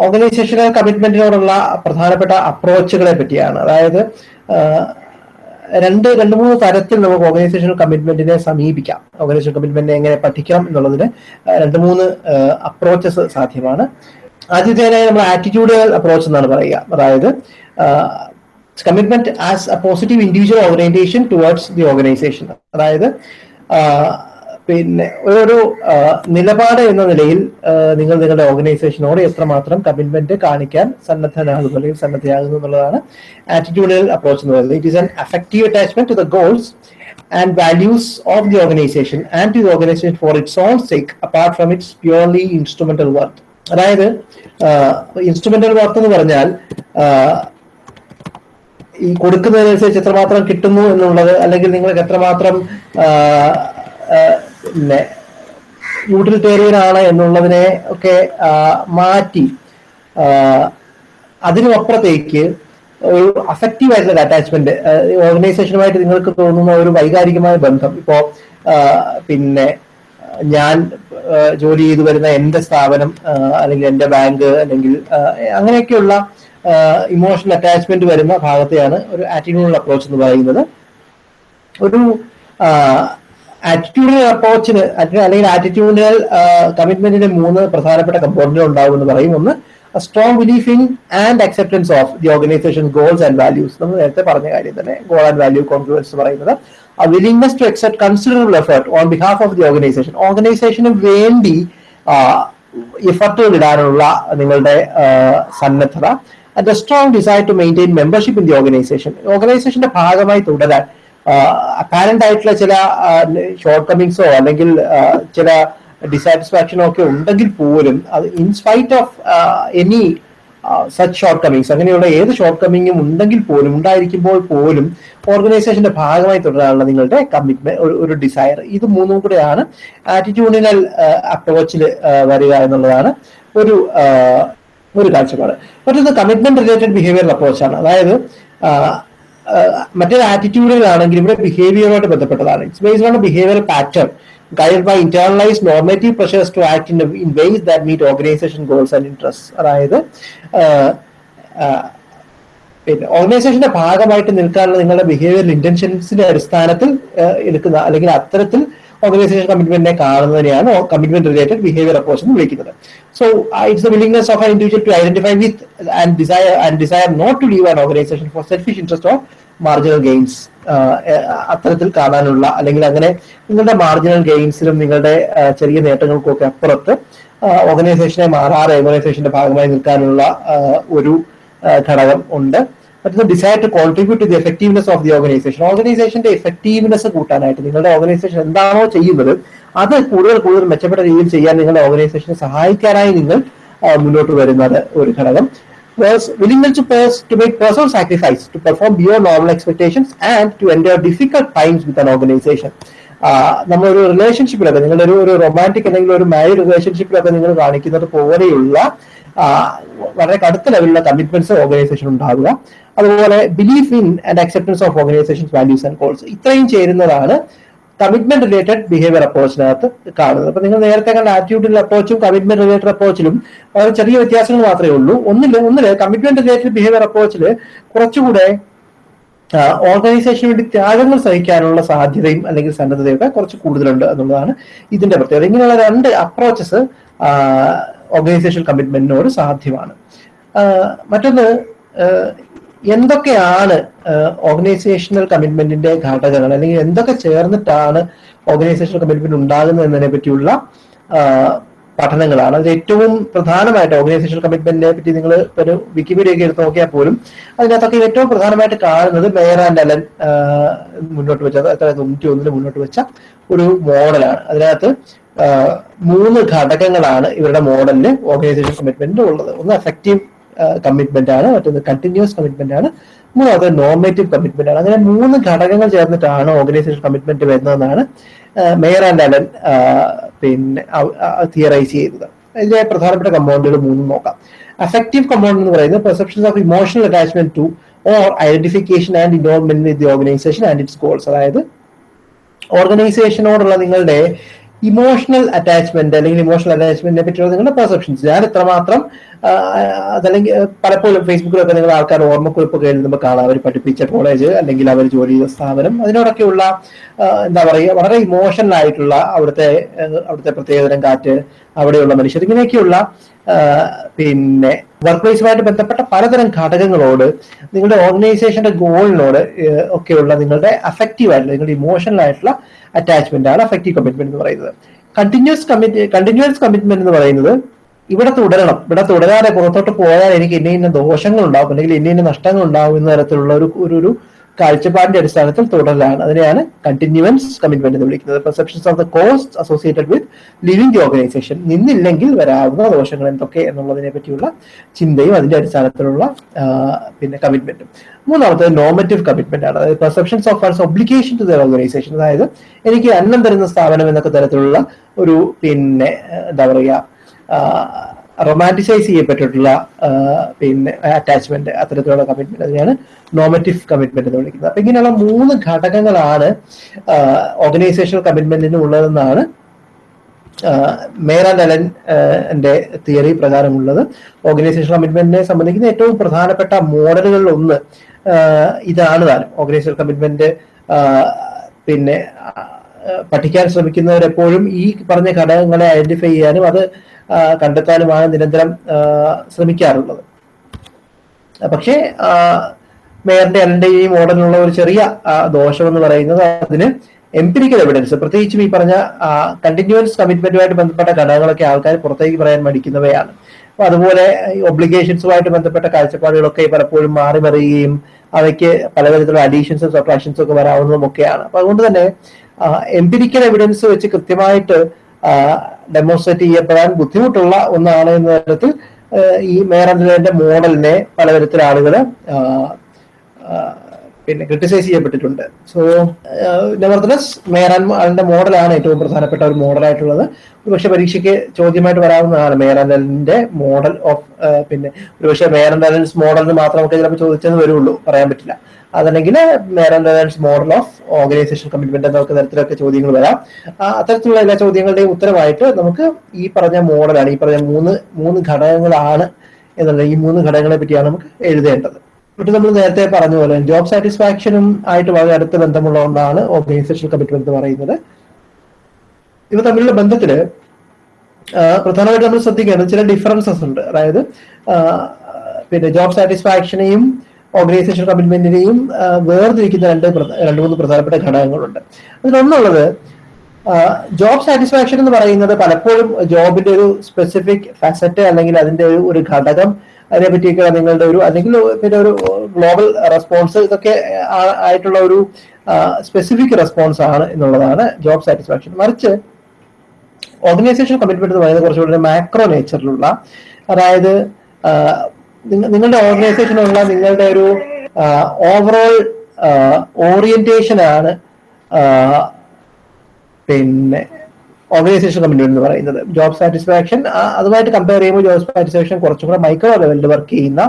ഓർഗനൈസേഷണൽ കമ്മിറ്റ്മെന്റിനോടുള്ള പ്രധാനപ്പെട്ട അപ്രോച്ചുകളെ പറ്റിയാണ്. അതായത് രണ്ട് രണ്ട് മൂന്ന് തരത്തിൽ നമുക്ക് ഓർഗനൈസേഷണൽ കമ്മിറ്റ്മെന്റിനെ സമീപിക്കാം. ഓർഗനൈസേഷൻ കമ്മിറ്റ്മെന്റിനെ എങ്ങനെ പഠിക്കാം എന്നുള്ളതിന് രണ്ട് മൂന്ന് അപ്രോച്ചസ് സാധ്യമാണ്. ആദ്യത്തേനായി നമ്മൾ ആറ്റിറ്റ്യൂഡൽ അപ്രോച്ച് എന്നാണ് പറയുക. അതായത് commitment as a positive individual organization towards the organization അതായത് പിന്നെ ഒരു നിലപാട് എന്ന നിലയിൽ നിങ്ങൾ നിങ്ങളുടെ ഓർഗനൈസേഷനോട് എത്രമാത്രം കമ്മിറ്റ്മെന്റ് കാണിക്കാൻ സന്നദ്ധനാകുന്നു അല്ലെങ്കിൽ സന്നദ്ധയാകുന്നു എന്നുള്ളതാണ് ആറ്റിറ്റ്യൂഡൽ അപ്രോച്ച് എന്ന് പറയുന്നത്. It is an affective attachment to the goals and values of the organization and to the organization for its own sake apart from its purely instrumental work അതായത് ഇൻസ്ട്രുമെന്റൽ വർക്ക് എന്ന് പറഞ്ഞാൽ ഈ കൊടുക്കുന്നതിനനുസരിച്ച് എത്രമാത്രം കിട്ടുന്നു എന്നുള്ളത് അല്ലെങ്കിൽ നിങ്ങൾക്ക് എത്രമാത്രം പിന്നെ യൂട്ടിലിറ്റേറിയൻ ആണ് എന്നുള്ളതിനെ ഒക്കെ മാറ്റി. അതിനപ്പുറത്തേക്ക് ഒരു അഫക്റ്റീവ് ആയിട്ടുള്ള അറ്റാച്ച്മെന്റ് ഓർഗനൈസേഷനുമായിട്ട് നിങ്ങൾക്ക് തോന്നുന്ന ഒരു വൈകാരികമായ ബന്ധം. ഇപ്പോ പിന്നെ ഞാൻ ജോലി ചെയ്തു വരുന്ന എന്റെ സ്ഥാപനം അല്ലെങ്കിൽ എന്റെ ബാങ്ക് അല്ലെങ്കിൽ അങ്ങനെയൊക്കെയുള്ള ഇമോഷണൽ അറ്റാച്ച്മെന്റ് വരുന്ന ഭാഗത്തെയാണ് ഒരു ആറ്റിറ്റ്യൂഡൽ അപ്രോച്ച് എന്ന് പറയുന്നത്. ഒരു ആറ്റിറ്റ്യൂഡിനൽ അപ്രോച്ചിന് അല്ലെങ്കിൽ ആറ്റിറ്റ്യൂഡിനൽ കമ്മിറ്റ്മെന്റിന് മൂന്ന് പ്രധാനപ്പെട്ട കമ്പോണന്റുകൾ ഉണ്ടാവും എന്ന് പറയും. ഒന്ന് strong belief in and acceptance of the organization goals and values നമ്മൾ നേരത്തെ പറഞ്ഞ കാര്യം തന്നെ ഗോൾ ആൻഡ് വാല്യൂ കോൺഫിഡൻസ് പറയുന്നത് a willingness to accept considerable effort on behalf of the organization. ഓർഗനൈസേഷന് വേണ്ടി എഫർട്ടുകൾ ഇടാനുള്ള നിങ്ങളുടെ സന്നദ്ധത. And strong desire to maintain membership in the organization ഓർഗനൈസേഷന്റെ ഭാഗമായി തുടരാൻ അപ്പാരന്റ് ആയിട്ടുള്ള ചില ഷോർട്ട് കമ്മിങ്സോ അല്ലെങ്കിൽ ചില ഡിസാറ്റിസ്ഫാക്ഷനോ ഒക്കെ ഉണ്ടെങ്കിൽ പോലും അത് in spite of any such shortcomings അങ്ങനെയുള്ള ഏത് ഷോർട്ട് കമ്മിങ്ങും ഉണ്ടെങ്കിൽ പോലും ഉണ്ടായിരിക്കുമ്പോൾ പോലും ഓർഗനൈസേഷന്റെ ഭാഗമായി തുടരാനുള്ള നിങ്ങളുടെ കമ്മിറ്റ്മെന്റ് ഒരു ഡിസയർ ഇത് മൂന്നും കൂടെയാണ് ആറ്റിറ്റ്യൂഡിനൽ അപ്രോച്ചിൽ വരിക എന്നുള്ളതാണ് ഒരു ഒരു കാഴ്ചപ്പാട്. മറ്റൊന്ന് കമ്മിറ്റ്മെന്റ് റിലേറ്റഡ് ബിഹേവിയർ അപ്രോച്ചാണ് അതായത് മറ്റൊരു ആറ്റിറ്റ്യൂഡുകളാണെങ്കിൽ ഇവിടെ ബിഹേവിയറുമായിട്ട് ബന്ധപ്പെട്ടതാണ്. It's based on behaviour pattern guide by internalized normative pressures to act in in ways that meet organization goals and interest അതായത് പിന്നെ ഓർഗനൈസേഷന്റെ ഭാഗമായിട്ട് നിൽക്കാനുള്ള നിങ്ങളുടെ ബിഹേവിയർ ഇന്റൻഷൻസിന്റെ അടിസ്ഥാനത്തിൽ എടുക്കുന്ന അല്ലെങ്കിൽ അത്തരത്തിൽ ഓർഗനൈസേഷൻ കമ്മിറ്റ്മെന്റിനെ കാണുന്നതിനെയാണ് കമ്മിറ്റ്മെന്റ് റിലേറ്റഡ് ബിഹേവിയർ അപ്രോച്ച് എന്ന് വിളിക്കുന്നത്. So it's the willingness of an individual to identify with and desire and desire not to leave an organization for selfish interest of marginal gains അത്തരത്തിൽ കാണാനുള്ള അല്ലെങ്കിൽ അങ്ങനെ നിങ്ങളുടെ മാർജിനൽ ഗെയിൻസിലും നിങ്ങളുടെ ചെറിയ നേട്ടങ്ങൾക്കും ഒക്കെ അപ്പുറത്ത് ഓർഗനൈസേഷനെ മാറാതെ ഓർഗനൈസേഷന്റെ ഭാഗമായി നിൽക്കാനുള്ള ഒരു ഘടകം ഉണ്ട്. മറ്റൊന്ന് desire to contribute to the effectiveness of the organization ഓർഗനൈസേഷന്റെ എഫക്റ്റീവ്നെസ് കൂട്ടാനായിട്ട് നിങ്ങളുടെ ഓർഗനൈസേഷൻ എന്താണോ ചെയ്യുന്നത് അത് കൂടുതൽ കൂടുതൽ മെച്ചപ്പെട്ട രീതിയിൽ ചെയ്യാൻ നിങ്ങളുടെ ഓർഗനൈസേഷനെ സഹായിക്കാനായി നിങ്ങൾ മുന്നോട്ട് വരുന്നത് ഒരു ഘടകം willingness to, pers- to make personal sacrifice to perform beyond normal expectations and to endure difficult times with an organization. നമ്മളൊരു റിലേഷൻഷിപ്പിലൊക്കെ നിങ്ങളൊരു ഒരു റൊമാന്റിക് അല്ലെങ്കിൽ ഒരു മാരീഡ് റിലേഷൻഷിപ്പിലൊക്കെ നിങ്ങൾ കാണിക്കുന്നത് പോലെയുള്ള വളരെ കടുത്ത ലെവലിലുള്ള കമ്മിറ്റ്മെന്റ്സ് ഓർഗനൈസേഷൻ ഉണ്ടാവുക അതുപോലെ belief in and acceptance of organization values and goals ഇത്രയും ചേരുന്നതാണ് കമ്മിറ്റ്മെന്റ് റിലേറ്റഡ് ബിഹേവിയർ അപ്രോച്ചിനകത്ത് കാണുന്നത്. അപ്പൊ നിങ്ങൾ നേരത്തെ കണ്ട ആറ്റിറ്റ്യൂഡിൽ അപ്രോച്ചും കമ്മിറ്റ്മെന്റ് റിലേറ്റഡ് അപ്രോച്ചിലും വളരെ ചെറിയ വ്യത്യാസങ്ങൾ മാത്രമേ ഉള്ളൂ. ഒന്നിൽ ഒന്നിൽ കമ്മിറ്റ്മെന്റ് റിലേറ്റഡ് ബിഹേവിയർ അപ്രോച്ചിൽ കുറച്ചുകൂടെ ഓർഗനൈസേഷന് വേണ്ടി ത്യാഗങ്ങൾ സഹിക്കാനുള്ള സാധ്യതയും അല്ലെങ്കിൽ സന്നദ്ധതയൊക്കെ കുറച്ച് കൂടുതലുണ്ട് എന്നുള്ളതാണ് ഇതിന്റെ പ്രത്യേകത. ഇങ്ങനെയുള്ള രണ്ട് അപ്രോച്ചസ് ഓർഗനൈസേഷൻ കമ്മിറ്റ്മെന്റിനോട് സാധ്യമാണ്. മറ്റൊന്ന് എന്തൊക്കെയാണ് ഓർഗനൈസേഷണൽ കമ്മിറ്റ്മെന്റിന്റെ ഘടകങ്ങൾ അല്ലെങ്കിൽ എന്തൊക്കെ ചേർന്നിട്ടാണ് ഓർഗനൈസേഷണൽ കമ്മിറ്റ്മെന്റ് ഉണ്ടാകുന്നത് എന്നതിനെ പറ്റിയുള്ള പഠനങ്ങളാണ്. അതിൽ ഏറ്റവും പ്രധാനമായിട്ട് ഓർഗനൈസേഷൻ കമ്മിറ്റ്മെന്റിനെ പറ്റി നിങ്ങൾ ഒരു വിക്കിപീഡിയ ഒക്കെ എടുത്ത് നോക്കിയാൽ പോലും അതിനകത്തൊക്കെ ഏറ്റവും പ്രധാനമായിട്ട് കാണുന്നത് മേയർ ആൻഡ് അലൻ മുന്നോട്ട് വെച്ച തൊണ്ണൂറ്റി ഒന്നിന് മുന്നോട്ട് വെച്ച ഒരു മോഡലാണ്. അതിനകത്ത് മൂന്ന് ഘടകങ്ങളാണ് ഇവരുടെ മോഡലിന് ഓർഗനൈസേഷൻ കമ്മിറ്റ്മെന്റ് ഉള്ളത്. ഒന്ന് എഫക്റ്റീവ് കമ്മിറ്റ്മെന്റ് ആണ് മറ്റൊന്ന് കണ്ടിന്യൂസ് കമ്മിറ്റ്മെന്റ് ആണ് മൂന്നാമത് നോർമേറ്റീവ് കമ്മിറ്റ്മെന്റ് ആണ്. അങ്ങനെ മൂന്ന് ഘടകങ്ങൾ ചേർന്നിട്ടാണ് ഓർഗനൈസേഷൻ കമ്മിറ്റ്മെന്റ് വരുന്നതെന്നാണ് മേയർ ആൻഡ് അലൻ പിന്നെ തിയറൈസ് ചെയ്തത്. ഇതിലെ പ്രധാനപ്പെട്ട കമ്പൗണ്ടുകൾ മൂന്നും നോക്കാം. അഫക്റ്റീവ് കമ്പൗണ്ട് എന്ന് പറയുന്നത് perceptions of emotional attachment to or identification and involvement with the organization and its goals അതായത് ഓർഗനൈസേഷനോടുള്ള നിങ്ങളുടെ ഇമോഷണൽ അറ്റാച്ച്മെന്റ് അല്ലെങ്കിൽ ഇമോഷണൽ അറ്റാച്ച്മെന്റിനെ പറ്റിയുള്ള നിങ്ങളുടെ പെർസെപ്ഷൻസ് ഞാൻ എത്രമാത്രം അതല്ലെങ്കിൽ പലപ്പോഴും ഫേസ്ബുക്കിലൊക്കെ നിങ്ങൾ ആൾക്കാർ ഓർമ്മക്കുറിപ്പൊക്കെ എഴുതുമ്പോൾ കാണാം. അവർ പഠിപ്പിച്ച കോളേജ് അല്ലെങ്കിൽ അവർ ജോലി ചെയ്ത സ്ഥാപനം. അതിനോടൊക്കെയുള്ള എന്താ പറയുക വളരെ ഇമോഷണൽ ആയിട്ടുള്ള അവിടുത്തെ അവിടുത്തെ പ്രത്യേകതരം കാറ്റ് അവിടെയുള്ള മനുഷ്യർ. ഇങ്ങനെയൊക്കെയുള്ള പിന്നെ വർക്ക് പ്ലേസുമായിട്ട് ബന്ധപ്പെട്ട പലതരം ഘടകങ്ങളോട് നിങ്ങളുടെ ഓർഗനൈസേഷന്റെ ഗോളിനോട് ഒക്കെയുള്ള നിങ്ങളുടെ അഫക്റ്റീവ് ആയിട്ടുള്ള നിങ്ങളുടെ ഇമോഷണൽ ആയിട്ടുള്ള അറ്റാച്ച്മെന്റ് ആണ് അഫക്റ്റീവ് കമ്മിറ്റ്മെന്റ് എന്ന് പറയുന്നത്. കണ്ടിന്യൂസ് കമ്മിറ്റ് കണ്ടിന്യൂസ് കമ്മിറ്റ്മെന്റ് എന്ന് പറയുന്നത് ഇവിടെ തുടരണം. ഇവിടെ തുടരാതെ പുറത്തോട്ട് പോയാൽ എനിക്ക് ഇന്ന ഇന്ന ദോഷങ്ങൾ ഉണ്ടാവും അല്ലെങ്കിൽ ഇന്ന ഇന്ന നഷ്ടങ്ങൾ ഉണ്ടാവും എന്ന തരത്തിലുള്ള ഒരു ഒരു കാഴ്ചപ്പാടിന്റെ അടിസ്ഥാനത്തിൽ തുടരലാണ് അതിനെയാണ് കണ്ടിന്യൂവൻസ് കമ്മിറ്റ്മെന്റ് എന്ന് വിളിക്കുന്നത്. Perceptions of the cost associated with leaving the organization നിന്നില്ലെങ്കിൽ വരാവുന്ന ദോഷങ്ങൾ എന്തൊക്കെ എന്നുള്ളതിനെ പറ്റിയുള്ള ചിന്തയും അതിന്റെ അടിസ്ഥാനത്തിലുള്ള പിന്നെ കമ്മിറ്റ്മെന്റും മൂന്നാമത്തത് നോമറ്റീവ് കമ്മിറ്റ്മെന്റ് ആണ്. അതായത് perceptions of false obligation to the organization അതായത് എനിക്ക് അന്നം തരുന്ന സ്ഥാപനം എന്നൊക്കെ തരത്തിലുള്ള ഒരു പിന്നെ എന്താ പറയുക റൊമാന്റിസൈസ് ചെയ്യപ്പെട്ടിട്ടുള്ള പിന്നെ അറ്റാച്ച്മെന്റ് അത്തരത്തിലുള്ള കമ്മിറ്റ്മെന്റ് അതിനെയാണ് നോമറ്റീവ് കമ്മിറ്റ്മെന്റ് എന്ന് വിളിക്കുന്നത്. അപ്പൊ ഇങ്ങനെയുള്ള മൂന്ന് ഘടകങ്ങളാണ് ഓർഗനൈസേഷണൽ കമ്മിറ്റ്മെന്റിന് ഉള്ളതെന്നാണ് ആൻഡ് അലൻ എന്റെ തിയറി പ്രകാരമുള്ളത്. ഓർഗനൈസേഷൻ കമ്മിറ്റ്മെന്റിനെ സംബന്ധിക്കുന്ന ഏറ്റവും പ്രധാനപ്പെട്ട മോഡലുകളിൽ ഒന്ന് ഇതാണ് താനും ഓർഗനൈസേഷൻ കമ്മിറ്റ്മെന്റ് പിന്നെ പഠിക്കാൻ ശ്രമിക്കുന്നവരെപ്പോഴും ഈ പറഞ്ഞ ഘടകങ്ങളെ ഐഡന്റിഫൈ ചെയ്യാനും അത് കണ്ടെത്താനുമാണ് നിരന്തരം ശ്രമിക്കാറുള്ളത്. പക്ഷേ മേയറിന്റെ അലന്റെ ഈ മോഡലിനുള്ള ഒരു ചെറിയ ദോഷം എന്ന് പറയുന്നത് അതിന് എംപിരിക്കൽ എവിഡൻസ് പ്രത്യേകിച്ചും ഈ പറഞ്ഞ കണ്ടിന്യൂസ് കമ്മിറ്റ്മെന്റുമായിട്ട് ബന്ധപ്പെട്ട ഘടകങ്ങളൊക്കെ ആൾക്കാർ പുറത്തേക്ക് പറയാൻ മടിക്കുന്നവയാണ്. അപ്പൊ അതുപോലെ ഒബ്ലിഗേഷൻസുമായിട്ട് ബന്ധപ്പെട്ട കാഴ്ചപ്പാടുകളൊക്കെ പലപ്പോഴും മാറി മറിയുകയും അവയ്ക്ക് പലതരത്തിലുള്ള അഡീഷൻസും സബ്ട്രാക്ഷൻസും ഒക്കെ വരാവുന്നതും ഒക്കെയാണ് അപ്പൊ അതുകൊണ്ട് തന്നെ എംപിരിക്കൽ എവിഡൻസ് വെച്ച് കൃത്യമായിട്ട് ഡെമോൺസ്ട്രേറ്റ് ചെയ്യപ്പെടാൻ ബുദ്ധിമുട്ടുള്ള ഒന്നാണ് എന്ന തരത്തിൽ ഈ മേയർ മോഡലിനെ പലതരത്തിൽ ആളുകൾ പിന്നെ ക്രിട്ടിസൈസ് ചെയ്യപ്പെട്ടിട്ടുണ്ട്. സോ നെവർത്തലസ് അതിന്റെ മോഡലാണ് ഏറ്റവും പ്രധാനപ്പെട്ട ഒരു മോഡലായിട്ടുള്ളത് ഒരുപക്ഷെ പരീക്ഷയ്ക്ക് ചോദ്യമായിട്ട് വരാവുന്നതാണ് മേയറാൻഡലിന്റെ മോഡൽ ഓഫ് പിന്നെ ഒരുപക്ഷെ മേയറാൻഡലൻസ് മോഡലിന് മാത്രം നമുക്ക് ചിലപ്പോൾ ചോദിച്ചെന്ന് വരുള്ളൂ പറയാൻ പറ്റില്ല. അതല്ലെങ്കിൽ Meyer and Allen's model of organization commitment എന്നൊക്കെ തരത്തിലൊക്കെ ചോദ്യങ്ങൾ വരാം. അത്തരത്തിലുള്ള എല്ലാ ചോദ്യങ്ങളുടെയും ഉത്തരമായിട്ട് നമുക്ക് ഈ പറഞ്ഞ മോഡലാണ് ഈ പറഞ്ഞ മൂന്ന് മൂന്ന് ഘടകങ്ങളാണ് എന്നുള്ള ഈ മൂന്ന് ഘടകങ്ങളെ പറ്റിയാണ് നമുക്ക് എഴുതേണ്ടത്. എന്നിട്ട് നമ്മൾ നേരത്തെ പറഞ്ഞ പോലെ ജോബ് സാറ്റിസ്ഫാക്ഷനും ആയിട്ട് വളരെ അടുത്ത ബന്ധമുള്ള ഒന്നാണ് ഓർഗനൈസേഷൻ കമ്മിറ്റ്മെന്റ് എന്ന് പറയുന്നത്. ഇവ തമ്മിലുള്ള ബന്ധത്തിൽ പ്രധാനമായിട്ട് നമ്മൾ ശ്രദ്ധിക്കേണ്ടത് ചില ഡിഫറൻസസ് ഉണ്ട്. അതായത് പിന്നെ ജോബ് സാറ്റിസ്ഫാക്ഷനെയും ഓർഗനൈസേഷൻ കമ്മിറ്റ്മെന്റിനെയും വേർതിരിക്കുന്ന രണ്ട് രണ്ട് മൂന്ന് പ്രധാനപ്പെട്ട ഘടകങ്ങളുണ്ട്. അതിലൊന്നുള്ളത് ജോബ് സാറ്റിസ്ഫാക്ഷൻ എന്ന് പറയുന്നത് പലപ്പോഴും ജോബിന്റെ ഒരു സ്പെസിഫിക് ഫാസറ്റ് അല്ലെങ്കിൽ അതിന്റെ ഒരു ഘടകം അതിനെ പറ്റിയൊക്കെ നിങ്ങളുടെ ഒരു അല്ലെങ്കിൽ പിന്നെ ഒരു ഗ്ലോബൽ റെസ്പോൺസ് ഇതൊക്കെ ആയിട്ടുള്ള ഒരു സ്പെസിഫിക് റെസ്പോൺസ് ആണ് എന്നുള്ളതാണ് ജോബ് സാറ്റിസ്ഫാക്ഷൻ മറിച്ച് ഓർഗനൈസേഷൻ കമ്മിറ്റ്മെന്റ് എന്ന് പറയുന്നത് കുറച്ചുകൂടി മാക്രോ നേച്ചറിലുള്ള അതായത് നിങ്ങളുടെ ഓർഗനൈസേഷനുള്ള നിങ്ങളുടെ ഒരു ഓവറോൾ ഓറിയന്റേഷൻ ആണ് പിന്നെ ഓർഗനൈസേഷൻ കമ്മിറ്റ്മെന്റ് എന്ന് പറയുന്നത്. ജോബ് സാറ്റിസ്ഫാക്ഷൻ അതുമായിട്ട് കമ്പയർ ചെയ്യുമ്പോൾ ജോബ് സാറ്റിസ്ഫാക്ഷൻ കുറച്ചും കൂടെ മൈക്രോ ലെവലിൽ വർക്ക് ചെയ്യുന്ന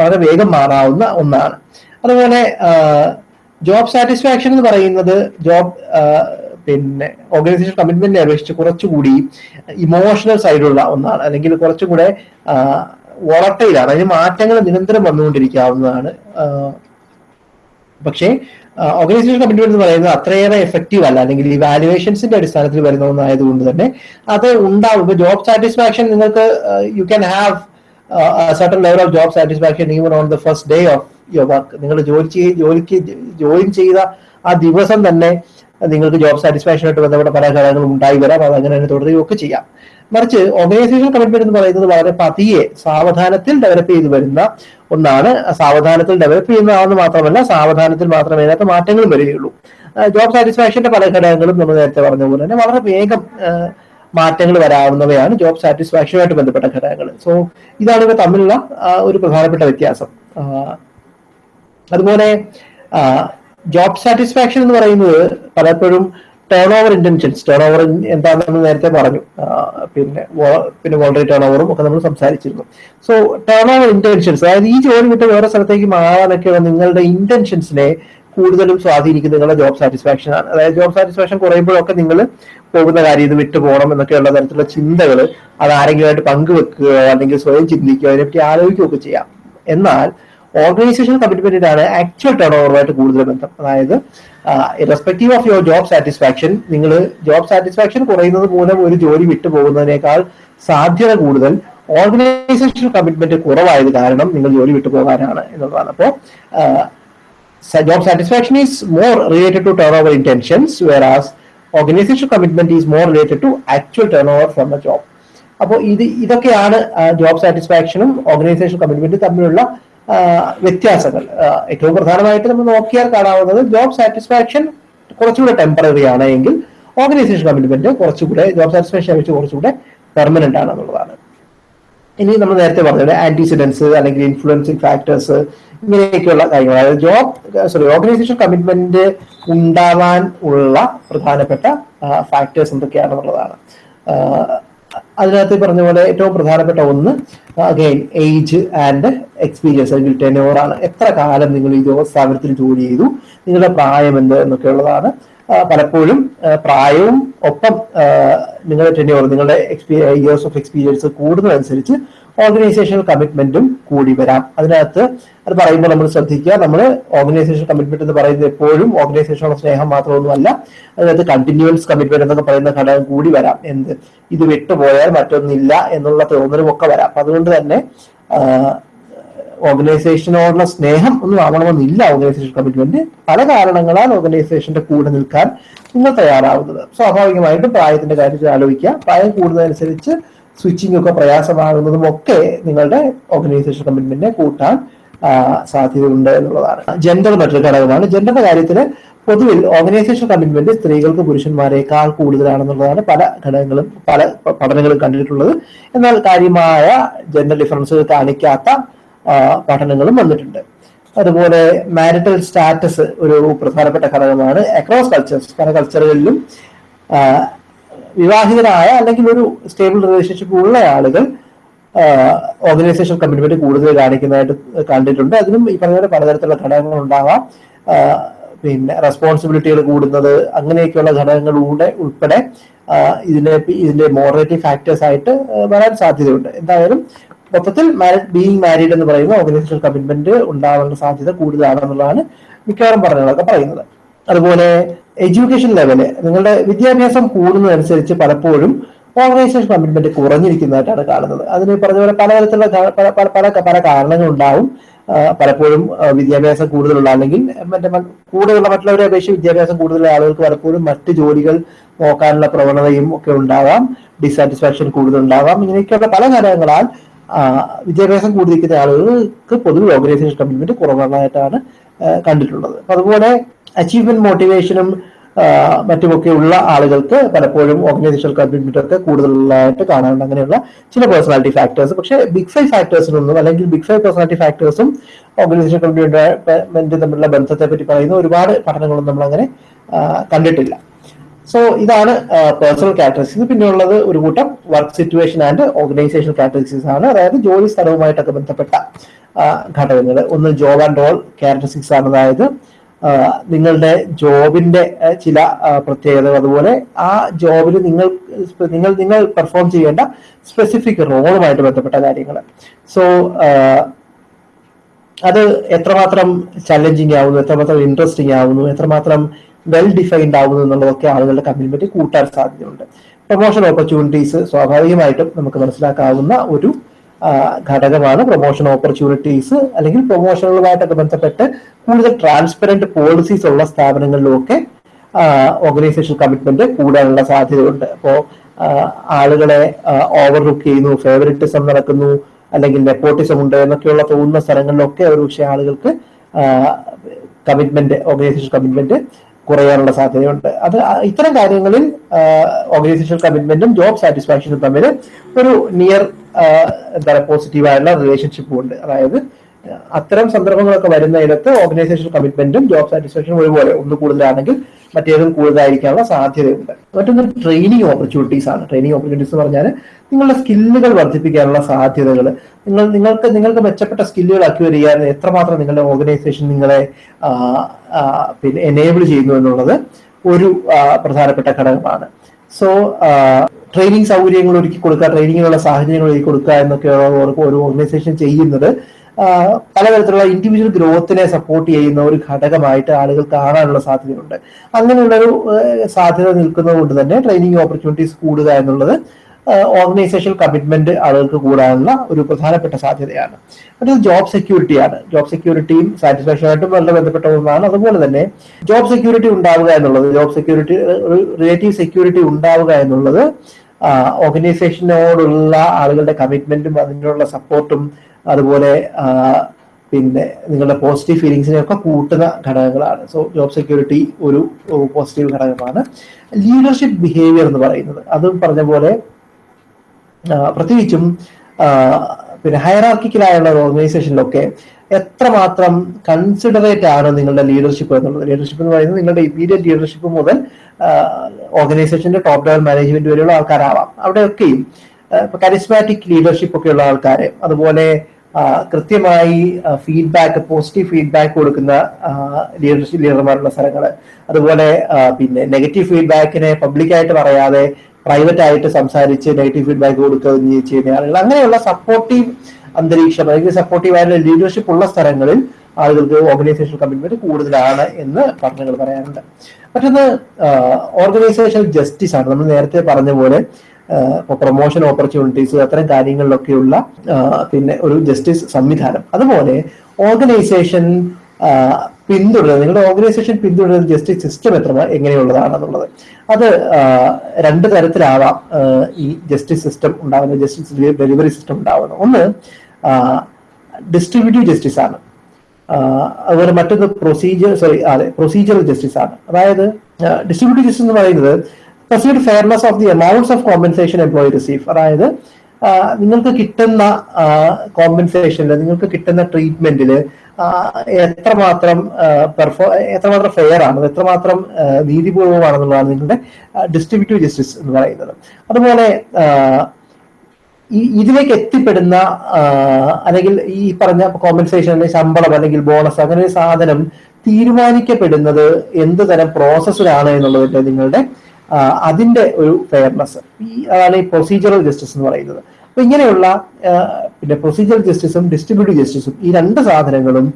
വളരെ വേഗം മാറാവുന്ന ഒന്നാണ്. അതുപോലെ ജോബ് സാറ്റിസ്ഫാക്ഷൻ എന്ന് പറയുന്നത് ജോബ് പിന്നെ ഓർഗനൈസേഷൻ കമ്മിറ്റ്മെന്റിനെ അപേക്ഷിച്ച് കുറച്ചുകൂടി ഇമോഷണൽ സൈഡുള്ള ഒന്നാണ്. അല്ലെങ്കിൽ കുറച്ചും കൂടെ വോളട്ടയിലാണ് അതിന് മാറ്റങ്ങൾ നിരന്തരം വന്നുകൊണ്ടിരിക്കാവുന്നതാണ്. പക്ഷേ ഓർഗനൈസേഷൻ കമ്മിറ്റ്മെന്റ് എന്ന് പറയുന്നത് അത്രയേറെ എഫക്റ്റീവ് അല്ല. അല്ലെങ്കിൽ ഈ വാലുവേഷൻസിന്റെ അടിസ്ഥാനത്തിൽ വരുന്ന ഒന്നായതുകൊണ്ട് തന്നെ അത് ഉണ്ടാവും ജോബ് സാറ്റിസ്ഫാക്ഷൻ നിങ്ങൾക്ക് you can have certain level of job satisfaction even on the first day of your work നിങ്ങൾ ജോലി ചെയ്ത് ജോലിക്ക് ജോയിൻ ചെയ്ത ആ ദിവസം തന്നെ നിങ്ങൾക്ക് ജോബ് സാറ്റിസ്ഫാക്ഷനായിട്ട് ബന്ധപ്പെട്ട പല ഘടകങ്ങളും ഉണ്ടായി വരാം. അത് അങ്ങനെ തന്നെ തുടരുകയും ഒക്കെ ചെയ്യാം. മറിച്ച് ഓർഗനൈസേഷൻ കമ്മിറ്റ്മെന്റ് എന്ന് പറയുന്നത് വളരെ പതിയെ സാവധാനത്തിൽ ഡെവലപ്പ് ചെയ്തു വരുന്ന ഒന്നാണ്. സാവധാനത്തിൽ ഡെവലപ്പ് ചെയ്യുന്നതാണെന്ന് മാത്രമല്ല സാവധാനത്തിൽ മാത്രമേ അതിനകത്ത് മാറ്റങ്ങളും വരികയുള്ളൂ. ജോബ് സാറ്റിസ്ഫാക്ഷന്റെ പല ഘടകങ്ങളും നമ്മൾ നേരത്തെ പറഞ്ഞ പോലെ തന്നെ വളരെ വേഗം മാറ്റങ്ങൾ വരാവുന്നവയാണ് ജോബ് സാറ്റിസ്ഫാക്ഷനുമായിട്ട് ബന്ധപ്പെട്ട ഘടകങ്ങൾ. സോ ഇതാണ് ഇവ തമ്മിലുള്ള ഒരു പ്രധാനപ്പെട്ട വ്യത്യാസം. അതുപോലെ ജോബ് സാറ്റിസ്ഫാക്ഷൻ എന്ന് പറയുന്നത് പലപ്പോഴും turnover intentions turnover എന്താണെന്ന് നേരത്തെ പറഞ്ഞു. പിന്നെ പിന്നെ വോളറി ടേൺ ഓവറും ഒക്കെ നമ്മൾ സംസാരിച്ചിരുന്നു. സോ ടേൺ ഓവർ ഇന്റൻഷൻസ് അതായത് ഈ ജോലി വിട്ട് വേറെ സ്ഥലത്തേക്ക് മാറാനൊക്കെയുള്ള നിങ്ങളുടെ ഇന്റൻഷൻസിനെ കൂടുതലും സ്വാധീനിക്കുന്ന നിങ്ങളുടെ ജോബ് സാറ്റിസ്ഫാക്ഷൻ ആണ്. അതായത് ജോബ് സാറ്റിസ്ഫാക്ഷൻ കുറയുമ്പോഴൊക്കെ നിങ്ങൾ പോകുന്ന കാര്യം ഇത് വിട്ടു പോകണം എന്നൊക്കെയുള്ള തരത്തിലുള്ള ചിന്തകൾ അത് ആരെങ്കിലുമായിട്ട് പങ്കുവെക്കുകയോ അല്ലെങ്കിൽ സ്വയം ചിന്തിക്കുകയോ അതിനെപ്പറ്റി ആലോചിക്കുകയൊക്കെ ചെയ്യാം. എന്നാൽ ഓർഗനൈസേഷൻ കമ്മിറ്റ്മെന്റിനാണ് ആക്ച്വൽ ടേൺ ഓവറുമായിട്ട് കൂടുതൽ ബന്ധം. അതായത് respective of your job satisfaction നിങ്ങൾ ജോബ് സാറ്റിസ്ഫാക്ഷൻ കുറയുന്നത് മൂലം ഒരു ജോലി വിട്ടു പോകുന്നതിനേക്കാൾ സാധ്യത കൂടുതൽ ഓർഗനൈസേഷൻ കമ്മിറ്റ്മെന്റ് കുറവായത് കാരണം നിങ്ങൾ ജോലി വിട്ടു പോകാനാണ് എന്നുള്ളതാണ്. അപ്പോൾ is more related to turnover turnover intentions organization commitment is more related to actual turnover from a job അപ്പോൾ ഇത് ഇതൊക്കെയാണ് ജോബ് സാറ്റിസ്ഫാക്ഷനും ഓർഗനൈസേഷൻ കമ്മിറ്റ്മെന്റും തമ്മിലുള്ള വ്യത്യാസങ്ങൾ. ഏറ്റവും പ്രധാനമായിട്ട് നമ്മൾ നോക്കിയാൽ കാണാവുന്നത് ജോബ് സാറ്റിസ്ഫാക്ഷൻ കുറച്ചുകൂടെ ടെമ്പററി ആണ് എങ്കിൽ ഓർഗനൈസേഷൻ കമ്മിറ്റ്മെന്റ് കുറച്ചുകൂടെ ജോബ് സാറ്റിസ്ഫാക്ഷൻ വെച്ച് കുറച്ചുകൂടെ പെർമനന്റ് ആണ് എന്നുള്ളതാണ്. ഇനി നമ്മൾ നേരത്തെ പറഞ്ഞത് ആന്റിസിഡൻസ് അല്ലെങ്കിൽ ഇൻഫ്ലുവൻസിങ് ഫാക്ടേഴ്സ് ഇങ്ങനെയൊക്കെയുള്ള കാര്യങ്ങൾ. അതായത് ജോബ് സോറി ഓർഗനൈസേഷൻ കമ്മിറ്റ്മെന്റ് ഉണ്ടാവാൻ ഉള്ള പ്രധാനപ്പെട്ട ഫാക്ടേഴ്സ് എന്തൊക്കെയാണെന്നുള്ളതാണ്. അതിനകത്ത് പറഞ്ഞ പോലെ ഏറ്റവും പ്രധാനപ്പെട്ട ഒന്ന് അഗൈൻ ഏജ് ആൻഡ് എക്സ്പീരിയൻസ് അല്ലെങ്കിൽ ടെനോർ ആണ്. എത്ര കാലം നിങ്ങൾ ഈ സ്ഥാപനത്തിൽ ജോലി ചെയ്തു നിങ്ങളുടെ പ്രായം എന്ത് എന്നൊക്കെ ഉള്ളതാണ്. പലപ്പോഴും പ്രായവും ഒപ്പം നിങ്ങളുടെ ടെന്യൂർ നിങ്ങളുടെ ഇയേഴ്സ് ഓഫ് എക്സ്പീരിയൻസ് കൂടുന്നതനുസരിച്ച് ഓർഗനൈസേഷണൽ കമ്മിറ്റ്മെന്റും കൂടി വരാം. അതിനകത്ത് അത് പറയുമ്പോൾ നമ്മൾ ശ്രദ്ധിക്കുക നമ്മൾ ഓർഗനൈസേഷൻ കമ്മിറ്റ്മെന്റ് എന്ന് പറയുന്നത് എപ്പോഴും ഓർഗനൈസേഷനുള്ള സ്നേഹം മാത്രമൊന്നുമല്ല അതിനകത്ത് കണ്ടിന്യൂസ് കമ്മിറ്റ്മെന്റ് എന്നൊക്കെ പറയുന്ന ഘടകം കൂടി വരാം. എന്ത്? ഇത് വിട്ടുപോയാൽ മറ്റൊന്നില്ല എന്നുള്ള തോന്നലും ഒക്കെ വരാം അതുകൊണ്ട് തന്നെ ഓർഗനൈസേഷനോടുള്ള സ്നേഹം ഒന്നും ആവണമെന്നില്ല ഓർഗനൈസേഷൻ കമ്മിറ്റ്മെന്റ് പല കാരണങ്ങളാൽ ഓർഗനൈസേഷന്റെ കൂടെ നിൽക്കാൻ നിങ്ങൾ തയ്യാറാവുന്നത്. സ്വാഭാവികമായിട്ടും പ്രായത്തിന്റെ കാര്യത്തിൽ ആലോചിക്കുക. പ്രായം കൂടുന്നതനുസരിച്ച് സ്വിച്ചിങ് ഒക്കെ പ്രയാസമാകുന്നതും ഒക്കെ നിങ്ങളുടെ ഓർഗനൈസേഷൻ കമ്മിറ്റ്മെന്റിനെ കൂട്ടാൻ സാധ്യത സാധ്യതയുണ്ട് എന്നുള്ളതാണ്. ജെൻഡർ മറ്റൊരു ഘടകമാണ്. ജെൻഡറിന്റെ കാര്യത്തിൽ പൊതുവിൽ ഓർഗനൈസേഷൻ കമ്മിറ്റ്മെന്റ് സ്ത്രീകൾക്ക് പുരുഷന്മാരെക്കാൾ കൂടുതലാണെന്നുള്ളതാണ് പല ഘടകങ്ങളും പല പഠനങ്ങളും കണ്ടിട്ടുള്ളത്. എന്നാൽ കാര്യമായ ജെൻഡർ ഡിഫറൻസുകൾ കാണിക്കാത്ത പഠനങ്ങളും വന്നിട്ടുണ്ട്. അതുപോലെ മാരിറ്റൽ സ്റ്റാറ്റസ് ഒരു പ്രധാനപ്പെട്ട ഘടകമാണ്. അക്രോസ് കൾച്ചേഴ്സ് പല കൾച്ചറുകളിലും വിവാഹിതരായ അല്ലെങ്കിൽ ഒരു സ്റ്റേബിൾ റിലേഷൻഷിപ്പ് ഉള്ള ആളുകൾ ഓർഗനൈസേഷൻ കമ്മിറ്റ്മെന്റ് കൂടുതൽ കാണിക്കുന്നതായിട്ട് കണ്ടിട്ടുണ്ട്. അതിനും ഈ പറഞ്ഞ പോലെ പലതരത്തിലുള്ള ഘടകങ്ങൾ ഉണ്ടാവാം. പിന്നെ റെസ്പോൺസിബിലിറ്റികൾ കൂടുന്നത് അങ്ങനെയൊക്കെയുള്ള ഘടകങ്ങളിലൂടെ ഉൾപ്പെടെ ഇതിനെ ഇതിന്റെ മോറേറ്റീവ് ഫാക്ടേഴ്സ് ആയിട്ട് വരാൻ സാധ്യതയുണ്ട്. എന്തായാലും മൊത്തത്തിൽ മാരിഡ് ബീയിങ് മാരീഡ് എന്ന് പറയുന്ന ഓർഗനൈസേഷൻ കമ്മിറ്റ്മെന്റ് ഉണ്ടാവാനുള്ള സാധ്യത കൂടുതലാണെന്നുള്ളതാണ് മിക്കവാറും പറഞ്ഞതൊക്കെ പറയുന്നത്. അതുപോലെ എഡ്യൂക്കേഷൻ ലെവൽ നിങ്ങളുടെ വിദ്യാഭ്യാസം കൂടുന്നതനുസരിച്ച് പലപ്പോഴും ഓർഗനൈസേഷൻ കമ്മിറ്റ്മെന്റ് കുറഞ്ഞിരിക്കുന്നതായിട്ടാണ് കാണുന്നത്. അതിന് പറഞ്ഞ പോലെ പലതരത്തിലുള്ള പല പല പല കാരണങ്ങളുണ്ടാവും. പലപ്പോഴും വിദ്യാഭ്യാസം കൂടുതലുള്ള അല്ലെങ്കിൽ മറ്റേ കൂടുതലുള്ള മറ്റുള്ളവരെ അപേക്ഷിച്ച് വിദ്യാഭ്യാസം കൂടുതലുള്ള ആളുകൾക്ക് പലപ്പോഴും മറ്റ് ജോലികൾ നോക്കാനുള്ള പ്രവണതയും ഒക്കെ ഉണ്ടാവാം. ഡിസാറ്റിസ്ഫാക്ഷൻ കൂടുതലുണ്ടാവാം. ഇങ്ങനെയൊക്കെയുള്ള പല ഘടകങ്ങളാൽ വിദ്യാഭ്യാസം കൂടുതലിരിക്കുന്ന ആളുകൾക്ക് പൊതുവെ ഓർഗനൈസേഷൻ കമ്മിറ്റ്മെന്റ് കുറവുള്ളതായിട്ടാണ് കണ്ടിട്ടുള്ളത്. അപ്പൊ അതുപോലെ അച്ചീവ്മെന്റ് മോട്ടിവേഷനും മറ്റുമൊക്കെ ഉള്ള ആളുകൾക്ക് പലപ്പോഴും ഓർഗനൈസേഷണൽ ഒക്കെ കൂടുതലായിട്ട് കാണാറുണ്ട്. അങ്ങനെയുള്ള ചില പേഴ്സണാലിറ്റി ഫാക്ടേഴ്സ് പക്ഷേ ബിഗ് ഫൈവ് ഫാക്ടേഴ്സിനൊന്നും അല്ലെങ്കിൽ ബിഗ് ഫൈവ് പേഴ്സണാലിറ്റി ഫാക്ടേഴ്സും ഓർഗനൈസേഷൻ കമ്മിറ്റ്മെന്റ് തമ്മിലുള്ള ബന്ധത്തെ പറ്റി പറയുന്ന ഒരുപാട് പഠനങ്ങളൊന്നും നമ്മൾ അങ്ങനെ കണ്ടിട്ടില്ല. സോ ഇതാണ് പേഴ്സണൽ ക്യാരക്ടറിസ്റ്റിക്സ് പിന്നെ ഉള്ളത് ഒരു കൂട്ടം work situation and organization characteristics ആണ്. അതായത് ജോലി സ്ഥലവുമായിട്ടൊക്കെ ബന്ധപ്പെട്ട ഘടകങ്ങൾ. ഒന്ന് ജോബ് ആൻഡ് റോൾ ക്യാരക്ടറിസ്റ്റിക്സ് ആണ്. അതായത് നിങ്ങളുടെ ജോബിന്റെ ചില പ്രത്യേകതകൾ. അതുപോലെ ആ ജോബിൽ നിങ്ങൾ നിങ്ങൾ നിങ്ങൾ പെർഫോം ചെയ്യേണ്ട സ്പെസിഫിക് റോളുമായിട്ട് ബന്ധപ്പെട്ട കാര്യങ്ങൾ. സോ അത് എത്രമാത്രം ചലഞ്ചിങ് ആവുന്നു എത്രമാത്രം ഇൻട്രസ്റ്റിംഗ് ആവുന്നു എത്രമാത്രം വെൽ ഡിഫൈൻഡ് ആവുന്നു എന്നുള്ളതൊക്കെ ആളുകളുടെ കമ്മ്യൂണിറ്റി കൂട്ടാൻ സാധ്യതയുണ്ട്. പ്രൊമോഷൻ ഓപ്പർച്യൂണിറ്റീസ് സ്വാഭാവികമായിട്ടും നമുക്ക് മനസ്സിലാക്കാവുന്ന ഒരു ഘടകമാണ് പ്രൊമോഷൻ ഓപ്പർച്യൂണിറ്റീസ് അല്ലെങ്കിൽ പ്രൊമോഷനുകളുമായിട്ടൊക്കെ ബന്ധപ്പെട്ട് കൂടുതൽ ട്രാൻസ്പെറന്റ് പോളിസീസ് ഉള്ള സ്ഥാപനങ്ങളിലുമൊക്കെ ഓർഗനൈസേഷൻ കമ്മിറ്റ്മെന്റ് കൂടാനുള്ള സാധ്യതയുണ്ട്. അപ്പോൾ ആളുകളെ ഓവർ ലുക്ക് ചെയ്യുന്നു ഫേവറിറ്റിസം നടക്കുന്നു അല്ലെങ്കിൽ നെപ്പോട്ടിസം ഉണ്ട് എന്നൊക്കെയുള്ള തോന്നുന്ന സ്ഥലങ്ങളിലൊക്കെ ഒരു പക്ഷേ ആളുകൾക്ക് കമ്മിറ്റ്മെന്റ് ഓർഗനൈസേഷൻ കമ്മിറ്റ്മെന്റ് കുറയാനുള്ള സാധ്യതയുണ്ട്. അത് ഇത്തരം കാര്യങ്ങളിൽ ഓർഗനൈസേഷൻ കമ്മിറ്റ്മെന്റും ജോബ് സാറ്റിസ്ഫാക്ഷനും തമ്മിൽ ഒരു നിയർ എന്താ പറയുക പോസിറ്റീവായുള്ള റിലേഷൻഷിപ്പും ഉണ്ട്. അതായത് അത്തരം സന്ദർഭങ്ങളൊക്കെ വരുന്നതിനകത്ത് ഓർഗനൈസേഷൻ കമ്മിറ്റ്മെന്റും ജോബ് സാറ്റിസ്ഫാക്ഷനും ഒരുപോലെ ഒന്ന് കൂടുതലാണെങ്കിൽ മറ്റേതും കൂടുതലായിരിക്കാനുള്ള സാധ്യതയുണ്ട്. മറ്റൊന്ന് ട്രെയിനിങ് ഓപ്പർച്യൂണിറ്റീസ് ആണ്. ട്രെയിനിങ് ഓപ്പർച്യൂണിറ്റീസ് എന്ന് പറഞ്ഞാൽ നിങ്ങളുടെ സ്കില്ലുകൾ വർദ്ധിപ്പിക്കാനുള്ള സാധ്യതകൾ നിങ്ങൾ നിങ്ങൾക്ക് നിങ്ങൾക്ക് മെച്ചപ്പെട്ട സ്കില്ലുകൾ അക്വയർ ചെയ്യാൻ എത്രമാത്രം നിങ്ങളുടെ ഓർഗനൈസേഷൻ നിങ്ങളെ പിന്നെ എനേബിൾ ചെയ്യുന്നു എന്നുള്ളത് ഒരു പ്രധാനപ്പെട്ട ഘടകമാണ്. സോ ട്രെയിനിങ് സൗകര്യങ്ങൾ ഒരുക്കി കൊടുക്കുക ട്രെയിനിങ്ങിനുള്ള സാഹചര്യങ്ങൾ ഒരുക്കി കൊടുക്കുക എന്നൊക്കെയുള്ള ഒരു- ഓർഗനൈസേഷൻ ചെയ്യുന്നത് പലതരത്തിലുള്ള ഇൻഡിവിജ്വൽ ഗ്രോത്തിനെ സപ്പോർട്ട് ചെയ്യുന്ന ഒരു ഘടകമായിട്ട് ആളുകൾ കാണാനുള്ള സാധ്യതയുണ്ട്. അങ്ങനെയുള്ളൊരു സാധ്യത നിൽക്കുന്നത് കൊണ്ട് തന്നെ ട്രെയിനിങ് ഓപ്പർച്യൂണിറ്റീസ് കൂടുക എന്നുള്ളത് ഓർഗനൈസേഷൻ കമ്മിറ്റ്മെന്റ് ആളുകൾക്ക് കൂടാനുള്ള ഒരു പ്രധാനപ്പെട്ട സാധ്യതയാണ്. മറ്റൊരു ജോബ് സെക്യൂരിറ്റിയാണ് ജോബ് സെക്യൂരിറ്റിയും സാറ്റിസ്ഫാക്ഷനായിട്ടും വളരെ ബന്ധപ്പെട്ട ഒന്നാണ്. അതുപോലെ തന്നെ ജോബ് സെക്യൂരിറ്റി ഉണ്ടാവുക എന്നുള്ളത് ജോബ് സെക്യൂരിറ്റി റിലേറ്റീവ് സെക്യൂരിറ്റി ഉണ്ടാവുക എന്നുള്ളത് ഓർഗനൈസേഷനോടുള്ള ആളുകളുടെ കമ്മിറ്റ്മെന്റും അതിനുള്ള സപ്പോർട്ടും അതുപോലെ പിന്നെ നിങ്ങളുടെ പോസിറ്റീവ് ഫീലിങ്സിനെ ഒക്കെ കൂട്ടുന്ന ഘടകങ്ങളാണ്. സോ ജോബ് സെക്യൂരിറ്റി ഒരു പോസിറ്റീവ് ഘടകമാണ്. ലീഡർഷിപ്പ് ബിഹേവിയർ എന്ന് പറയുന്നത്. അതും പറഞ്ഞ പോലെ പ്രത്യേകിച്ചും പിന്നെ ഹയറാർക്കിക്കലായുള്ള ഓർഗനൈസേഷനിലൊക്കെ എത്രമാത്രം കൺസിഡറേറ്റ് ആണ് നിങ്ങളുടെ ലീഡർഷിപ്പ് എന്നുള്ളത്? ലീഡർഷിപ്പ് എന്ന് പറയുന്നത് നിങ്ങളുടെ ഇമ്മീഡിയറ്റ് ലീഡർഷിപ്പ് മുതൽ ഓർഗനൈസേഷന്റെ ടോപ്പ് ലെവൽ മാനേജ്മെന്റ് വരെയുള്ള ആൾക്കാരാവാം. അവിടെയൊക്കെയും കരിസ്മാറ്റിക് ലീഡർഷിപ്പ് ഒക്കെ ഉള്ള ആൾക്കാരെ അതുപോലെ കൃത്യമായി ഫീഡ്ബാക്ക് പോസിറ്റീവ് ഫീഡ്ബാക്ക് കൊടുക്കുന്ന ലീഡർഷിപ്പ് ലീഡർമാരുള്ള സ്ഥലങ്ങൾ അതുപോലെ പിന്നെ നെഗറ്റീവ് ഫീഡ്ബാക്കിനെ പബ്ലിക്കായിട്ട് പറയാതെ പ്രൈവറ്റ് ആയിട്ട് സംസാരിച്ച് നെഗറ്റീവ് ഫീഡ്ബാക്ക് കൊടുക്കുകയും ചെയ്യുന്ന ആളുകൾ. അങ്ങനെയുള്ള സപ്പോർട്ടീവ് അന്തരീക്ഷം അല്ലെങ്കിൽ സപ്പോർട്ടീവ് ആയിട്ടുള്ള ലീഡർഷിപ്പ് ഉള്ള സ്ഥലങ്ങളിൽ ആളുകൾക്ക് ഓർഗനൈസേഷൻ കമ്മിറ്റ്മെന്റ് കൂടുതലാണ് എന്ന് പഠനങ്ങൾ പറയാറുണ്ട്. മറ്റൊന്ന് ഓർഗനൈസേഷൻ ജസ്റ്റിസ് ആണ്. നമ്മൾ നേരത്തെ പറഞ്ഞ പോലെ പ്രൊമോഷൻ ഓപ്പർച്യൂണിറ്റീസ് അത്തരം കാര്യങ്ങളിലൊക്കെയുള്ള പിന്നെ ഒരു ജസ്റ്റിസ് സംവിധാനം. അതുപോലെ ഓർഗനൈസേഷൻ പിന്തുടരുന്നത് നിങ്ങളുടെ ഓർഗനൈസേഷൻ പിന്തുടരുന്ന ജസ്റ്റിസ് സിസ്റ്റം എത്ര എങ്ങനെയുള്ളതാണെന്നുള്ളത്. അത് രണ്ട് തരത്തിലാവാം ഈ ജസ്റ്റിസ് സിസ്റ്റം ഉണ്ടാവുന്ന ജസ്റ്റിസ് ഡെലിവറി സിസ്റ്റം ഉണ്ടാകുന്നത് ഒന്ന് ഡിസ്ട്രിബ്യൂട്ടീവ് ജസ്റ്റിസ് ആണ്. അതുപോലെ മറ്റൊന്ന് പ്രൊസീജിയർ സോറി അതെ പ്രൊസീജിയറൽ ജസ്റ്റിസ് ആണ്. അതായത് ഡിസ്ട്രിബ്യൂട്ടീവ് ജസ്റ്റിസ് എന്ന് പറയുന്നത് perceived fairness of the amounts of compensation employee receive അതായത് നിങ്ങൾക്ക് കിട്ടുന്ന കോമ്പൻസേഷനിൽ നിങ്ങൾക്ക് കിട്ടുന്ന ട്രീറ്റ്മെന്റിൽ എത്രമാത്രം പെർഫോ എത്രമാത്രം ഫെയർ ആണ് എത്രമാത്രം നീതിപൂർവമാണെന്നുള്ളതാണ് നിങ്ങളുടെ ഡിസ്ട്രിബ്യൂട്ടീവ് ജസ്റ്റിസ് എന്ന് പറയുന്നത്. അതുപോലെ ഇതിലേക്ക് എത്തിപ്പെടുന്ന അല്ലെങ്കിൽ ഈ പറഞ്ഞ കോമ്പൻസേഷൻ അല്ലെങ്കിൽ ശമ്പളം അല്ലെങ്കിൽ ബോണസ് അങ്ങനെ ഒരു സാധനം തീരുമാനിക്കപ്പെടുന്നത് എന്ത് തരം പ്രോസസ്സിലാണ് എന്നുള്ളതിന്റെ നിങ്ങളുടെ അതിന്റെ ഒരു ഫെയർനെസ് ഈ അതാണ് ഈ പ്രൊസീജിയറൽ ജസ്റ്റിസ് എന്ന് പറയുന്നത്. അപ്പൊ ഇങ്ങനെയുള്ള പിന്നെ പ്രൊസീജിയറൽ ജസ്റ്റിസും ഡിസ്ട്രിബ്യൂട്ടീവ് ജസ്റ്റിസും ഈ രണ്ട് സാധനങ്ങളും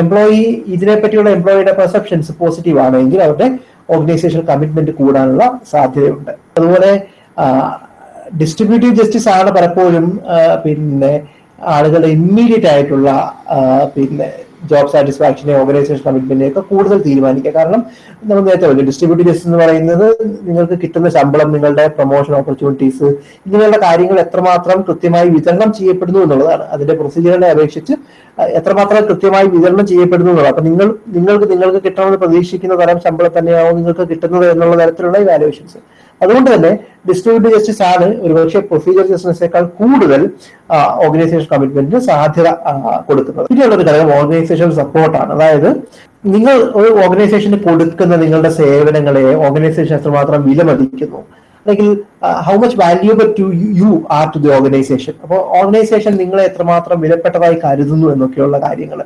എംപ്ലോയി ഇതിനെപ്പറ്റിയുള്ള എംപ്ലോയിയുടെ പെർസെപ്ഷൻസ് പോസിറ്റീവ് ആണെങ്കിൽ അവരുടെ ഓർഗനൈസേഷൻ കമ്മിറ്റ്മെന്റ് കൂടാനുള്ള സാധ്യതയുണ്ട്. അതുപോലെ ഡിസ്ട്രിബ്യൂട്ടീവ് ജസ്റ്റിസ് ആണ് പലപ്പോഴും പിന്നെ ആളുകളുടെ ഇമ്മീഡിയറ്റ് ആയിട്ടുള്ള പിന്നെ ജോബ് സാറ്റിസ്ഫാക്ഷനെ ഓർഗനൈസേഷൻ കമ്മിറ്റ്മെന്റിനെ ഒക്കെ കൂടുതൽ തീരുമാനിക്കുക. കാരണം നമ്മൾ നേരത്തെ പറഞ്ഞു ഡിസ്ട്രിബ്യൂട്ടീവ് ജസ്റ്റിസ് എന്ന് പറയുന്നത് നിങ്ങൾക്ക് കിട്ടുന്ന ശമ്പളം നിങ്ങളുടെ പ്രൊമോഷൻ ഓപ്പർച്യൂണിറ്റീസ് ഇങ്ങനെയുള്ള കാര്യങ്ങൾ എത്രമാത്രം കൃത്യമായി വിതരണം ചെയ്യപ്പെടുന്നു എന്നുള്ളതാണ്. അതിന്റെ പ്രൊസീജിയറിനെ അപേക്ഷിച്ച് എത്രമാത്രം കൃത്യമായി വിതരണം ചെയ്യപ്പെടുന്നു എന്നുള്ളത് അപ്പൊ നിങ്ങൾ നിങ്ങൾക്ക് നിങ്ങൾക്ക് കിട്ടണമെന്ന് പ്രതീക്ഷിക്കുന്ന തരം ശമ്പളം തന്നെയാവും നിങ്ങൾക്ക് കിട്ടുന്നത് എന്നുള്ള തരത്തിലുള്ള ഇവാലുവേഷൻസ് അതുകൊണ്ട് തന്നെ ഡിസ്ട്രിബ്യൂട്ടീവ് ജസ്റ്റിസ് ആണ് ഒരുപക്ഷെ പ്രൊസീജിയർ ജസ്റ്റിസിനേക്കാൾ കൂടുതൽ ഓർഗനൈസേഷൻ കമ്മിറ്റ്മെന്റിന് സാധ്യത കൊടുക്കുന്നത്. പിന്നെയുള്ളൊരു ഘടകം ഓർഗനൈസേഷൻ സപ്പോർട്ടാണ് അതായത് നിങ്ങൾ ഒരു ഓർഗനൈസേഷന് കൊടുക്കുന്ന നിങ്ങളുടെ സേവനങ്ങളെ ഓർഗനൈസേഷൻ എത്രമാത്രം വിലമതിക്കുന്നു. അല്ലെങ്കിൽ how much valuable to you are to the organization അപ്പോൾ ഓർഗനൈസേഷൻ നിങ്ങളെ എത്രമാത്രം വിലപ്പെട്ടതായി കരുതുന്നു എന്നൊക്കെയുള്ള കാര്യങ്ങൾ.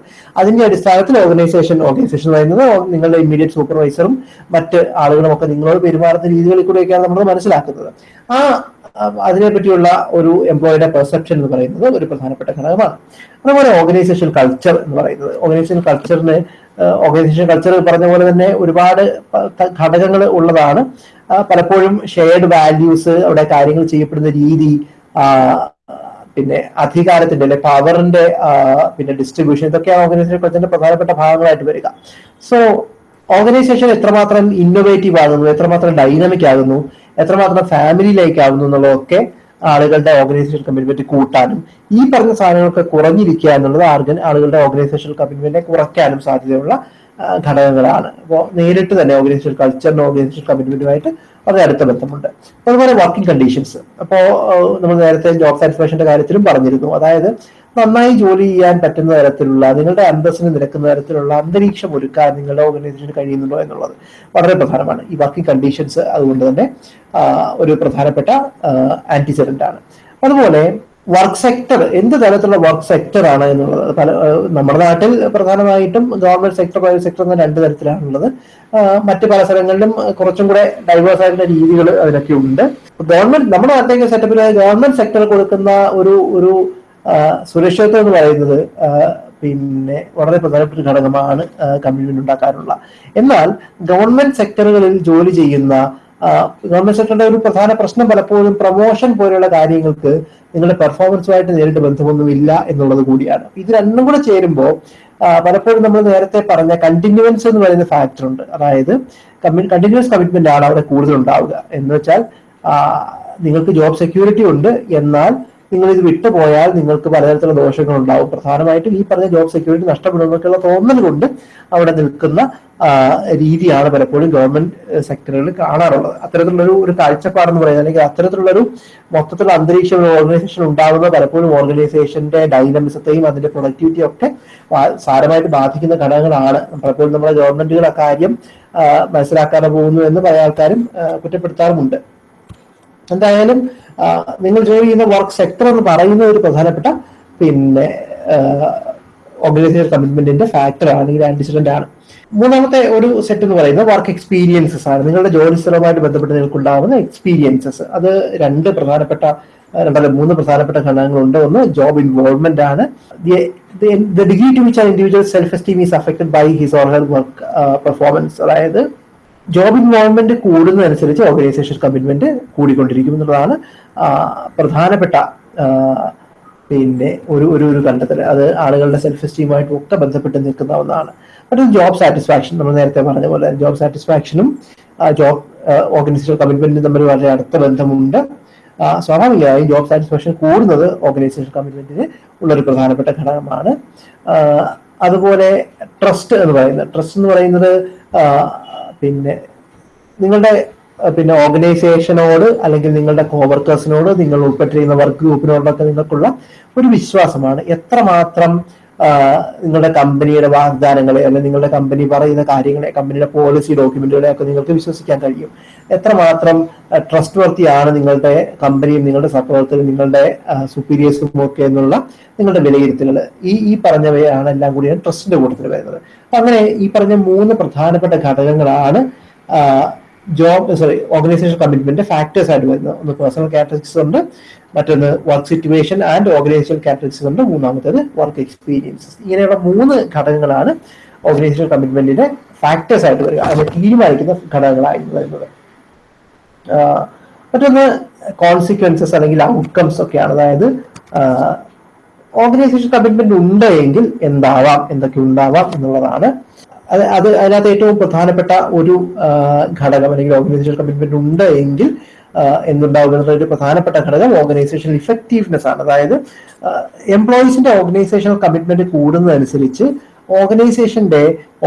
അതിന്റെ അടിസ്ഥാനത്തിൽ ഓർഗനൈസേഷൻ ഓർഗനൈസേഷൻ പറയുന്നത് നിങ്ങളുടെ ഇമ്മീഡിയറ്റ് സൂപ്പർവൈസറും മറ്റ് ആളുകളും ഒക്കെ നിങ്ങളോട് പെരുമാറുന്ന രീതികളിൽ കൂടെയൊക്കെയാണ് നമ്മൾ മനസ്സിലാക്കുന്നത്. ആ അതിനെപ്പറ്റിയുള്ള അതിനെ പറ്റിയുള്ള ഒരു എംപ്ലോയിയുടെ പെർസെപ്ഷൻ എന്ന് പറയുന്നത് ഒരു പ്രധാനപ്പെട്ട ഘടകമാണ്. അതുപോലെ ഓർഗനൈസേഷൻ കൾച്ചർ എന്ന് പറയുന്നത്. ഓർഗനൈസേഷൻ കൾച്ചറിന് ഓർഗനൈസേഷൻ കൾച്ചർ പറഞ്ഞ പോലെ തന്നെ ഒരുപാട് ഘടകങ്ങൾ ഉള്ളതാണ്. പലപ്പോഴും ഷെയർഡ് വാല്യൂസ് അവിടെ കാര്യങ്ങൾ ചെയ്യപ്പെടുന്ന രീതി പിന്നെ അധികാരത്തിന്റെ അല്ലെ പവറിന്റെ പിന്നെ ഡിസ്ട്രിബ്യൂഷൻ ഇതൊക്കെയാണ് ഓർഗനൈസേഷൻ കൾച്ചറിന്റെ പ്രധാനപ്പെട്ട ഭാഗങ്ങളായിട്ട് വരിക. സോ ഓർഗനൈസേഷൻ എത്രമാത്രം ഇന്നോവേറ്റീവ് ആകുന്നു എത്രമാത്രം ഡൈനാമിക് ആകുന്നു എത്രമാത്രം ഫാമിലിയിലേക്ക് ആകുന്നു എന്നുള്ളതൊക്കെ ആളുകളുടെ ഓർഗനൈസേഷൻ കമ്മിറ്റ്മെന്റ് കൂട്ടാനും ഈ പറഞ്ഞ സാധനങ്ങളൊക്കെ കുറഞ്ഞിരിക്കുക എന്നുള്ളത് ആളുകളുടെ ഓർഗനൈസേഷൻ കമ്മിറ്റ്മെന്റിനെ കുറയ്ക്കാനും സാധ്യതയുള്ള ഘടകങ്ങളാണ്. അപ്പോൾ നേരിട്ട് തന്നെ ഓർഗനൈസേഷൻ കൾച്ചറിനും ഓർഗനൈസേഷൻ കമ്മിറ്റ്മെന്റുമായിട്ട് വളരെ അടുത്ത ബന്ധമുണ്ട്. അതുപോലെ വർക്കിംഗ് കണ്ടീഷൻസ് അപ്പോൾ നമ്മൾ നേരത്തെ ജോബ് സാറ്റിസ്ഫാക്ഷന്റെ കാര്യത്തിലും പറഞ്ഞിരുന്നു. അതായത് നന്നായി ജോലി ചെയ്യാൻ പറ്റുന്ന തരത്തിലുള്ള നിങ്ങളുടെ അന്തസ്സിന് നിരക്കുന്ന തരത്തിലുള്ള അന്തരീക്ഷം ഒരുക്കാൻ നിങ്ങളുടെ ഓർഗനൈസേഷന് കഴിയുന്നുണ്ടോ എന്നുള്ളത് വളരെ പ്രധാനമാണ്. ഈ വർക്കിംഗ് കണ്ടീഷൻസ് അതുകൊണ്ട് തന്നെ ഒരു പ്രധാനപ്പെട്ട ആന്റിസിഡന്റ് ആണ്. അതുപോലെ വർക്ക് സെക്ടർ എന്ത് തരത്തിലുള്ള വർക്ക് സെക്ടർ ആണ് എന്നുള്ളത്? പല നമ്മുടെ നാട്ടിൽ പ്രധാനമായിട്ടും ഗവൺമെന്റ് സെക്ടർ പ്രൈവറ്റ് സെക്ടർ എന്ന രണ്ട് തരത്തിലാണുള്ളത്. മറ്റു പല സ്ഥലങ്ങളിലും കുറച്ചും കൂടെ ഡൈവേഴ്സ് ആയിട്ടുള്ള രീതികൾ അതിനൊക്കെ ഉണ്ട്. ഗവൺമെന്റ് നമ്മുടെ നാട്ടിലേക്ക് സെറ്റപ്പിൽ ഗവൺമെന്റ് സെക്ടർ കൊടുക്കുന്ന ഒരു ഒരു സുരക്ഷിതത്വം എന്ന് പറയുന്നത് പിന്നെ വളരെ പ്രധാനപ്പെട്ട ഘടകമാണ് കമ്മ്യൂണിറ്റി ഉണ്ടാക്കാനുള്ള. എന്നാൽ ഗവൺമെന്റ് സെക്ടറുകളിൽ ജോലി ചെയ്യുന്ന ഗവൺമെന്റ് സെക്ടറിന്റെ ഒരു പ്രധാന പ്രശ്നം പലപ്പോഴും പ്രൊമോഷൻ പോലെയുള്ള കാര്യങ്ങൾക്ക് നിങ്ങളുടെ പെർഫോമൻസുമായിട്ട് നേരിട്ട് ബന്ധമൊന്നും ഇല്ല എന്നുള്ളത് കൂടിയാണ്. ഇത് രണ്ടും കൂടെ ചേരുമ്പോൾ പലപ്പോഴും നമ്മൾ നേരത്തെ പറഞ്ഞ കണ്ടിന്യൂവൻസ് എന്ന് പറയുന്ന ഫാക്ടർ ഉണ്ട്. അതായത് കണ്ടിന്യൂസ് കമ്മിറ്റ്മെന്റ് ആണ് അവിടെ കൂടുതൽ ഉണ്ടാവുക. എന്ന് വെച്ചാൽ നിങ്ങൾക്ക് ജോബ് സെക്യൂരിറ്റി ഉണ്ട്. എന്നാൽ നിങ്ങൾ ഇത് വിട്ടുപോയാൽ നിങ്ങൾക്ക് പലതരത്തിലുള്ള ദോഷങ്ങൾ ഉണ്ടാവും. പ്രധാനമായിട്ടും ഈ പറഞ്ഞ ജോബ് സെക്യൂരിറ്റി നഷ്ടപ്പെടുമെന്നൊക്കെയുള്ള തോന്നൽ കൊണ്ട് അവിടെ നിൽക്കുന്ന രീതിയാണ് പലപ്പോഴും ഗവൺമെന്റ് സെക്ടറുകളിൽ കാണാറുള്ളത്. അത്തരത്തിലുള്ളൊരു ഒരു കാഴ്ചപ്പാടെന്ന് പറയുന്നത് അല്ലെങ്കിൽ അത്തരത്തിലുള്ളൊരു മൊത്തത്തിലുള്ള അന്തരീക്ഷം ഓർഗനൈസേഷൻ ഉണ്ടാകുന്ന പലപ്പോഴും ഓർഗനൈസേഷന്റെ ഡൈനമിസത്തെയും അതിന്റെ പ്രൊഡക്ടിവിറ്റിയും ഒക്കെ സാരമായിട്ട് ബാധിക്കുന്ന ഘടകങ്ങളാണ്. പലപ്പോഴും നമ്മുടെ ഗവൺമെന്റുകൾ അക്കാര്യം മനസ്സിലാക്കാതെ പോകുന്നു എന്ന് പല ആൾക്കാരും കുറ്റപ്പെടുത്താറുമുണ്ട്. എന്തായാലും നിങ്ങൾ ജോലി ചെയ്യുന്ന വർക്ക് സെക്ടർ എന്ന് പറയുന്ന ഒരു പ്രധാനപ്പെട്ട പിന്നെ ഓർഗനൈസേഷൻ കമ്മിറ്റ്മെന്റിന്റെ ആണ് അല്ലെങ്കിൽ ആന്റിസിഡന്റ് ആണ്. മൂന്നാമത്തെ ഒരു സെറ്റ് എന്ന് പറയുന്നത് വർക്ക് എക്സ്പീരിയൻസസ് ആണ്. നിങ്ങളുടെ ജോലി സ്ഥലവുമായിട്ട് ബന്ധപ്പെട്ട് നിങ്ങൾക്ക് ഉണ്ടാകുന്ന എക്സ്പീരിയൻസസ് അത് രണ്ട് പ്രധാനപ്പെട്ട രണ്ടല്ല മൂന്ന് പ്രധാനപ്പെട്ട ഘടകങ്ങളുണ്ട്. ഒന്ന് ജോബ് ഇൻവോൾവ്മെന്റ് ആണ്. The degree to which individual self esteem is affected by his or her work performance അതായത് ജോബ് ഇൻവോൾവ്മെന്റ് കൂടുന്നതനുസരിച്ച് ഓർഗനൈസേഷൻ കമ്മിറ്റ്മെന്റ് കൂടിക്കൊണ്ടിരിക്കും എന്നുള്ളതാണ് പ്രധാനപ്പെട്ട പിന്നെ ഒരു ഒരു ഒരു കണ്ടെത്തൽ അത് ആളുകളുടെ സെൽഫ് എസ്റ്റീമായിട്ടും ഒക്കെ ബന്ധപ്പെട്ട് നിൽക്കുന്ന ഒന്നാണ് മറ്റൊരു ജോബ് സാറ്റിസ്ഫാക്ഷൻ നമ്മൾ നേരത്തെ പറഞ്ഞ പോലെ ജോബ് സാറ്റിസ്ഫാക്ഷനും ജോബ് ഓർഗനൈസേഷൻ കമ്മിറ്റ്മെന്റും തമ്മിൽ വളരെ അടുത്ത ബന്ധമുണ്ട്. സ്വാഭാവികമായും ജോബ് സാറ്റിസ്ഫാക്ഷൻ കൂടുന്നത് ഓർഗനൈസേഷൻ കമ്മിറ്റ്മെന്റിന് ഉള്ളൊരു പ്രധാനപ്പെട്ട ഘടകമാണ്. അതുപോലെ ട്രസ്റ്റ് എന്ന് പറയുന്നത്. ട്രസ്റ്റ് എന്ന് പറയുന്നത് പിന്നെ നിങ്ങളുടെ പിന്നെ ഓർഗനൈസേഷനോട് അല്ലെങ്കിൽ നിങ്ങളുടെ കോവർക്കേഴ്സിനോട് നിങ്ങൾ ഉൾപ്പെട്ടിരിക്കുന്ന വർക്ക് ഗ്രൂപ്പിനോടൊക്കെ നിങ്ങൾക്കുള്ള ഒരു വിശ്വാസമാണ്. എത്രമാത്രം നിങ്ങളുടെ കമ്പനിയുടെ വാഗ്ദാനങ്ങളെ അല്ലെങ്കിൽ നിങ്ങളുടെ കമ്പനി പറയുന്ന കാര്യങ്ങളെ കമ്പനിയുടെ പോളിസി ഡോക്യുമെന്റുകളെ ഒക്കെ നിങ്ങൾക്ക് വിശ്വസിക്കാൻ കഴിയും. എത്രമാത്രം ട്രസ്റ്റ് വർത്തിയാണ് നിങ്ങളുടെ കമ്പനിയും നിങ്ങളുടെ സഹപ്രവർത്തകരും നിങ്ങളുടെ സുപ്പീരിയേഴ്സും ഒക്കെ എന്നുള്ള നിങ്ങളുടെ വിലയിരുത്തലുകൾ. ഈ ഈ പറഞ്ഞവയാണ് എല്ലാം കൂടിയാണ് ട്രസ്റ്റിന്റെ കൂട്ടത്തിൽ വരുന്നത്. അങ്ങനെ ഈ പറഞ്ഞ മൂന്ന് പ്രധാനപ്പെട്ട ഘടകങ്ങളാണ് job sorry organization commitment factors ആയിട്ട് വരുന്നത്. ഒന്ന് പേഴ്സണൽ ക്യാരക്ടറിസ്റ്റിക്സ് ഉണ്ട് മറ്റൊന്ന് work situation and organization characteristics ഉണ്ട് മൂന്നാമത്തേത് വർക്ക് എക്സ്പീരിയൻസസ് ഇങ്ങനെയുള്ള മൂന്ന് ഘടകങ്ങളാണ് ഓർഗനൈസേഷൻ കമ്മിറ്റ്മെന്റിന്റെ ഫാക്ടേഴ്സ് ആയിട്ട് വരിക അതിനെ തീരുമാനിക്കുന്ന ഘടകങ്ങളായിട്ട് വരുന്നത്. മറ്റൊന്ന് കോൺസിക്വൻസസ് അല്ലെങ്കിൽ ഔട്ട്കംസ് ഒക്കെയാണ്. അതായത് ഓർഗനൈസേഷൻ കമ്മിറ്റ്മെന്റ് ഉണ്ട് എങ്കിൽ എന്താവാം? എന്തൊക്കെ ഉണ്ടാവാം എന്നുള്ളതാണ്. അത് അത് അതിനകത്ത് ഏറ്റവും പ്രധാനപ്പെട്ട ഒരു ഘടകം അല്ലെങ്കിൽ ഓർഗനൈസേഷൻ കമ്മിറ്റ്മെന്റ് ഉണ്ട് എങ്കിൽ എന്തുണ്ടാവുക ഒരു പ്രധാനപ്പെട്ട ഘടകം ഓർഗനൈസേഷൻ ഇഫക്റ്റീവ്നെസ് ആണ്. അതായത് എംപ്ലോയീസിന്റെ ഓർഗനൈസേഷണൽ കമ്മിറ്റ്മെന്റ് കൂടുന്നതനുസരിച്ച് ഓർഗനൈസേഷന്റെ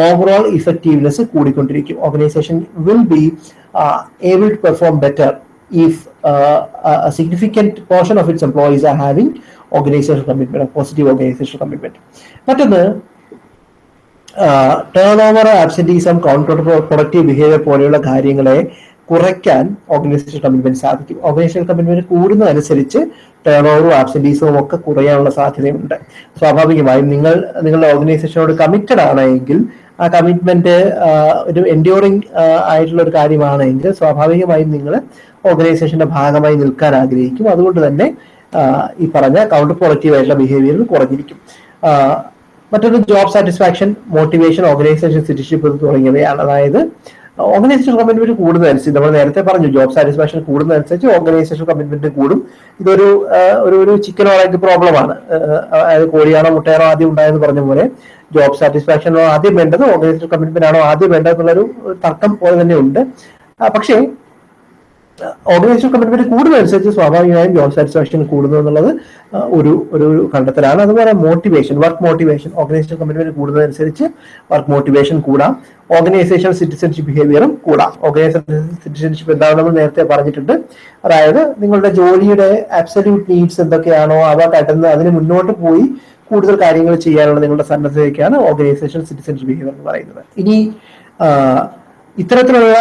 overall effectiveness കൂടിക്കൊണ്ടിരിക്കും. Organization will be able to perform better if a portion of its employees are are having commitment positive organization commitment. മറ്റൊന്ന് turnover absenteeism counter productive behaviour പോലെയുള്ള കാര്യങ്ങളെ കുറയ്ക്കാൻ organisation commitment സാധിക്കും. Organisation commitment കൂടുന്നതനുസരിച്ച് turn ഓവറും ആബ്സെന്റീസും ഒക്കെ കുറയാനുള്ള സാധ്യതയുണ്ട്. സ്വാഭാവികമായും നിങ്ങൾ നിങ്ങളുടെ ഓർഗനൈസേഷനോട് കമ്മിറ്റഡ് ആണെങ്കിൽ ആ കമ്മിറ്റ്മെന്റ് ഒരു എൻഡ്യൂറിംഗ് ആയിട്ടുള്ള ഒരു കാര്യമാണെങ്കിൽ സ്വാഭാവികമായും നിങ്ങൾ ഓർഗനൈസേഷന്റെ ഭാഗമായി നിൽക്കാൻ ആഗ്രഹിക്കും. അതുകൊണ്ട് തന്നെ ഈ പറഞ്ഞ കൗണ്ടർ പ്രൊഡക്റ്റീവ് ആയിട്ടുള്ള ബിഹേവിയറിൽ കുറഞ്ഞിരിക്കും. മറ്റൊരു job satisfaction motivation organization citizenship തുടങ്ങിയവയാണ്. അതായത് ഓർഗനൈസേഷൻ കമ്മിറ്റ്മെന്റ് കൂടുന്നതനുസരിച്ച് നമ്മൾ നേരത്തെ പറഞ്ഞു ജോബ് സാറ്റിസ്ഫാക്ഷൻ കൂടുന്നതനുസരിച്ച് ഓർഗനൈസേഷൻ കമ്മിറ്റ്മെന്റ് കൂടും. ഇതൊരു ഒരു ഒരു ചിക്കൻ പ്രോബ്ലം പ്രോബ്ലമാണ് അതായത് കോഴിയാണോ മുട്ടയാണോ ആദ്യം ഉണ്ടായെന്ന് പറഞ്ഞ പോലെ ജോബ് സാറ്റിസ്ഫാക്ഷനോ ആദ്യം വേണ്ടത് ഓർഗനൈസേഷൻ കമ്മിറ്റ്മെന്റ് ആണോ ആദ്യം വേണ്ടത് എന്നുള്ളൊരു തർക്കം പോലെ തന്നെ ഉണ്ട്. പക്ഷേ ഓർഗനൈസേഷൻ കമ്മിറ്റ്മെന്റ് കൂടുന്നതനുസരിച്ച് സ്വാഭാവികമായും ജോബ് സാറ്റിസ്ഫാക്ഷൻ കൂടുന്നു എന്നുള്ളത് ഒരു ഒരു കണ്ടെത്തലാണ്. അതുപോലെ motivation work motivation organization commitment കൂടുന്നതനുസരിച്ച് work motivation കൂടാം. ഓർഗനൈസേഷൻ സിറ്റിസൺഷിപ്പ് ബിഹേവിയറും കൂടാം. ഓർഗനൈസേഷൻ സിറ്റിസൺഷിപ്പ് എന്താണെന്ന് നേരത്തെ പറഞ്ഞിട്ടുണ്ട്. അതായത് നിങ്ങളുടെ ജോലിയുടെ അബ്സല്യൂട്ട് നീഡ്സ് എന്തൊക്കെയാണോ അവ കടന്ന് അതിന് മുന്നോട്ട് പോയി കൂടുതൽ കാര്യങ്ങൾ ചെയ്യാനുള്ള നിങ്ങളുടെ സന്നദ്ധതയ്ക്കാണ് ഓർഗനൈസേഷൻ സിറ്റിസൺഷിപ്പ് ബിഹേവിയർ എന്ന് പറയുന്നത്. ഇനി ഇത്തരത്തിലുള്ള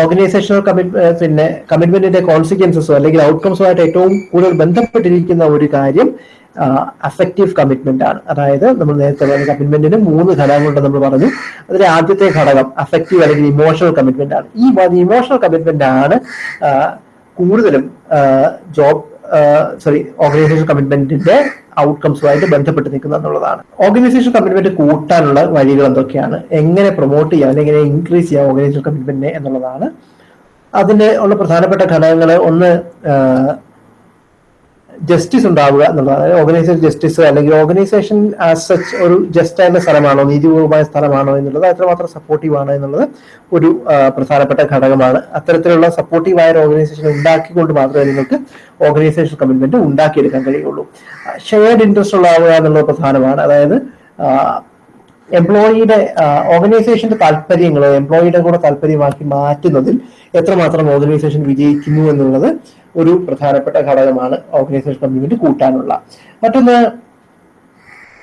ഓർഗനൈസേഷണൽ കമ്മിറ്റ് പിന്നെ കമ്മിറ്റ്മെന്റിന്റെ കോൺസിക്വൻസസോ അല്ലെങ്കിൽ ഔട്ട്കംസോ ആയിട്ട് ഏറ്റവും കൂടുതൽ ബന്ധപ്പെട്ടിരിക്കുന്ന ഒരു കാര്യം അഫക്റ്റീവ് കമ്മിറ്റ്മെന്റ് ആണ്. അതായത് നമ്മൾ നേരത്തെ പറഞ്ഞ കമ്മിറ്റ്മെന്റിന് മൂന്ന് ഘടകങ്ങളുണ്ട് നമ്മൾ പറഞ്ഞു. അതിലെ ആദ്യത്തെ ഘടകം അഫക്റ്റീവ് അല്ലെങ്കിൽ ഇമോഷണൽ കമ്മിറ്റ്മെന്റ് ആണ്. ഈ ഇമോഷണൽ കമ്മിറ്റ്മെന്റ് ആണ് കൂടുതലും ജോബ് സോറി ഓർഗനൈസേഷൻ കമ്മിറ്റ്മെന്റിന്റെ ഔട്ട്കംസുമായിട്ട് ബന്ധപ്പെട്ട് നിൽക്കുന്നത് എന്നുള്ളതാണ്. ഓർഗനൈസേഷൻ കമ്മിറ്റ്മെന്റ് കൂട്ടാനുള്ള വഴികൾ എന്തൊക്കെയാണ്? എങ്ങനെ പ്രൊമോട്ട് ചെയ്യാം? അല്ലെങ്കിൽ എങ്ങനെ ഇൻക്രീസ് ചെയ്യാം ഓർഗനൈസേഷൻ കമ്മിറ്റ്മെന്റിനെ എന്നുള്ളതാണ്. അതിന്റെ ഉള്ള പ്രധാനപ്പെട്ട ഘടകങ്ങൾ ഒന്ന് ജസ്റ്റിസ് ഉണ്ടാവുക എന്നുള്ളതാണ്. ഓർഗനൈസേഷൻ ജസ്റ്റിസ് അല്ലെങ്കിൽ ഓർഗനൈസേഷൻ ആസ് സച്ച് ഒരു ജസ്റ്റ് ആയിട്ടുള്ള സ്ഥലമാണോ നീതിപൂർവമായ സ്ഥലമാണോ എന്നുള്ളത് അത്രമാത്രം സപ്പോർട്ടീവ് ആണ് എന്നുള്ളത് ഒരു പ്രധാനപ്പെട്ട ഘടകമാണ്. അത്തരത്തിലുള്ള സപ്പോർട്ടീവായ ഒരു ഓർഗനൈസേഷൻ ഉണ്ടാക്കിക്കൊണ്ട് മാത്രമേ നിങ്ങൾക്ക് ഓർഗനൈസേഷൻ കമ്മിറ്റ്മെന്റ് ഉണ്ടാക്കിയെടുക്കാൻ കഴിയുള്ളൂ. ഷെയർഡ് ഇൻട്രസ്റ്റ് ഉള്ളാവുക എന്നുള്ളത് പ്രധാനമാണ്. അതായത് എംപ്ലോയിയുടെ ഓർഗനൈസേഷന്റെ താല്പര്യങ്ങളോ എംപ്ലോയിയുടെ കൂടെ താല്പര്യമാക്കി മാറ്റുന്നതിൽ എത്രമാത്രം ഓർഗനൈസേഷൻ വിജയിക്കുന്നു എന്നുള്ളത് ഒരു പ്രധാനപ്പെട്ട ഘടകമാണ് ഓർഗനൈസേഷൻ കമ്മ്യൂണിറ്റി കൂട്ടാനുള്ള. മറ്റൊന്ന്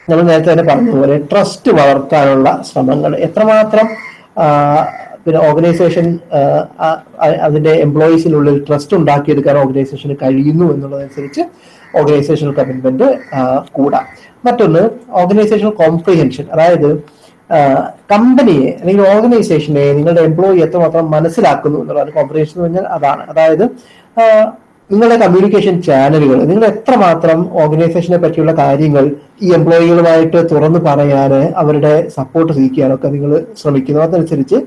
നമ്മൾ നേരത്തെ തന്നെ പറഞ്ഞതുപോലെ ട്രസ്റ്റ് വളർത്താനുള്ള ശ്രമങ്ങൾ. എത്രമാത്രം പിന്നെ ഓർഗനൈസേഷൻ അതിന്റെ എംപ്ലോയീസിനുള്ളിൽ ട്രസ്റ്റ് ഉണ്ടാക്കിയെടുക്കാൻ ഓർഗനൈസേഷന് കഴിയുന്നു എന്നുള്ളതനുസരിച്ച് ഓർഗനൈസേഷണൽ കമ്മിറ്റ്മെന്റ് കൂടാം. മറ്റൊന്ന് ഓർഗനൈസേഷണൽ കോംപ്രിഹെൻഷൻ അതായത് കമ്പനിയെ അല്ലെങ്കിൽ ഓർഗനൈസേഷനെ നിങ്ങളുടെ എംപ്ലോയി എത്രമാത്രം മനസ്സിലാക്കുന്നു എന്നുള്ളതാണ് കോമ്പറേഷൻ എന്ന് പറഞ്ഞാൽ അതാണ്. അതായത് നിങ്ങളുടെ കമ്മ്യൂണിക്കേഷൻ ചാനലുകൾ നിങ്ങൾ എത്രമാത്രം ഓർഗനൈസേഷനെ പറ്റിയുള്ള കാര്യങ്ങൾ ഈ എംപ്ലോയികളുമായിട്ട് തുറന്നു പറയാൻ അവരുടെ സപ്പോർട്ട് സ്വീകരിക്കാനൊക്കെ നിങ്ങൾ ശ്രമിക്കുന്നു. അതനുസരിച്ച്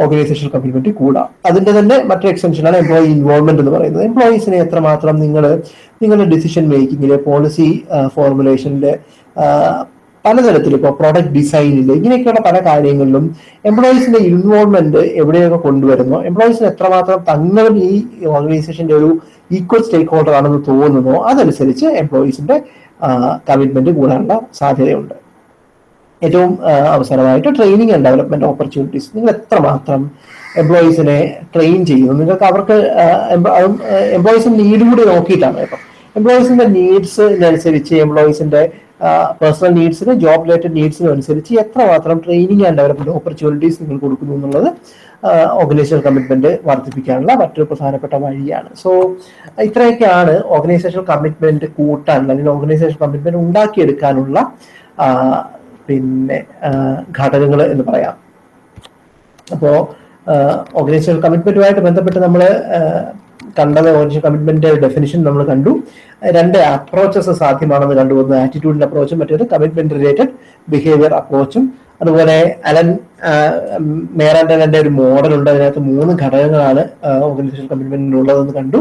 ഓർഗനൈസേഷൻ കമ്മിറ്റ്മെന്റ് കൂടാം അതിന്റെ തന്നെ മറ്റൊരു എക്സ്റ്റൻഷനാണ് എംപ്ലോയി ഇൻവോൾവ്മെന്റ് എന്ന് പറയുന്നത്. എംപ്ലോയീസിനെ എത്രമാത്രം നിങ്ങൾ നിങ്ങളുടെ ഡിസിഷൻ മേക്കിങ്ങിലെ പോളിസി ഫോർമുലേഷനിലെ പലതരത്തിൽ ഇപ്പോൾ പ്രൊഡക്റ്റ് ഡിസൈനിൽ ഇങ്ങനെയൊക്കെയുള്ള പല കാര്യങ്ങളിലും എംപ്ലോയീസിന്റെ ഇൻവോൾവ്മെന്റ് എവിടെയൊക്കെ കൊണ്ടുവരുന്നു? എംപ്ലോയീസിന് എത്രമാത്രം തങ്ങളും ഈ ഓർഗനൈസേഷന്റെ ഒരു ഈക്വൽ സ്റ്റേക്ക് ഹോൾഡർ ആണെന്ന് തോന്നുന്നു? അതനുസരിച്ച് എംപ്ലോയീസിന്റെ കമ്മിറ്റ്മെന്റ് കൂടാനുള്ള സാധ്യതയുണ്ട്. ഏറ്റവും അവസരമായിട്ട് ട്രെയിനിങ് ആൻഡ് ഡെവലപ്മെന്റ് ഓപ്പർച്യൂണിറ്റീസ് നിങ്ങൾ എത്രമാത്രം എംപ്ലോയീസിനെ ട്രെയിൻ ചെയ്യുന്നു? നിങ്ങൾക്ക് അവർക്ക് എംപ്ലോയീസിന്റെ നീഡ് കൂടി നോക്കിയിട്ടാണ് ഇപ്പം എംപ്ലോയീസിന്റെ നീഡ്സിനനുസരിച്ച് എംപ്ലോയീസിന്റെ പേഴ്സണൽ നീഡ്സിന് ജോബ് റിലേറ്റഡ് നീഡ്സിനും അനുസരിച്ച് എത്രമാത്രം ട്രെയിനിങ് ആൻഡ് ഡെവലപ്മെന്റ് ഓപ്പർച്യൂണിറ്റീസ് നിങ്ങൾ കൊടുക്കുന്നു എന്നുള്ളത് ഓർഗനൈസേഷൻ കമ്മിറ്റ്മെന്റ് വർദ്ധിപ്പിക്കാനുള്ള മറ്റൊരു പ്രധാനപ്പെട്ട വഴിയാണ്. സോ ഇത്രയൊക്കെയാണ് ഓർഗനൈസേഷൻ കമ്മിറ്റ്മെന്റ് കൂട്ടാൻ അല്ലെങ്കിൽ ഓർഗനൈസേഷൻ കമ്മിറ്റ്മെന്റ് ഉണ്ടാക്കിയെടുക്കാനുള്ള പിന്നെ ഘടകങ്ങൾ എന്ന് പറയാം. അപ്പോൾ ഓർഗനൈസേഷൻ കമ്മിറ്റ്മെന്റുമായിട്ട് ബന്ധപ്പെട്ട് നമ്മൾ കണ്ടത് ഓർഗനൈസേഷൻ കമ്മിറ്റ്മെന്റ് ഡെഫിനിഷൻ നമ്മൾ കണ്ടു. രണ്ട് അപ്രോച്ചസ് സാധ്യമാണെന്ന് കണ്ടു. ഒന്ന് ആറ്റിറ്റ്യൂഡിന്റെ അപ്രോച്ചും മറ്റേത് കമ്മിറ്റ്മെന്റ് റിലേറ്റഡ് ബിഹേവിയർ അപ്രോച്ചും അതുപോലെ അലൻ മേറാൻഡന്റെ ഒരു മോഡൽ ഉണ്ട്. അതിനകത്ത് മൂന്ന് ഘടകങ്ങളാണ് ഓർഗനൈസേഷൻ കമ്മിറ്റ്മെന്റിന് ഉള്ളതെന്ന് കണ്ടു.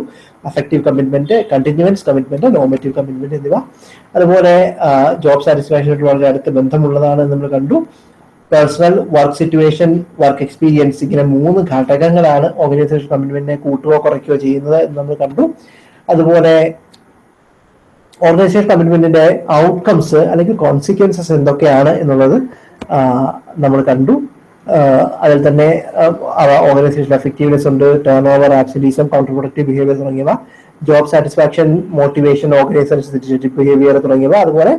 Affective commitment continuance commitment normative commitment എന്നിവ. അതുപോലെ ജോബ് സാറ്റിസ്ഫാക്ഷനായിട്ട് വളരെ അടുത്ത ബന്ധമുള്ളതാണ് നമ്മൾ കണ്ടു. Personal work situation work experience ഇങ്ങനെ മൂന്ന് ഘടകങ്ങളാണ് ഓർഗനൈസേഷൻ കമ്മിറ്റ്മെന്റിനെ കൂട്ടുകയോ കുറയ്ക്കുകയോ ചെയ്യുന്നത് എന്ന് നമ്മൾ കണ്ടു. അതുപോലെ ഓർഗനൈസേഷൻ കമ്മിറ്റ്മെന്റിന്റെ ഔട്ട്കംസ് അല്ലെങ്കിൽ കോൺസിക്വൻസസ് എന്തൊക്കെയാണ് എന്നുള്ളത് നമ്മൾ കണ്ടു. അതിൽ തന്നെ ഓർഗനൈസേഷൻ എഫക്റ്റീവ്നെസ് ഉണ്ട് turnover absenteeism counter productive behaviour തുടങ്ങിയവ job satisfaction motivation organization behaviour തുടങ്ങിയവ അതുപോലെ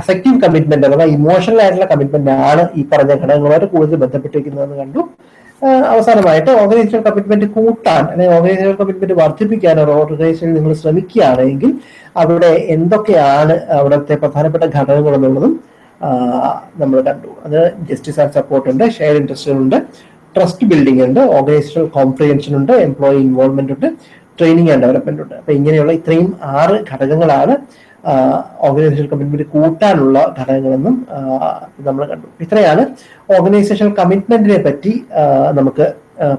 അഫക്റ്റീവ് കമ്മിറ്റ്മെന്റ് അഥവാ ഇമോഷണൽ ആയിട്ടുള്ള കമ്മിറ്റ്മെന്റ് ആണ് ഈ പറഞ്ഞ ഘടകങ്ങളുമായിട്ട് കൂടുതൽ ബന്ധപ്പെട്ടിരിക്കുന്നതെന്ന് കണ്ടു. അവസാനമായിട്ട് ഓർഗനൈസേഷൻ കമ്മിറ്റ്മെന്റ് കൂട്ടാൻ അല്ലെങ്കിൽ ഓർഗനൈസേഷൻ കമ്മിറ്റ്മെന്റ് വർദ്ധിപ്പിക്കാൻ ഒരു ഓർഗനൈസേഷൻ നിങ്ങൾ ശ്രമിക്കുകയാണെങ്കിൽ അവിടെ എന്തൊക്കെയാണ് അവിടുത്തെ പ്രധാനപ്പെട്ട ഘടകങ്ങൾ എന്നുള്ളതും നമ്മൾ കണ്ടു. അത് ജസ്റ്റിസ് ആൻഡ് സപ്പോർട്ട് ഉണ്ട് ഷെയർ ഇൻട്രസ്റ്റ് ഉണ്ട് ട്രസ്റ്റ് ബിൽഡിംഗ് ഉണ്ട് ഓർഗനൈസേഷണൽ കോംപ്രിഹെൻഷൻ ഉണ്ട് എംപ്ലോയി ഇൻവോൾവ്മെന്റ് ഉണ്ട് ട്രെയിനിങ് ആൻഡ് ഡെവലപ്മെന്റ് ഉണ്ട്. അപ്പൊ ഇങ്ങനെയുള്ള ഇത്രയും ആറ് ഘടകങ്ങളാണ് ഓർഗനൈസേഷൻ കമ്മിറ്റ്മെന്റ് കൂട്ടാനുള്ള ഘടകങ്ങളെന്നും നമ്മൾ കണ്ടു. ഇത്രയാണ് ഓർഗനൈസേഷൻ കമ്മിറ്റ്മെന്റിനെ പറ്റി നമുക്ക്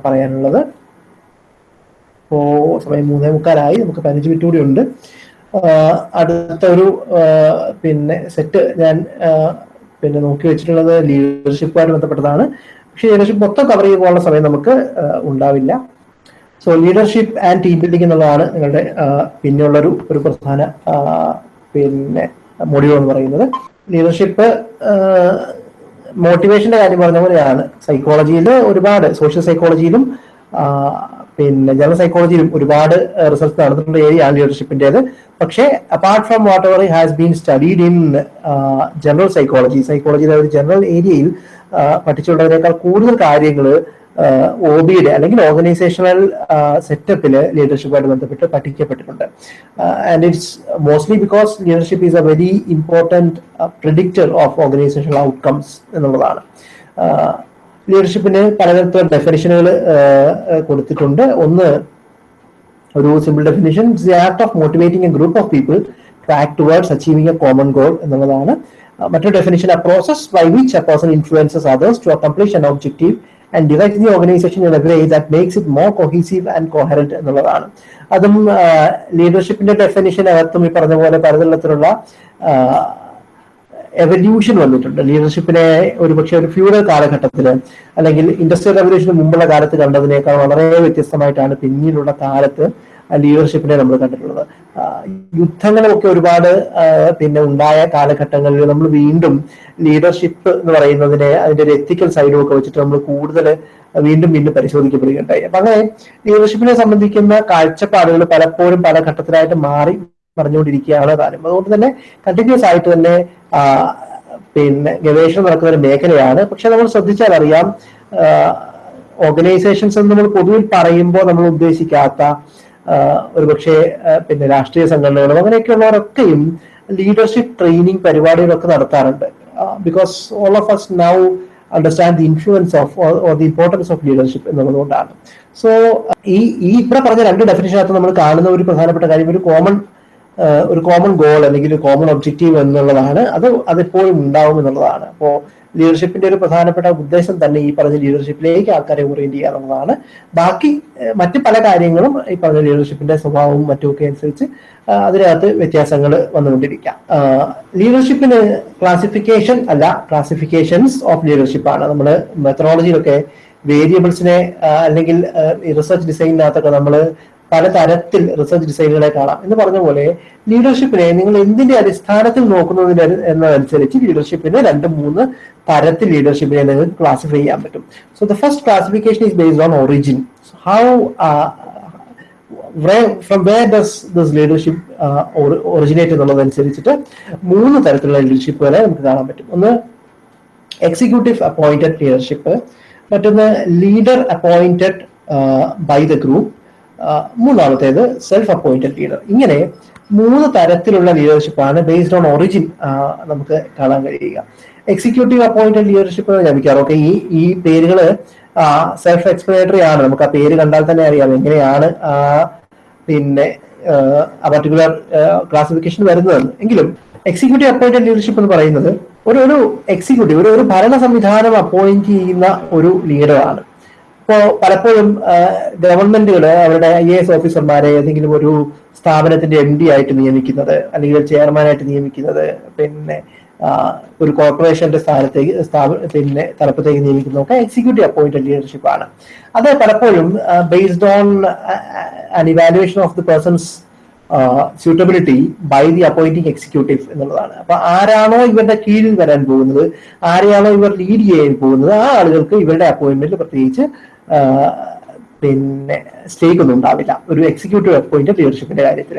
പറയാനുള്ളത്. ഇപ്പോ സമയം മൂന്നേ മുക്കാലായി നമുക്ക് പതിനഞ്ച് മിനിറ്റ് കൂടി ഉണ്ട്. അടുത്ത ഒരു പിന്നെ സെറ്റ് ഞാൻ പിന്നെ നോക്കി വെച്ചിട്ടുള്ളത് ലീഡർഷിപ്പുമായിട്ട് ബന്ധപ്പെട്ടതാണ്. പക്ഷേ ലീഡർഷിപ്പ് മൊത്തം കവർ ചെയ്യാനുള്ള സമയം നമുക്ക് ഉണ്ടാവില്ല. So leadership and team building എന്നുള്ളതാണ് നിങ്ങളുടെ പിന്നെയുള്ളൊരു ഒരു പ്രധാന പിന്നെ മൊഡ്യൂൾ എന്ന് പറയുന്നത്. ലീഡർഷിപ്പ് മോട്ടിവേഷന്റെ കാര്യം പറഞ്ഞ പോലെയാണ്. സൈക്കോളജിയിൽ ഒരുപാട് സോഷ്യൽ സൈക്കോളജിയിലും പിന്നെ ജനറൽ സൈക്കോളജിയിലും ഒരുപാട് റിസർച്ച് നടന്നിട്ടുള്ള ഏരിയ ആണ് ലീഡർഷിപ്പിന്റേത് പക്ഷേ apart from whatever has been studied in general psychology സൈക്കോളജിയിലെ ഒരു ജനറൽ ഏരിയയിൽ പഠിച്ചുള്ളതിനേക്കാൾ കൂടുതൽ കാര്യങ്ങൾ ഒ ബിയുടെ അല്ലെങ്കിൽ ഓർഗനൈസേഷണൽ സെറ്റപ്പിൽ ലീഡർഷിപ്പുമായിട്ട് ബന്ധപ്പെട്ട് പഠിക്കപ്പെട്ടിട്ടുണ്ട്. And it's mostly because leadership is a very important predictor of organizational outcomes എന്നുള്ളതാണ്. ലീഡർഷിപ്പിന് പലതരത്തിലുള്ള ഡെഫിനിഷനുകൾ കൊടുത്തിട്ടുണ്ട്. ഒന്ന് ഒരു simple definition the art of motivating a group of people to act towards achieving a common goal എന്നുള്ളതാണ്. മറ്റൊരു definition a process by which a person influences others to accomplish an objective and divide the organization in a way that makes it more cohesive and coherent എന്നുള്ളതാണ്. അതും ലീഡർഷിപ്പിന്റെ definition അകത്തും ഈ പറഞ്ഞ പോലെ പലതരത്തിലുള്ള evolution വന്നിട്ടുണ്ട്. ലീഡർഷിപ്പിനെ ഒരു പക്ഷേ ഒരു ഫ്യൂഡൽ കാലഘട്ടത്തിൽ അല്ലെങ്കിൽ ഇൻഡസ്ട്രിയൽ റവല്യൂഷന് മുമ്പുള്ള കാലത്ത് കണ്ടതിനേക്കാൾ വളരെ വ്യത്യസ്തമായിട്ടാണ് പിന്നീടുള്ള കാലത്ത് ലീഡർഷിപ്പിനെ നമ്മൾ കണ്ടിട്ടുള്ളത്. യുദ്ധങ്ങളൊക്കെ ഒരുപാട് പിന്നെ ഉണ്ടായ കാലഘട്ടങ്ങളിൽ നമ്മൾ വീണ്ടും ലീഡർഷിപ്പ് എന്ന് പറയുന്നതിനെ അതിന്റെ ഒരു എത്തിക്കൽ സൈഡും ഒക്കെ വെച്ചിട്ട് നമ്മൾ കൂടുതൽ വീണ്ടും വീണ്ടും പരിശോധിക്കപ്പെടുകയുണ്ടായി. അപ്പൊ അങ്ങനെ ലീഡർഷിപ്പിനെ സംബന്ധിക്കുന്ന കാഴ്ചപ്പാടുകൾ പലപ്പോഴും പല ഘട്ടത്തിലായിട്ട് മാറി പറഞ്ഞുകൊണ്ടിരിക്കുകയാണ് താനും. അതുകൊണ്ട് തന്നെ കണ്ടിന്യൂസ് ആയിട്ട് തന്നെ പിന്നെ ഗവേഷണം നടക്കുന്ന ഒരു മേഖലയാണ്. പക്ഷെ നമ്മൾ ശ്രദ്ധിച്ചാൽ അറിയാം ഓർഗനൈസേഷൻസ് എന്ന് നമ്മൾ പൊതുവിൽ പറയുമ്പോൾ നമ്മൾ ഉദ്ദേശിക്കാത്ത ഒരുപക്ഷെ പിന്നെ രാഷ്ട്രീയ സംഘടനകളും അങ്ങനെയൊക്കെയുള്ളവരൊക്കെയും ലീഡർഷിപ്പ് ട്രെയിനിങ് പരിപാടികളൊക്കെ നടത്താറുണ്ട്. Because all of us now understand the influence of or the importance of leadership എന്നുള്ളതുകൊണ്ടാണ്. So ഈ ഈ ഇവിടെ പറഞ്ഞ രണ്ട് ഡെഫിനേഷനകത്ത് നമ്മൾ കാണുന്ന ഒരു പ്രധാനപ്പെട്ട കാര്യം ഒരു കോമൺ ഒരു കോമൺ ഗോൾ അല്ലെങ്കിൽ ഒരു കോമൺ ഒബ്ജക്റ്റീവ് എന്നുള്ളതാണ്. അത് അതെപ്പോഴും ഉണ്ടാവും എന്നുള്ളതാണ്. അപ്പോൾ ലീഡർഷിപ്പിന്റെ ഒരു പ്രധാനപ്പെട്ട ഉദ്ദേശം തന്നെ ഈ പറഞ്ഞ ലീഡർഷിപ്പിലേക്ക് ആൾക്കാരെ ഓറിയന്റ് ചെയ്യുക എന്നുള്ളതാണ് ബാക്കി മറ്റു പല കാര്യങ്ങളും ഈ പറഞ്ഞ ലീഡർഷിപ്പിന്റെ സ്വഭാവവും മറ്റുമൊക്കെ അനുസരിച്ച് അതിനകത്ത് വ്യത്യാസങ്ങൾ വന്നുകൊണ്ടിരിക്കാം. ലീഡർഷിപ്പിന് ക്ലാസിഫിക്കേഷൻ അല്ല ക്ലാസിഫിക്കേഷൻസ് ഓഫ് ലീഡർഷിപ്പ് ആണ്. നമ്മൾ മെത്തഡോളജിയിലൊക്കെ വേരിയബിൾസിനെ അല്ലെങ്കിൽ റിസർച്ച് ഡിസൈനിനകത്തൊക്കെ നമ്മൾ പലതരത്തിൽ റിസർച്ച് ഡിസൈനുകളെ കാണാം. എന്ന് പറഞ്ഞ പോലെ ലീഡർഷിപ്പിനെ നിങ്ങൾ എന്തിന്റെ അടിസ്ഥാനത്തിൽ നോക്കുന്നതിന് എന്നതനുസരിച്ച് ലീഡർഷിപ്പിനെ രണ്ട് മൂന്ന് തരത്തിൽ ലീഡർഷിപ്പിനെ നിങ്ങൾക്ക് ക്ലാസിഫൈ ചെയ്യാൻ പറ്റും. So the first classification is based on origin how from where does this leadership originate എന്നുള്ളതനുസരിച്ചിട്ട് മൂന്ന് തരത്തിലുള്ള ലീഡർഷിപ്പുകളെ നമുക്ക് കാണാൻ പറ്റും. ഒന്ന് എക്സിക്യൂട്ടീവ് അപ്പോയിന്റഡ് ലീഡർഷിപ്പ് മറ്റൊന്ന് leader appointed by the group മൂന്നാമത്തേത് സെൽഫ് അപ്പോയിന്റഡ് ലീഡർ ഇങ്ങനെ മൂന്ന് തരത്തിലുള്ള ലീഡർഷിപ്പാണ് ബേസ്ഡ് ഓൺ ഒറിജിൻ നമുക്ക് കാണാൻ കഴിയുക. എക്സിക്യൂട്ടീവ് അപ്പോയിന്റഡ് ലീഡർഷിപ്പ് ഞാൻ ഓക്കെ ഈ ഈ പേരുകൾ സെൽഫ് എക്സ്പ്ലനേറ്ററി ആണ്. നമുക്ക് ആ പേര് കണ്ടാൽ തന്നെ അറിയാം എങ്ങനെയാണ് പിന്നെ ആ പർട്ടിക്കുലർ ക്ലാസിഫിക്കേഷൻ വരുന്നതെന്ന് എങ്കിലും എക്സിക്യൂട്ടീവ് അപ്പോയിന്റഡ് ലീഡർഷിപ്പ് എന്ന് പറയുന്നത് ഒരു ഒരു എക്സിക്യൂട്ടീവ് ഒരു ഒരു ഭരണ സംവിധാനം അപ്പോയിന്റ് ചെയ്യുന്ന ഒരു ലീഡറാണ് ഇപ്പോ പലപ്പോഴും ഗവൺമെന്റുകൾ അവരുടെ ഐ എ എസ് ഓഫീസർമാരെ ഏതെങ്കിലും ഒരു സ്ഥാപനത്തിന്റെ എം ഡി ആയിട്ട് നിയമിക്കുന്നത് അല്ലെങ്കിൽ ചെയർമാനായിട്ട് നിയമിക്കുന്നത് പിന്നെ ഒരു കോർപ്പറേഷന്റെ സ്ഥാനത്തേക്ക് പിന്നെ തലപ്പത്തേക്ക് നിയമിക്കുന്നതൊക്കെ എക്സിക്യൂട്ടീവ് അപ്പോയിന്റഡ് ലീഡർഷിപ്പ് ആണ്. അത് പലപ്പോഴും based on an evaluation of the person's suitability by the appointing executive എന്നുള്ളതാണ്. അപ്പൊ ആരാണോ ഇവരുടെ കീഴിൽ വരാൻ പോകുന്നത് ആരെയാണോ ഇവർ ലീഡ് ചെയ്യാൻ പോകുന്നത് ആ ആളുകൾക്ക് ഇവരുടെ അപ്പോയിന്റ്മെന്റ് പ്രത്യേകിച്ച് പിന്നെ സ്റ്റേക്ക് ഒന്നും ഉണ്ടാവില്ല. ഒരു എക്സിക്യൂട്ടീവ് അപ്പോയിന്റഡ് ലീഡർഷിപ്പിന്റെ കാര്യത്തിൽ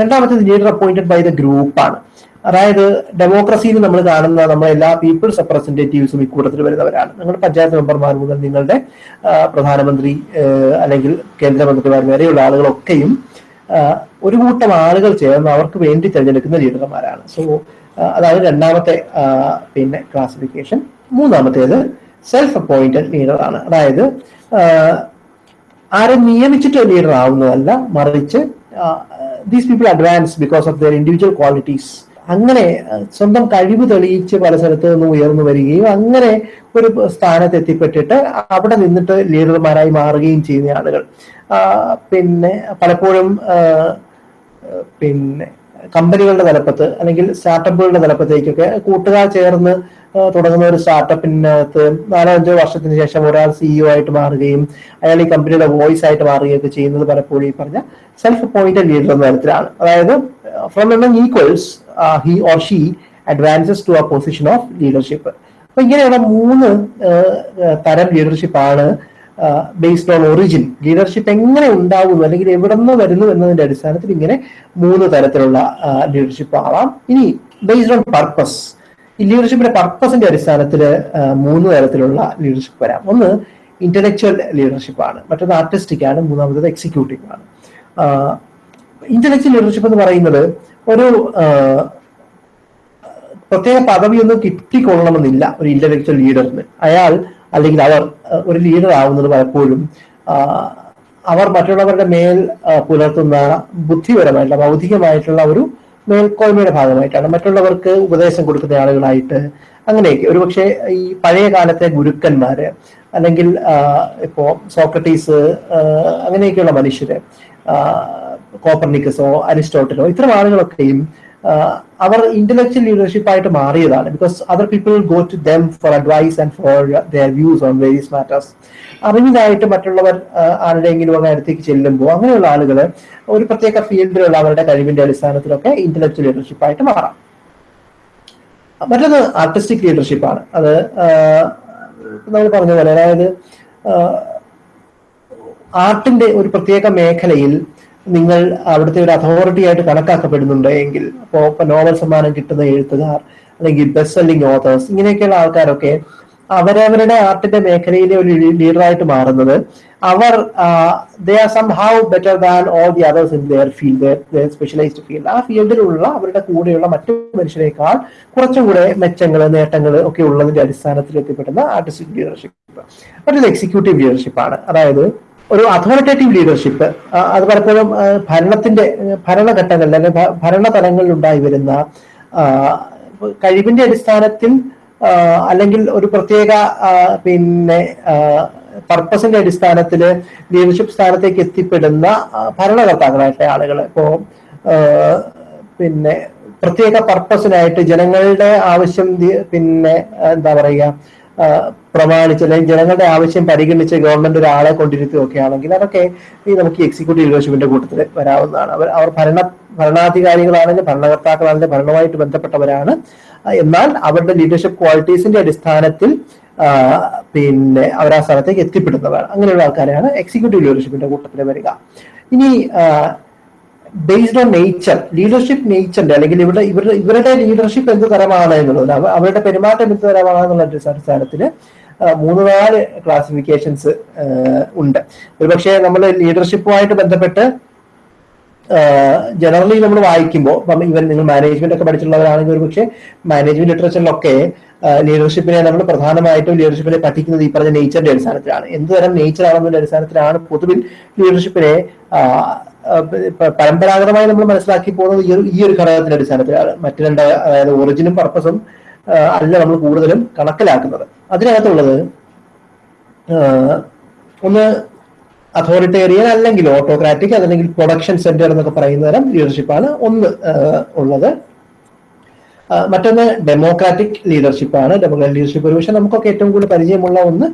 രണ്ടാമത്തേത് ലീഡർ അപ്പോയിന്റഡ് ബൈ ദ ഗ്രൂപ്പാണ് അതായത് ഡെമോക്രസിയിൽ നമ്മൾ കാണുന്ന നമ്മളെ എല്ലാ പീപ്പിൾസ് റെപ്രസെന്റേറ്റീവ്സും ഇക്കൂട്ടത്തിൽ വരുന്നവരാണ്. നിങ്ങളുടെ പഞ്ചായത്ത് മെമ്പർമാർ മുതൽ നിങ്ങളുടെ പ്രധാനമന്ത്രി അല്ലെങ്കിൽ കേന്ദ്രമന്ത്രിമാർ വരെയുള്ള ആളുകളൊക്കെയും ഒരു കൂട്ടം ആളുകൾ ചേർന്ന് അവർക്ക് വേണ്ടി തിരഞ്ഞെടുക്കുന്ന ലീഡർമാരാണ് സോ അതാണ് രണ്ടാമത്തെ പിന്നെ ക്ലാസിഫിക്കേഷൻ മൂന്നാമത്തേത് സെൽഫ് അപ്പോയിന്റഡ് ലീഡർ ആണ്. അതായത് ആരെ നിയമിച്ചിട്ട് ലീഡർ ആവുന്നതല്ല മറിച്ച് these people advance because of their individual qualities അങ്ങനെ സ്വന്തം കഴിവ് തെളിയിച്ച് പല സ്ഥലത്ത് നിന്ന് ഉയർന്നു വരികയും അങ്ങനെ ഒരു സ്ഥാനത്ത് എത്തിപ്പെട്ടിട്ട് അവിടെ നിന്നിട്ട് ലീഡർമാരായി മാറുകയും ചെയ്യുന്ന ആളുകൾ. പിന്നെ പലപ്പോഴും പിന്നെ കമ്പനികളുടെ തലപ്പത്ത് അല്ലെങ്കിൽ സ്റ്റാർട്ടപ്പുകളുടെ തലപ്പത്തേക്കൊക്കെ കൂട്ടുകാർ ചേർന്ന് തുടങ്ങുന്ന ഒരു സ്റ്റാർട്ടപ്പിനകത്ത് നാലോ അഞ്ചോ വർഷത്തിന് ശേഷം ഒരാൾ സിഇഒ ആയിട്ട് മാറുകയും അയാൾ ഈ കമ്പനിയുടെ വോയിസ് ആയിട്ട് മാറുകയൊക്കെ ചെയ്യുന്നത് പലപ്പോഴും ഈ പറഞ്ഞ സെൽഫ് അപ്പോയിന്റഡ് ലീഡർ എന്ന തരത്തിലാണ്. അതായത് from among equals he or she advances to a position of leadership അപ്പൊ ഇങ്ങനെയുള്ള മൂന്ന് തരം ലീഡർഷിപ്പ് ആണ് ബേസ്ഡ് ഓൺ ഒറിജിൻ ലീഡർഷിപ്പ് എങ്ങനെ ഉണ്ടാകുന്നു അല്ലെങ്കിൽ എവിടെ നിന്ന് വരുന്നു എന്നതിന്റെ അടിസ്ഥാനത്തിൽ ഇങ്ങനെ മൂന്ന് തരത്തിലുള്ള ലീഡർഷിപ്പ് ആവാം. ഇനി ബേസ്ഡ് ഓൺ പർപ്പസ് ലീഡർഷിപ്പിന്റെ പർപ്പസിന്റെ അടിസ്ഥാനത്തിൽ മൂന്ന് തരത്തിലുള്ള ലീഡർഷിപ്പ് വരാം. ഒന്ന് ഇന്റലക്ച്വൽ ലീഡർഷിപ്പ് ആണ്. മറ്റൊന്ന് ആർട്ടിസ്റ്റിക് ആണ്. മൂന്നാമത്തത് എക്സിക്യൂട്ടീവ് ആണ്. ഇന്റലക്ച്വൽ ലീഡർഷിപ്പ് എന്ന് പറയുന്നത് ഒരു പ്രത്യേക പദവിയൊന്നും കിട്ടിക്കൊള്ളണമെന്നില്ല ഒരു ഇന്റലക്ച്വൽ ലീഡറിന് അയാൾ അല്ലെങ്കിൽ അവർ ഒരു ലീഡർ ആവുന്നത് പലപ്പോഴും അവർ മറ്റുള്ളവരുടെ മേൽ പുലർത്തുന്ന ബുദ്ധിപരമായിട്ടുള്ള ബൗദ്ധികമായിട്ടുള്ള ഒരു മേൽക്കോയ്മയുടെ ഭാഗമായിട്ടാണ്. മറ്റുള്ളവർക്ക് ഉപദേശം കൊടുക്കുന്ന ആളുകളായിട്ട് അങ്ങനെയൊക്കെ. ഒരുപക്ഷെ ഈ പഴയ കാലത്തെ ഗുരുക്കന്മാര് അല്ലെങ്കിൽ ഇപ്പോ സോക്രട്ടീസ് അങ്ങനെയൊക്കെയുള്ള മനുഷ്യര് കോപ്പർണിക്കസോ അരിസ്റ്റോട്ടലോ ഇത്തരം ആളുകളൊക്കെയും അവർ ഇന്റലക്ച്വൽ ലീഡർഷിപ്പ് ആയിട്ട് മാറിയതാണ്. Because other people go to them for advice and for their views on various matters അറിഞ്ഞതായിട്ട് മറ്റുള്ളവർ ആരുടെയെങ്കിലും ഒക്കെ അടുത്തേക്ക് ചെല്ലുമ്പോൾ അങ്ങനെയുള്ള ആളുകൾ ഒരു പ്രത്യേക ഫീൽഡിലുള്ള അവരുടെ കഴിവിന്റെ അടിസ്ഥാനത്തിലൊക്കെ ഇന്റലക്ച്വൽ ലീഡർഷിപ്പ് ആയിട്ട് മാറാം. മറ്റൊന്ന് ആർട്ടിസ്റ്റിക് ലീഡർഷിപ്പ് ആണ്. അത് നമ്മൾ പറഞ്ഞ പോലെ അതായത് ആർട്ടിന്റെ ഒരു പ്രത്യേക മേഖലയിൽ നിങ്ങൾ അവിടുത്തെ ഒരു അതോറിറ്റി ആയിട്ട് കണക്കാക്കപ്പെടുന്നുണ്ട് എങ്കിൽ ഇപ്പൊ നോവൽ സമ്മാനം കിട്ടുന്ന എഴുത്തുകാർ അല്ലെങ്കിൽ ബെസ്റ്റ് സെല്ലിംഗ് ഓതേഴ്സ് ഇങ്ങനെയൊക്കെയുള്ള ആൾക്കാരൊക്കെ അവരവരുടെ ആർട്ടിന്റെ മേഖലയിലെ ഒരു ലീഡറായിട്ട് മാറുന്നത്. അവർ they are somehow better than all the others in their field specialised field ആ ഫീൽഡിലുള്ള അവരുടെ കൂടെയുള്ള മറ്റു മനുഷ്യരെക്കാൾ കുറച്ചും കൂടെ മെച്ചങ്ങൾ നേട്ടങ്ങൾ ഒക്കെ ഉള്ളതിന്റെ അടിസ്ഥാനത്തിൽ എത്തിപ്പെടുന്ന ആർട്ടിസ്റ്റിക് ലീഡർഷിപ്പ് മറ്റൊരു എക്സിക്യൂട്ടീവ് ലീഡർഷിപ്പ് ആണ്. അതായത് ഒരു അതോറിറ്റേറ്റീവ് ലീഡർഷിപ്പ് അത് പലപ്പോഴും ഭരണത്തിന്റെ ഭരണഘട്ടങ്ങളിൽ അല്ലെങ്കിൽ ഭരണ തലങ്ങളിൽ ഉണ്ടായി വരുന്ന കഴിവിന്റെ അടിസ്ഥാനത്തിൽ അല്ലെങ്കിൽ ഒരു പ്രത്യേക പിന്നെ പർപ്പസിന്റെ അടിസ്ഥാനത്തിൽ ലീഡർഷിപ്പ് സ്ഥാനത്തേക്ക് എത്തിപ്പെടുന്ന ഭരണകർത്താക്കളായിട്ട് ആളുകൾ ഇപ്പോ പിന്നെ പ്രത്യേക പർപ്പസിനായിട്ട് ജനങ്ങളുടെ ആവശ്യം പിന്നെ എന്താ പറയുക പ്രമാണിച്ച് അല്ലെങ്കിൽ ജനങ്ങളുടെ ആവശ്യം പരിഗണിച്ച് ഗവൺമെന്റ് ഒരാളെ കൊണ്ടിരുത്തുകയൊക്കെ ആണെങ്കിൽ അതൊക്കെ ഈ നമുക്ക് എക്സിക്യൂട്ടീവ് ലീഡർഷിപ്പിന്റെ കൂട്ടത്തിൽ വരാവുന്നതാണ്. അവർ അവർ ഭരണ ഭരണാധികാരികളാണെങ്കിൽ ഭരണകർത്താക്കളാണെങ്കിൽ ഭരണവുമായിട്ട് ബന്ധപ്പെട്ടവരാണ്. എന്നാൽ അവരുടെ ലീഡർഷിപ്പ് ക്വാളിറ്റീസിന്റെ അടിസ്ഥാനത്തിൽ പിന്നെ അവർ ആ സ്ഥലത്തേക്ക് എത്തിപ്പെടുന്നവരാണ്. അങ്ങനെയുള്ള ആൾക്കാരെയാണ് എക്സിക്യൂട്ടീവ് ലീഡർഷിപ്പിന്റെ കൂട്ടത്തിൽ വരിക. ഇനി ബേസ്ഡ് ഓൺ നേച്ചർ ലീഡർഷിപ്പ് നേച്ചറിന്റെ അല്ലെങ്കിൽ ഇവിടെ ഇവരുടെ ഇവരുടെ ലീഡർഷിപ്പ് എന്ത് തരമാണ് എന്നുള്ളത്. അവരുടെ പെരുമാറ്റം എന്ത് തരമാണ് എന്നുള്ള അടിസ്ഥാനത്തിൽ മൂന്ന് നാല് ക്ലാസിഫിക്കേഷൻസ് ഉണ്ട്. ഒരുപക്ഷെ നമ്മൾ ലീഡർഷിപ്പുമായിട്ട് ബന്ധപ്പെട്ട് ജനറലി നമ്മൾ വായിക്കുമ്പോൾ ഇപ്പം ഇവൻ നിങ്ങൾ മാനേജ്മെന്റ് ഒക്കെ പഠിച്ചിട്ടുള്ളവരാണെങ്കിൽ ഒരു പക്ഷേ മാനേജ്മെന്റ് ലിറ്ററേച്ചറിലൊക്കെ ലീഡർഷിപ്പിനെ നമ്മൾ പ്രധാനമായിട്ടും ലീഡർഷിപ്പിനെ പഠിക്കുന്നത് ഈ പറഞ്ഞ നേച്ചറിന്റെ അടിസ്ഥാനത്തിലാണ്. എന്ത് തരം നേച്ചർ ആണെന്നതിന്റെ അടിസ്ഥാനത്തിലാണ് പൊതുവിൽ ലീഡർഷിപ്പിനെ പരമ്പരാഗതമായി നമ്മൾ മനസ്സിലാക്കി പോകുന്നത് ഈ ഒരു ഈ ഒരു ഘടകത്തിന്റെ അടിസ്ഥാനത്തിലാണ് മറ്റു രണ്ട് അതായത് ഒറിജിനും പർപ്പസും അല്ല നമ്മൾ കൂടുതലും കണക്കിലാക്കുന്നത്. അതിനകത്തുള്ളത് ഒന്ന് അതോറിറ്റേറിയൻ അല്ലെങ്കിൽ ഓട്ടോക്രാറ്റിക് അല്ലെങ്കിൽ പ്രൊഡക്ഷൻ സെന്റർ എന്നൊക്കെ പറയുന്ന തരം ലീഡർഷിപ്പാണ് ഒന്ന് ഉള്ളത്. മറ്റൊന്ന് ഡെമോക്രാറ്റിക് ലീഡർഷിപ്പാണ് ഡെമോക്രാറ്റിക് ലീഡർഷിപ്പ് ഒരുപക്ഷെ നമുക്കൊക്കെ ഏറ്റവും കൂടുതൽ പരിചയമുള്ള ഒന്ന്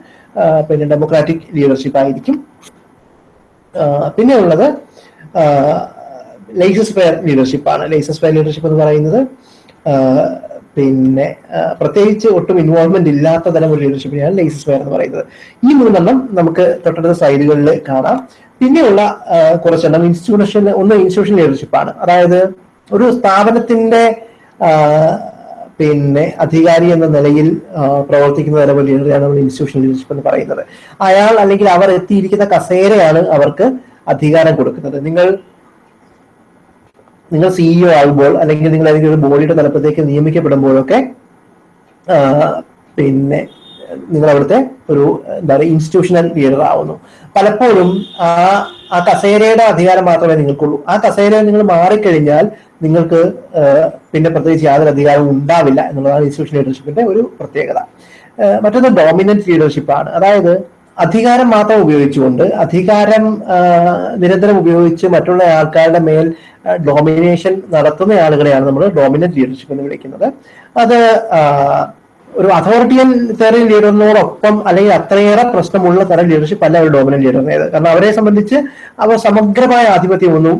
പിന്നെ ഡെമോക്രാറ്റിക് ലീഡർഷിപ്പ് ആയിരിക്കും. പിന്നെ ഉള്ളത് ലൈസസ് ഫെയർ ലീഡർഷിപ്പ് ആണ്. ലൈസസ് ഫെയർ ലീഡർഷിപ്പ് എന്ന് പറയുന്നത് പിന്നെ പ്രത്യേകിച്ച് ഒട്ടും ഇൻവോൾവ്മെന്റ് ഇല്ലാത്ത തരം ഒരു ലീഡർഷിപ്പിനെയാണ് ലൈസസ് ഫെയർ എന്ന് പറയുന്നത്. ഈ മൂന്നെണ്ണം നമുക്ക് തൊട്ടടുത്ത സൈഡുകളിൽ കാണാം. പിന്നെയുള്ള കുറച്ചെണ്ണം ഇൻസ്റ്റിറ്റ്യൂഷൻ ഒന്ന് ഇൻസ്റ്റിറ്റ്യൂഷൻ ലീഡർഷിപ്പാണ് അതായത് ഒരു സ്ഥാപനത്തിന്റെ പിന്നെ അധികാരി എന്ന നിലയിൽ പ്രവർത്തിക്കുന്ന തരം ലീഡറെയാണ് നമ്മൾ ഇൻസ്റ്റിറ്റ്യൂഷൻ ലീഡർഷിപ്പ് എന്ന് പറയുന്നത്. അയാൾ അല്ലെങ്കിൽ അവർ എത്തിയിരിക്കുന്ന കസേരയാണ് അവർക്ക് അധികാരം കൊടുക്കുന്നത്. നിങ്ങൾ നിങ്ങൾ സിഇഒ ആകുമ്പോൾ അല്ലെങ്കിൽ നിങ്ങൾ ഏതെങ്കിലും ഒരു ബോഡിയുടെ തലപ്പത്തേക്ക് നിയമിക്കപ്പെടുമ്പോഴൊക്കെ പിന്നെ നിങ്ങൾ അവിടുത്തെ ഒരു എന്താ പറയുക ഇൻസ്റ്റിറ്റ്യൂഷണൽ ലീഡർ ആവുന്നു. പലപ്പോഴും ആ ആ കസേരയുടെ അധികാരം മാത്രമേ നിങ്ങൾക്കുള്ളൂ. ആ കസേര നിങ്ങൾ മാറിക്കഴിഞ്ഞാൽ നിങ്ങൾക്ക് പിന്നെ പ്രത്യേകിച്ച് യാതൊരു അധികാരവും ഉണ്ടാവില്ല എന്നുള്ളതാണ് ഇൻസ്റ്റിറ്റ്യൂഷൻ ലീഡർഷിപ്പിന്റെ ഒരു പ്രത്യേകത. മറ്റൊന്ന് ഡോമിനന്റ് ലീഡർഷിപ്പാണ് അതായത് അധികാരം മാത്രം ഉപയോഗിച്ചുകൊണ്ട് അധികാരം നിരന്തരം ഉപയോഗിച്ച് മറ്റുള്ള ആൾക്കാരുടെ മേൽ ഡോമിനേഷൻ നടത്തുന്ന ആളുകളെയാണ് നമ്മൾ ഡോമിനന്റ് ലീഡർഷിപ്പ് എന്ന് വിളിക്കുന്നത്. അത് ഒരു അതോറിറ്റിയൻ തരം ലീഡറിനോടൊപ്പം അല്ലെങ്കിൽ അത്രയേറെ പ്രശ്നമുള്ള തരം ലീഡർഷിപ്പ് അല്ല ഒരു ഡോമിനന്റ് ലീഡറിനേത് കാരണം അവരെ സംബന്ധിച്ച് അവർ സമഗ്രമായ ആധിപത്യമൊന്നും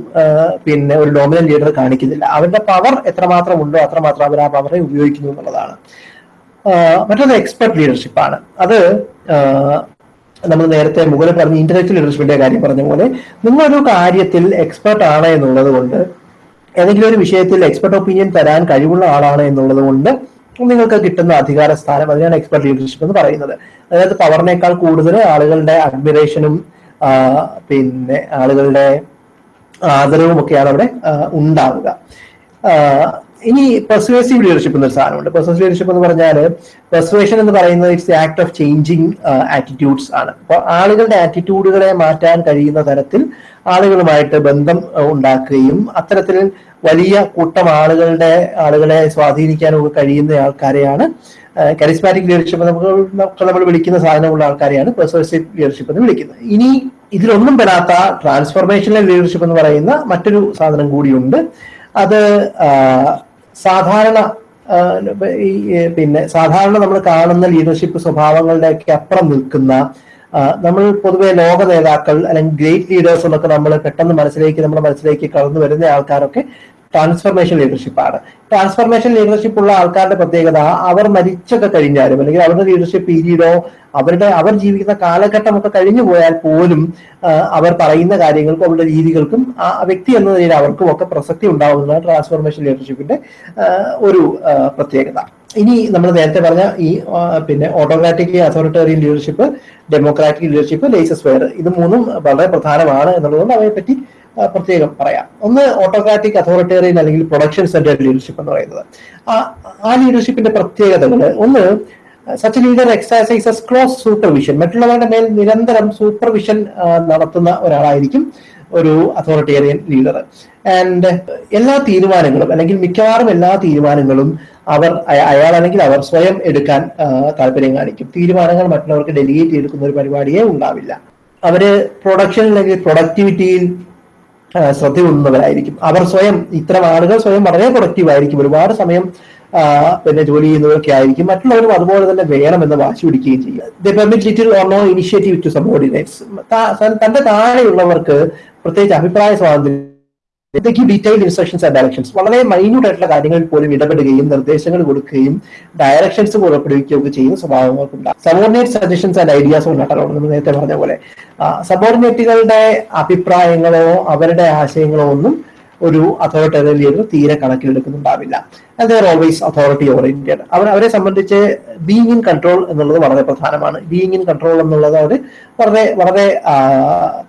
പിന്നെ ഒരു ഡോമിനൻ ലീഡർ കാണിക്കുന്നില്ല. അവരുടെ പവർ എത്രമാത്രം ഉണ്ടോ അത്രമാത്രം അവർ ആ പവറെ ഉപയോഗിക്കുന്നു എന്നുള്ളതാണ്. മറ്റൊന്ന് എക്സ്പെർട്ട് ലീഡർഷിപ്പാണ് അത് നമ്മൾ നേരത്തെ മുകളിൽ പറഞ്ഞ ഇന്റലക്ച്വൽ ലീഡർഷിപ്പിന്റെ കാര്യം പറഞ്ഞ പോലെ നിങ്ങളൊരു കാര്യത്തിൽ എക്സ്പെർട്ട് ആണ് എന്നുള്ളത് കൊണ്ട് ഏതെങ്കിലും ഒരു വിഷയത്തിൽ എക്സ്പെർട്ട് ഒപ്പീനിയൻ തരാൻ കഴിവുള്ള ആളാണ് എന്നുള്ളത് കൊണ്ട് നിങ്ങൾക്ക് കിട്ടുന്ന അധികാര സ്ഥാനം അതിനാണ് എക്സ്പെർട്ട് ലീഡർഷിപ്പ് എന്ന് പറയുന്നത്. അതായത് പവറിനേക്കാൾ കൂടുതൽ ആളുകളുടെ അഡ്മിറേഷനും പിന്നെ ആളുകളുടെ ആദരവും ഒക്കെയാണ് അവിടെ ഉണ്ടാവുക. ഇനി പെർസുവേസീവ് ലീഡർഷിപ്പ് എന്നൊരു സാധനമുണ്ട്. പെർസുവേസീവ് ലീഡർഷിപ്പ് എന്ന് പറഞ്ഞാൽ പെർസുവേഷൻ എന്ന് പറയുന്നത് it's act of changing attitudes ആണ്. അപ്പോൾ ആളുകളുടെ ആറ്റിറ്റ്യൂഡുകളെ മാറ്റാൻ കഴിയുന്ന തരത്തിൽ ആളുകളുമായിട്ട് ബന്ധം ആ, ഉണ്ടാക്കുകയും അത്തരത്തിൽ വലിയ കൂട്ടം ആളുകളുടെ ആളുകളെ സ്വാധീനിക്കാനൊക്കെ കഴിയുന്ന ആൾക്കാരെയാണ് കരിസ്മാറ്റിക് ലീഡർഷിപ്പ് നമുക്ക് നമ്മൾ വിളിക്കുന്ന സാധനമുള്ള ആൾക്കാരെയാണ് പെർസുവേസീവ് ലീഡർഷിപ്പ് എന്ന് വിളിക്കുന്നത്. ഇനി ഇതിലൊന്നും പെടാത്ത ട്രാൻസ്ഫോർമേഷണൽ ലീഡർഷിപ്പ് എന്ന് പറയുന്ന മറ്റൊരു സാധനം കൂടിയുണ്ട്. അത് ആ, സാധാരണ ഈ പിന്നെ സാധാരണ നമ്മൾ കാണുന്ന ലീഡർഷിപ്പ് സ്വഭാവങ്ങളുടെയൊക്കെ അപ്പുറം നിൽക്കുന്ന നമ്മൾ പൊതുവെ ലോക നേതാക്കൾ അല്ലെങ്കിൽ ഗ്രേറ്റ് ലീഡേഴ്സ് എന്നൊക്കെ നമ്മൾ പെട്ടെന്ന് മനസ്സിലേക്ക് നമ്മുടെ മനസ്സിലേക്ക് കടന്നു വരുന്ന ആൾക്കാരൊക്കെ ട്രാൻസ്ഫർമേഷൻ ലീഡർഷിപ്പാണ് ട്രാൻസ്ഫർമേഷൻ ലീഡർഷിപ്പ് ഉള്ള ആൾക്കാരുടെ പ്രത്യേകത അവർ മരിച്ചൊക്കെ കഴിഞ്ഞാലും അല്ലെങ്കിൽ അവരുടെ ലീഡർഷിപ്പ് പീരീഡോ അവരുടെ അവർ ജീവിക്കുന്ന കാലഘട്ടമൊക്കെ കഴിഞ്ഞു പോയാൽ പോലും അവർ പറയുന്ന കാര്യങ്ങൾക്കും അവരുടെ രീതികൾക്കും ആ വ്യക്തി എന്ന നിലയിൽ അവർക്കും ഒക്കെ പ്രസക്തി ഉണ്ടാവുന്നതാണ് ട്രാൻസ്ഫോർമേഷൻ ലീഡർഷിപ്പിന്റെ ഒരു പ്രത്യേകത. ഇനി നമ്മൾ നേരത്തെ പറഞ്ഞ ഈ പിന്നെ autocratic authoritarian leadership democratic leadership laissez faire ഇത് മൂന്നും വളരെ പ്രധാനമാണ് എന്നുള്ളതുകൊണ്ട് അവയെ പറ്റി ആ, പ്രത്യേകം പറയാം. ഒന്ന് ഓട്ടോക്രാറ്റിക് അതോറിറ്റേറിയൻ അല്ലെങ്കിൽ പ്രൊഡക്ഷൻ സെന്റർ ലീഡർഷിപ്പ് എന്ന് പറയുന്നത്. ആ- ലീഡർഷിപ്പിന്റെ പ്രത്യേകതകൾ ഒന്ന് such leader exercises close supervision മറ്റുള്ളവരുടെ മേൽ നിരന്തരം സൂപ്പർവിഷൻ നടത്തുന്ന ഒരാളായിരിക്കും ഒരു അതോറിറ്റേറിയൻ ലീഡർ ആൻഡ് എല്ലാ തീരുമാനങ്ങളും അല്ലെങ്കിൽ മിക്കവാറും എല്ലാ തീരുമാനങ്ങളും അവർ അയാൾ അല്ലെങ്കിൽ അവർ സ്വയം എടുക്കാൻ താല്പര്യം കാണിക്കും. തീരുമാനങ്ങൾ മറ്റുള്ളവർക്ക് ഡെലിഗേറ്റ് ചെയ്തെടുക്കുന്ന ഒരു പരിപാടിയേ ഉണ്ടാവില്ല. അവർ പ്രൊഡക്ഷൻ അല്ലെങ്കിൽ പ്രൊഡക്ടിവിറ്റിയിൽ ആ, ശ്രദ്ധ കൊള്ളുന്നവരായിരിക്കും അവർ സ്വയം ഇത്തരം ആളുകൾ സ്വയം വളരെ പ്രൊഡക്റ്റീവ് ആയിരിക്കും. ഒരുപാട് സമയം പിന്നെ ജോലി ചെയ്യുന്നവരൊക്കെ ആയിരിക്കും. മറ്റുള്ളവരും അതുപോലെ തന്നെ വേണമെന്ന് വാശി പിടിക്കുകയും ചെയ്യുക. Little or no initiative to subordinates തന്റെ താഴെയുള്ളവർക്ക് പ്രത്യേകിച്ച് അഭിപ്രായ സ്വാതന്ത്ര്യം ഡീറ്റെയിൽഡ് ഇൻസ്ട്രക്ഷൻസ് ആൻഡ് ഡയറക്ഷൻസ് വളരെ മൈന്യൂട്ട് ആയിട്ടുള്ള കാര്യങ്ങളിൽ പോലും ഇടപെടുകയും നിർദ്ദേശങ്ങൾ കൊടുക്കുകയും ഡയറക്ഷൻസ് പുറപ്പെടുവിക്കുകയും ഒക്കെ ചെയ്യുന്ന സ്വഭാവങ്ങൾക്കുണ്ട്. സബോർഡിനേറ്റ് സജഷൻസ് ആൻഡ് ഐഡിയാസ് ഉണ്ടാക്കാറുണ്ട് നമ്മൾ നേരത്തെ പറഞ്ഞ പോലെ. സബോർഡിനേറ്റുകളുടെ അഭിപ്രായങ്ങളോ അവരുടെ ആശയങ്ങളോ ഒന്നും ഒരു അതോറിറ്റേറിയൽ ലീഡർ തീരെ കണക്കിലെടുക്കുന്നുണ്ടാവില്ല. ദർ ഓൾവേസ് അതോറിറ്റി ഓറിയന്റഡ് അവർ അവരെ സംബന്ധിച്ച് ബീങ് ഇൻ കൺട്രോൾ എന്നുള്ളത് വളരെ പ്രധാനമാണ്. ബീങ് ഇൻ കൺട്രോൾ എന്നുള്ളത് അവർ വളരെ വളരെ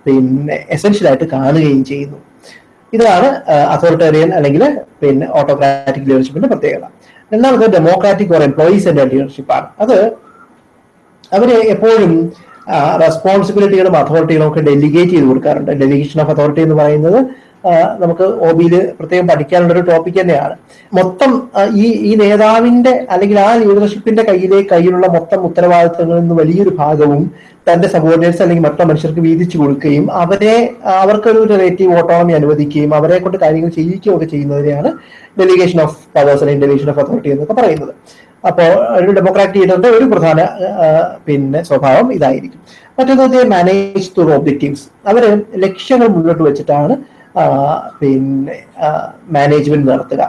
പിന്നെ എസെൻഷ്യൽ ആയിട്ട് കാണുകയും ചെയ്യുന്നു. ഇതാണ് അതോറിറ്റേറിയൻ അല്ലെങ്കിൽ പിന്നെ ഓട്ടോക്രാറ്റിക് ലീഡർഷിപ്പിന്റെ പ്രത്യേകത. രണ്ടാമത് ഡെമോക്രാറ്റിക് ഓർ എംപ്ലോയീസ് ആൻഡ് ലീഡർഷിപ്പാണ് അത് അവർ എപ്പോഴും റെസ്പോൺസിബിലിറ്റികളും അതോറിറ്റികളും ഒക്കെ ഡെലിഗേറ്റ് ചെയ്ത് കൊടുക്കാറുണ്ട്. ഡെലിഗേഷൻ ഓഫ് അതോറിറ്റി എന്ന് പറയുന്നത് നമുക്ക് ഒ ബിയിൽ പ്രത്യേകം പഠിക്കാനുള്ള ഒരു ടോപ്പിക് തന്നെയാണ്. മൊത്തം ഈ ഈ നേതാവിന്റെ അല്ലെങ്കിൽ ആ ലീഡർഷിപ്പിന്റെ കയ്യിലെ കയ്യിലുള്ള മൊത്തം ഉത്തരവാദിത്തങ്ങളിൽ നിന്ന് വലിയൊരു ഭാഗവും തന്റെ സബോർഡിനേറ്റ്സ് അല്ലെങ്കിൽ മറ്റു മനുഷ്യർക്ക് വീതിച്ചു കൊടുക്കുകയും അവരെ അവർക്കൊരു റിലേറ്റീവ് ഓട്ടോണമി അനുവദിക്കുകയും അവരെ കൊണ്ട് കാര്യങ്ങൾ ചെയ്യിക്കുകയും ഒക്കെ ചെയ്യുന്നതിനെയാണ് ഡെലിഗേഷൻ ഓഫ് പവേഴ്സ് അല്ലെങ്കിൽ ഡെലിഗേഷൻ ഓഫ് അതോറിറ്റി എന്നൊക്കെ പറയുന്നത്. അപ്പോൾ ഒരു ഡെമോക്രാറ്റിക് ലീഡറിന്റെ ഒരു പ്രധാന പിന്നെ സ്വഭാവം ഇതായിരിക്കും. മറ്റൊന്നത് മാനേജ് ടു ഒബ്ജക്റ്റീവ്സ് അവർ ലക്ഷ്യങ്ങൾ മുന്നോട്ട് വെച്ചിട്ടാണ് പിന്നെ മാനേജ്മെന്റ് നടത്തുക.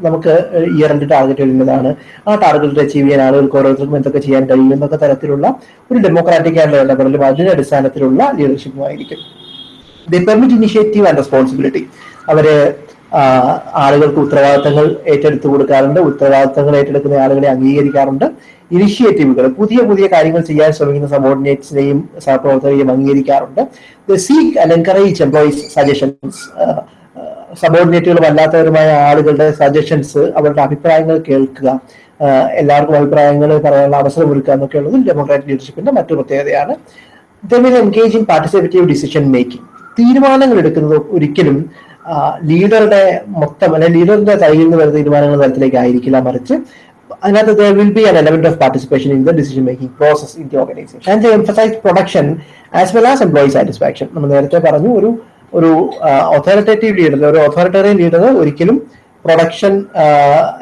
നമുക്ക് ഇയർ എൻഡ് ടാർഗറ്റ് ഇടേണ്ടതാണ് ആ ടാർഗറ്റ് അച്ചീവ് ചെയ്യാൻ ആളുകൾക്ക് ഓരോരുത്തർക്കും എന്തൊക്കെ ചെയ്യാൻ കഴിയും എന്നൊക്കെ തരത്തിലുള്ള ഒരു ഡെമോക്രാറ്റിക് ആയിട്ടുള്ള ഇടപെടലും അതിന്റെ അടിസ്ഥാനത്തിലുള്ള ലീഡർഷിപ്പുമായിരിക്കും the permit initiative and responsibility അവർ ആളുകൾക്ക് ഉത്തരവാദിത്തങ്ങൾ ഏറ്റെടുത്തു കൊടുക്കാറുണ്ട്. ഉത്തരവാദിത്തങ്ങൾ ഏറ്റെടുക്കുന്ന ആളുകളെ അംഗീകരിക്കാറുണ്ട്. ഇനിഷ്യേറ്റീവുകൾ പുതിയ പുതിയ കാര്യങ്ങൾ ചെയ്യാൻ ശ്രമിക്കുന്ന സബോർഡിനേറ്റ്സിനെയും സഹപ്രവർത്തകരെയും അംഗീകരിക്കാറുണ്ട്. Seek and encourage employees suggestions സബോർഡിനേറ്റുകളും അല്ലാത്തവരുമായ ആളുകളുടെ സജഷൻസ് അവരുടെ അഭിപ്രായങ്ങൾ കേൾക്കുക എല്ലാവർക്കും അഭിപ്രായങ്ങൾ പറയാനുള്ള അവസരം ഒരുക്കുക എന്നൊക്കെ ഉള്ളത് ഡെമോക്രാറ്റിക് ലീഡർഷിപ്പിന്റെ മറ്റു പ്രത്യേകതയാണ്. The engage in participative decision making. തീരുമാനങ്ങൾ എടുക്കുന്നത് ഒരിക്കലും ലീഡറുടെ മൊത്തം അല്ലെ ലീഡറിന്റെ കയ്യിൽ നിന്ന് വരുന്ന തീരുമാനങ്ങൾ തരത്തിലേക്ക് ആയിരിക്കില്ല മറിച്ച് അതിനകത്ത് there will be an element of participation in the decision making process in the organisation and emphasise production as well as employee satisfaction നമ്മൾ നേരത്തെ പറഞ്ഞു ഒരു ഒരു ഒഥോറിറ്റേറ്റീവ് ലീഡർ ഒരു ഒഥോറിറ്റേറിയൻ ലീഡർ ഒരിക്കലും പ്രൊഡക്ഷൻ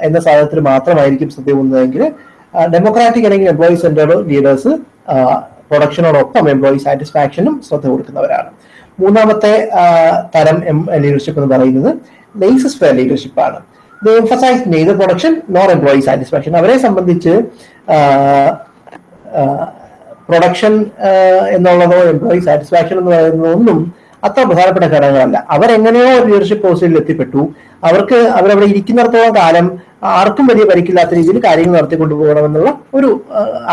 എന്ന സാധനത്തിൽ മാത്രമായിരിക്കും ശ്രദ്ധ പോകുന്നതെങ്കിൽ ഡെമോക്രാറ്റിക് അല്ലെങ്കിൽ എംപ്ലോയി സെന്റേഡ് ലീഡേഴ്സ് പ്രൊഡക്ഷനോടൊപ്പം എംപ്ലോയി സാറ്റിസ്ഫാക്ഷനും ശ്രദ്ധ കൊടുക്കുന്നവരാണ്. മൂന്നാമത്തെ തരം ലീഡർഷിപ്പ് എന്ന് പറയുന്നത് ലേസസ് ഫെയർ ലീഡർഷിപ്പ് ആണ്. Emphasise neither production nor employee satisfaction അവരെ സംബന്ധിച്ച് പ്രൊഡക്ഷൻ എന്നുള്ളതോ എംപ്ലോയി സാറ്റിസ്ഫാക്ഷൻ എന്ന് പറയുന്നതൊന്നും അത്ര പ്രധാനപ്പെട്ട ഘടകങ്ങളല്ല. അവരെങ്ങനെയോ ഒരു ലീഡർഷിപ്പ് പോസ്റ്റിൽ എത്തിപ്പെട്ടു. അവർക്ക് അവരവിടെ ഇരിക്കുന്നിടത്തോളം കാലം ആർക്കും വലിയ പരിക്കില്ലാത്ത രീതിയിൽ കാര്യങ്ങൾ നടത്തിക്കൊണ്ടു പോകണമെന്നുള്ള ഒരു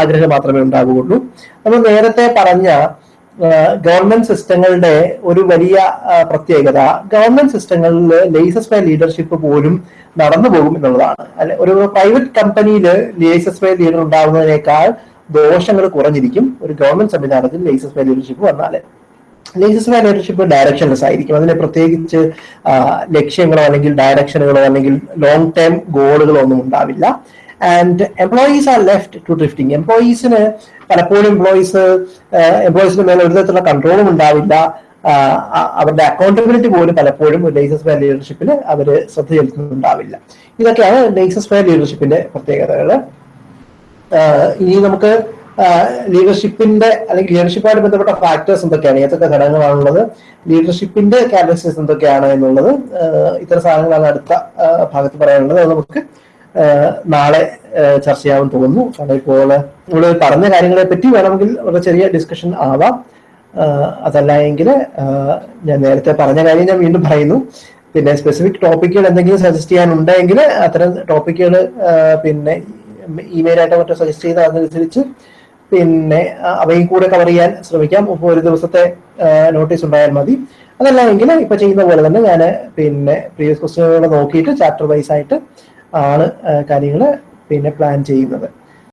ആഗ്രഹം മാത്രമേ ഉണ്ടാവുകയുള്ളൂ. നമ്മൾ നേരത്തെ പറഞ്ഞ ഗവൺമെന്റ് സിസ്റ്റങ്ങളുടെ ഒരു വലിയ പ്രത്യേകത ഗവൺമെന്റ് സിസ്റ്റങ്ങളിൽ ലേസസ് ബൈ ലീഡർഷിപ്പ് പോലും നടന്നു പോകും എന്നുള്ളതാണ്. അല്ലെ ഒരു പ്രൈവറ്റ് കമ്പനിയിൽ ലേസസ് ബൈ ലീഡർ ഉണ്ടാകുന്നതിനേക്കാൾ ദോഷങ്ങൾ കുറഞ്ഞിരിക്കും ഒരു ഗവൺമെന്റ് സംവിധാനത്തിൽ ലേസസ് ബൈ ലീഡർഷിപ്പ് വന്നാൽ ലേസസ് ബൈ ലീഡർഷിപ്പ് ഡയറക്ഷൻലെസ് ആയിരിക്കും. അതിന് പ്രത്യേകിച്ച് ലക്ഷ്യങ്ങളോ അല്ലെങ്കിൽ ഡയറക്ഷനുകളോ അല്ലെങ്കിൽ ലോങ് ടേം ഗോളുകളോ ഒന്നും ഉണ്ടാവില്ല. And employees are left to drifting എംപ്ലോയീസിന് പലപ്പോഴും എംപ്ലോയീസ് എംപ്ലോയീസിന് മേലെ ഒരു തരത്തിലുള്ള കൺട്രോളും ഉണ്ടാവില്ല. അവരുടെ അക്കൗണ്ടബിലിറ്റി പോലും പലപ്പോഴും ലൈസൻസ് ഫെയർ ലീഡർഷിപ്പിൽ അവർ ശ്രദ്ധ ചെലുത്തുന്നുണ്ടാവില്ല ഇതൊക്കെയാണ് ലൈസൻസ് ഫെയർ ലീഡർഷിപ്പിന്റെ പ്രത്യേകതകൾ. ഇനി നമുക്ക് ലീഡർഷിപ്പിന്റെ അല്ലെങ്കിൽ ലീഡർഷിപ്പുമായിട്ട് ബന്ധപ്പെട്ട ഫാക്ടേഴ്സ് എന്തൊക്കെയാണ്? ഏതൊക്കെ ഘടകങ്ങളാണുള്ളത്? ലീഡർഷിപ്പിന്റെ ക്യാരക്ടറിസ്റ്റിക്സ് എന്തൊക്കെയാണ് എന്നുള്ളത് ഇത്തരം സാധനങ്ങളാണ് അടുത്ത ഭാഗത്ത് പറയാനുള്ളത്. അത് നമുക്ക് നാളെ ചർച്ച ചെയ്യാമെന്ന് തോന്നുന്നു. കാരണം ഇപ്പോൾ നമ്മൾ പറഞ്ഞ കാര്യങ്ങളെ പറ്റി വേണമെങ്കിൽ ഒരു ചെറിയ ഡിസ്കഷൻ ആവാം. അതല്ല എങ്കിൽ ഞാൻ നേരത്തെ പറഞ്ഞ കാര്യം ഞാൻ വീണ്ടും പറയുന്നു. പിന്നെ സ്പെസിഫിക് ടോപ്പിക്കുകൾ എന്തെങ്കിലും സജസ്റ്റ് ചെയ്യാനുണ്ടെങ്കിൽ അത്തരം ടോപ്പിക്കുകൾ പിന്നെ ഇമെയിലായിട്ട് മറ്റോ സജസ്റ്റ് ചെയ്ത് അതനുസരിച്ച് പിന്നെ അവയും കൂടെ കവർ ചെയ്യാൻ ശ്രമിക്കാം. ഇപ്പോൾ ഒരു ദിവസത്തെ നോട്ടീസ് ഉണ്ടായാൽ മതി. അതല്ല എങ്കിൽ ഇപ്പൊ ചെയ്യുന്ന പോലെ തന്നെ ഞാൻ പിന്നെ പ്രീവിയസ് ക്വസ്റ്റ്യനുകൾ നോക്കിയിട്ട് ചാപ്റ്റർ വൈസ് ആയിട്ട് ആണ് കാര്യങ്ങൾ പിന്നെ പ്ലാൻ ചെയ്യുന്നത്.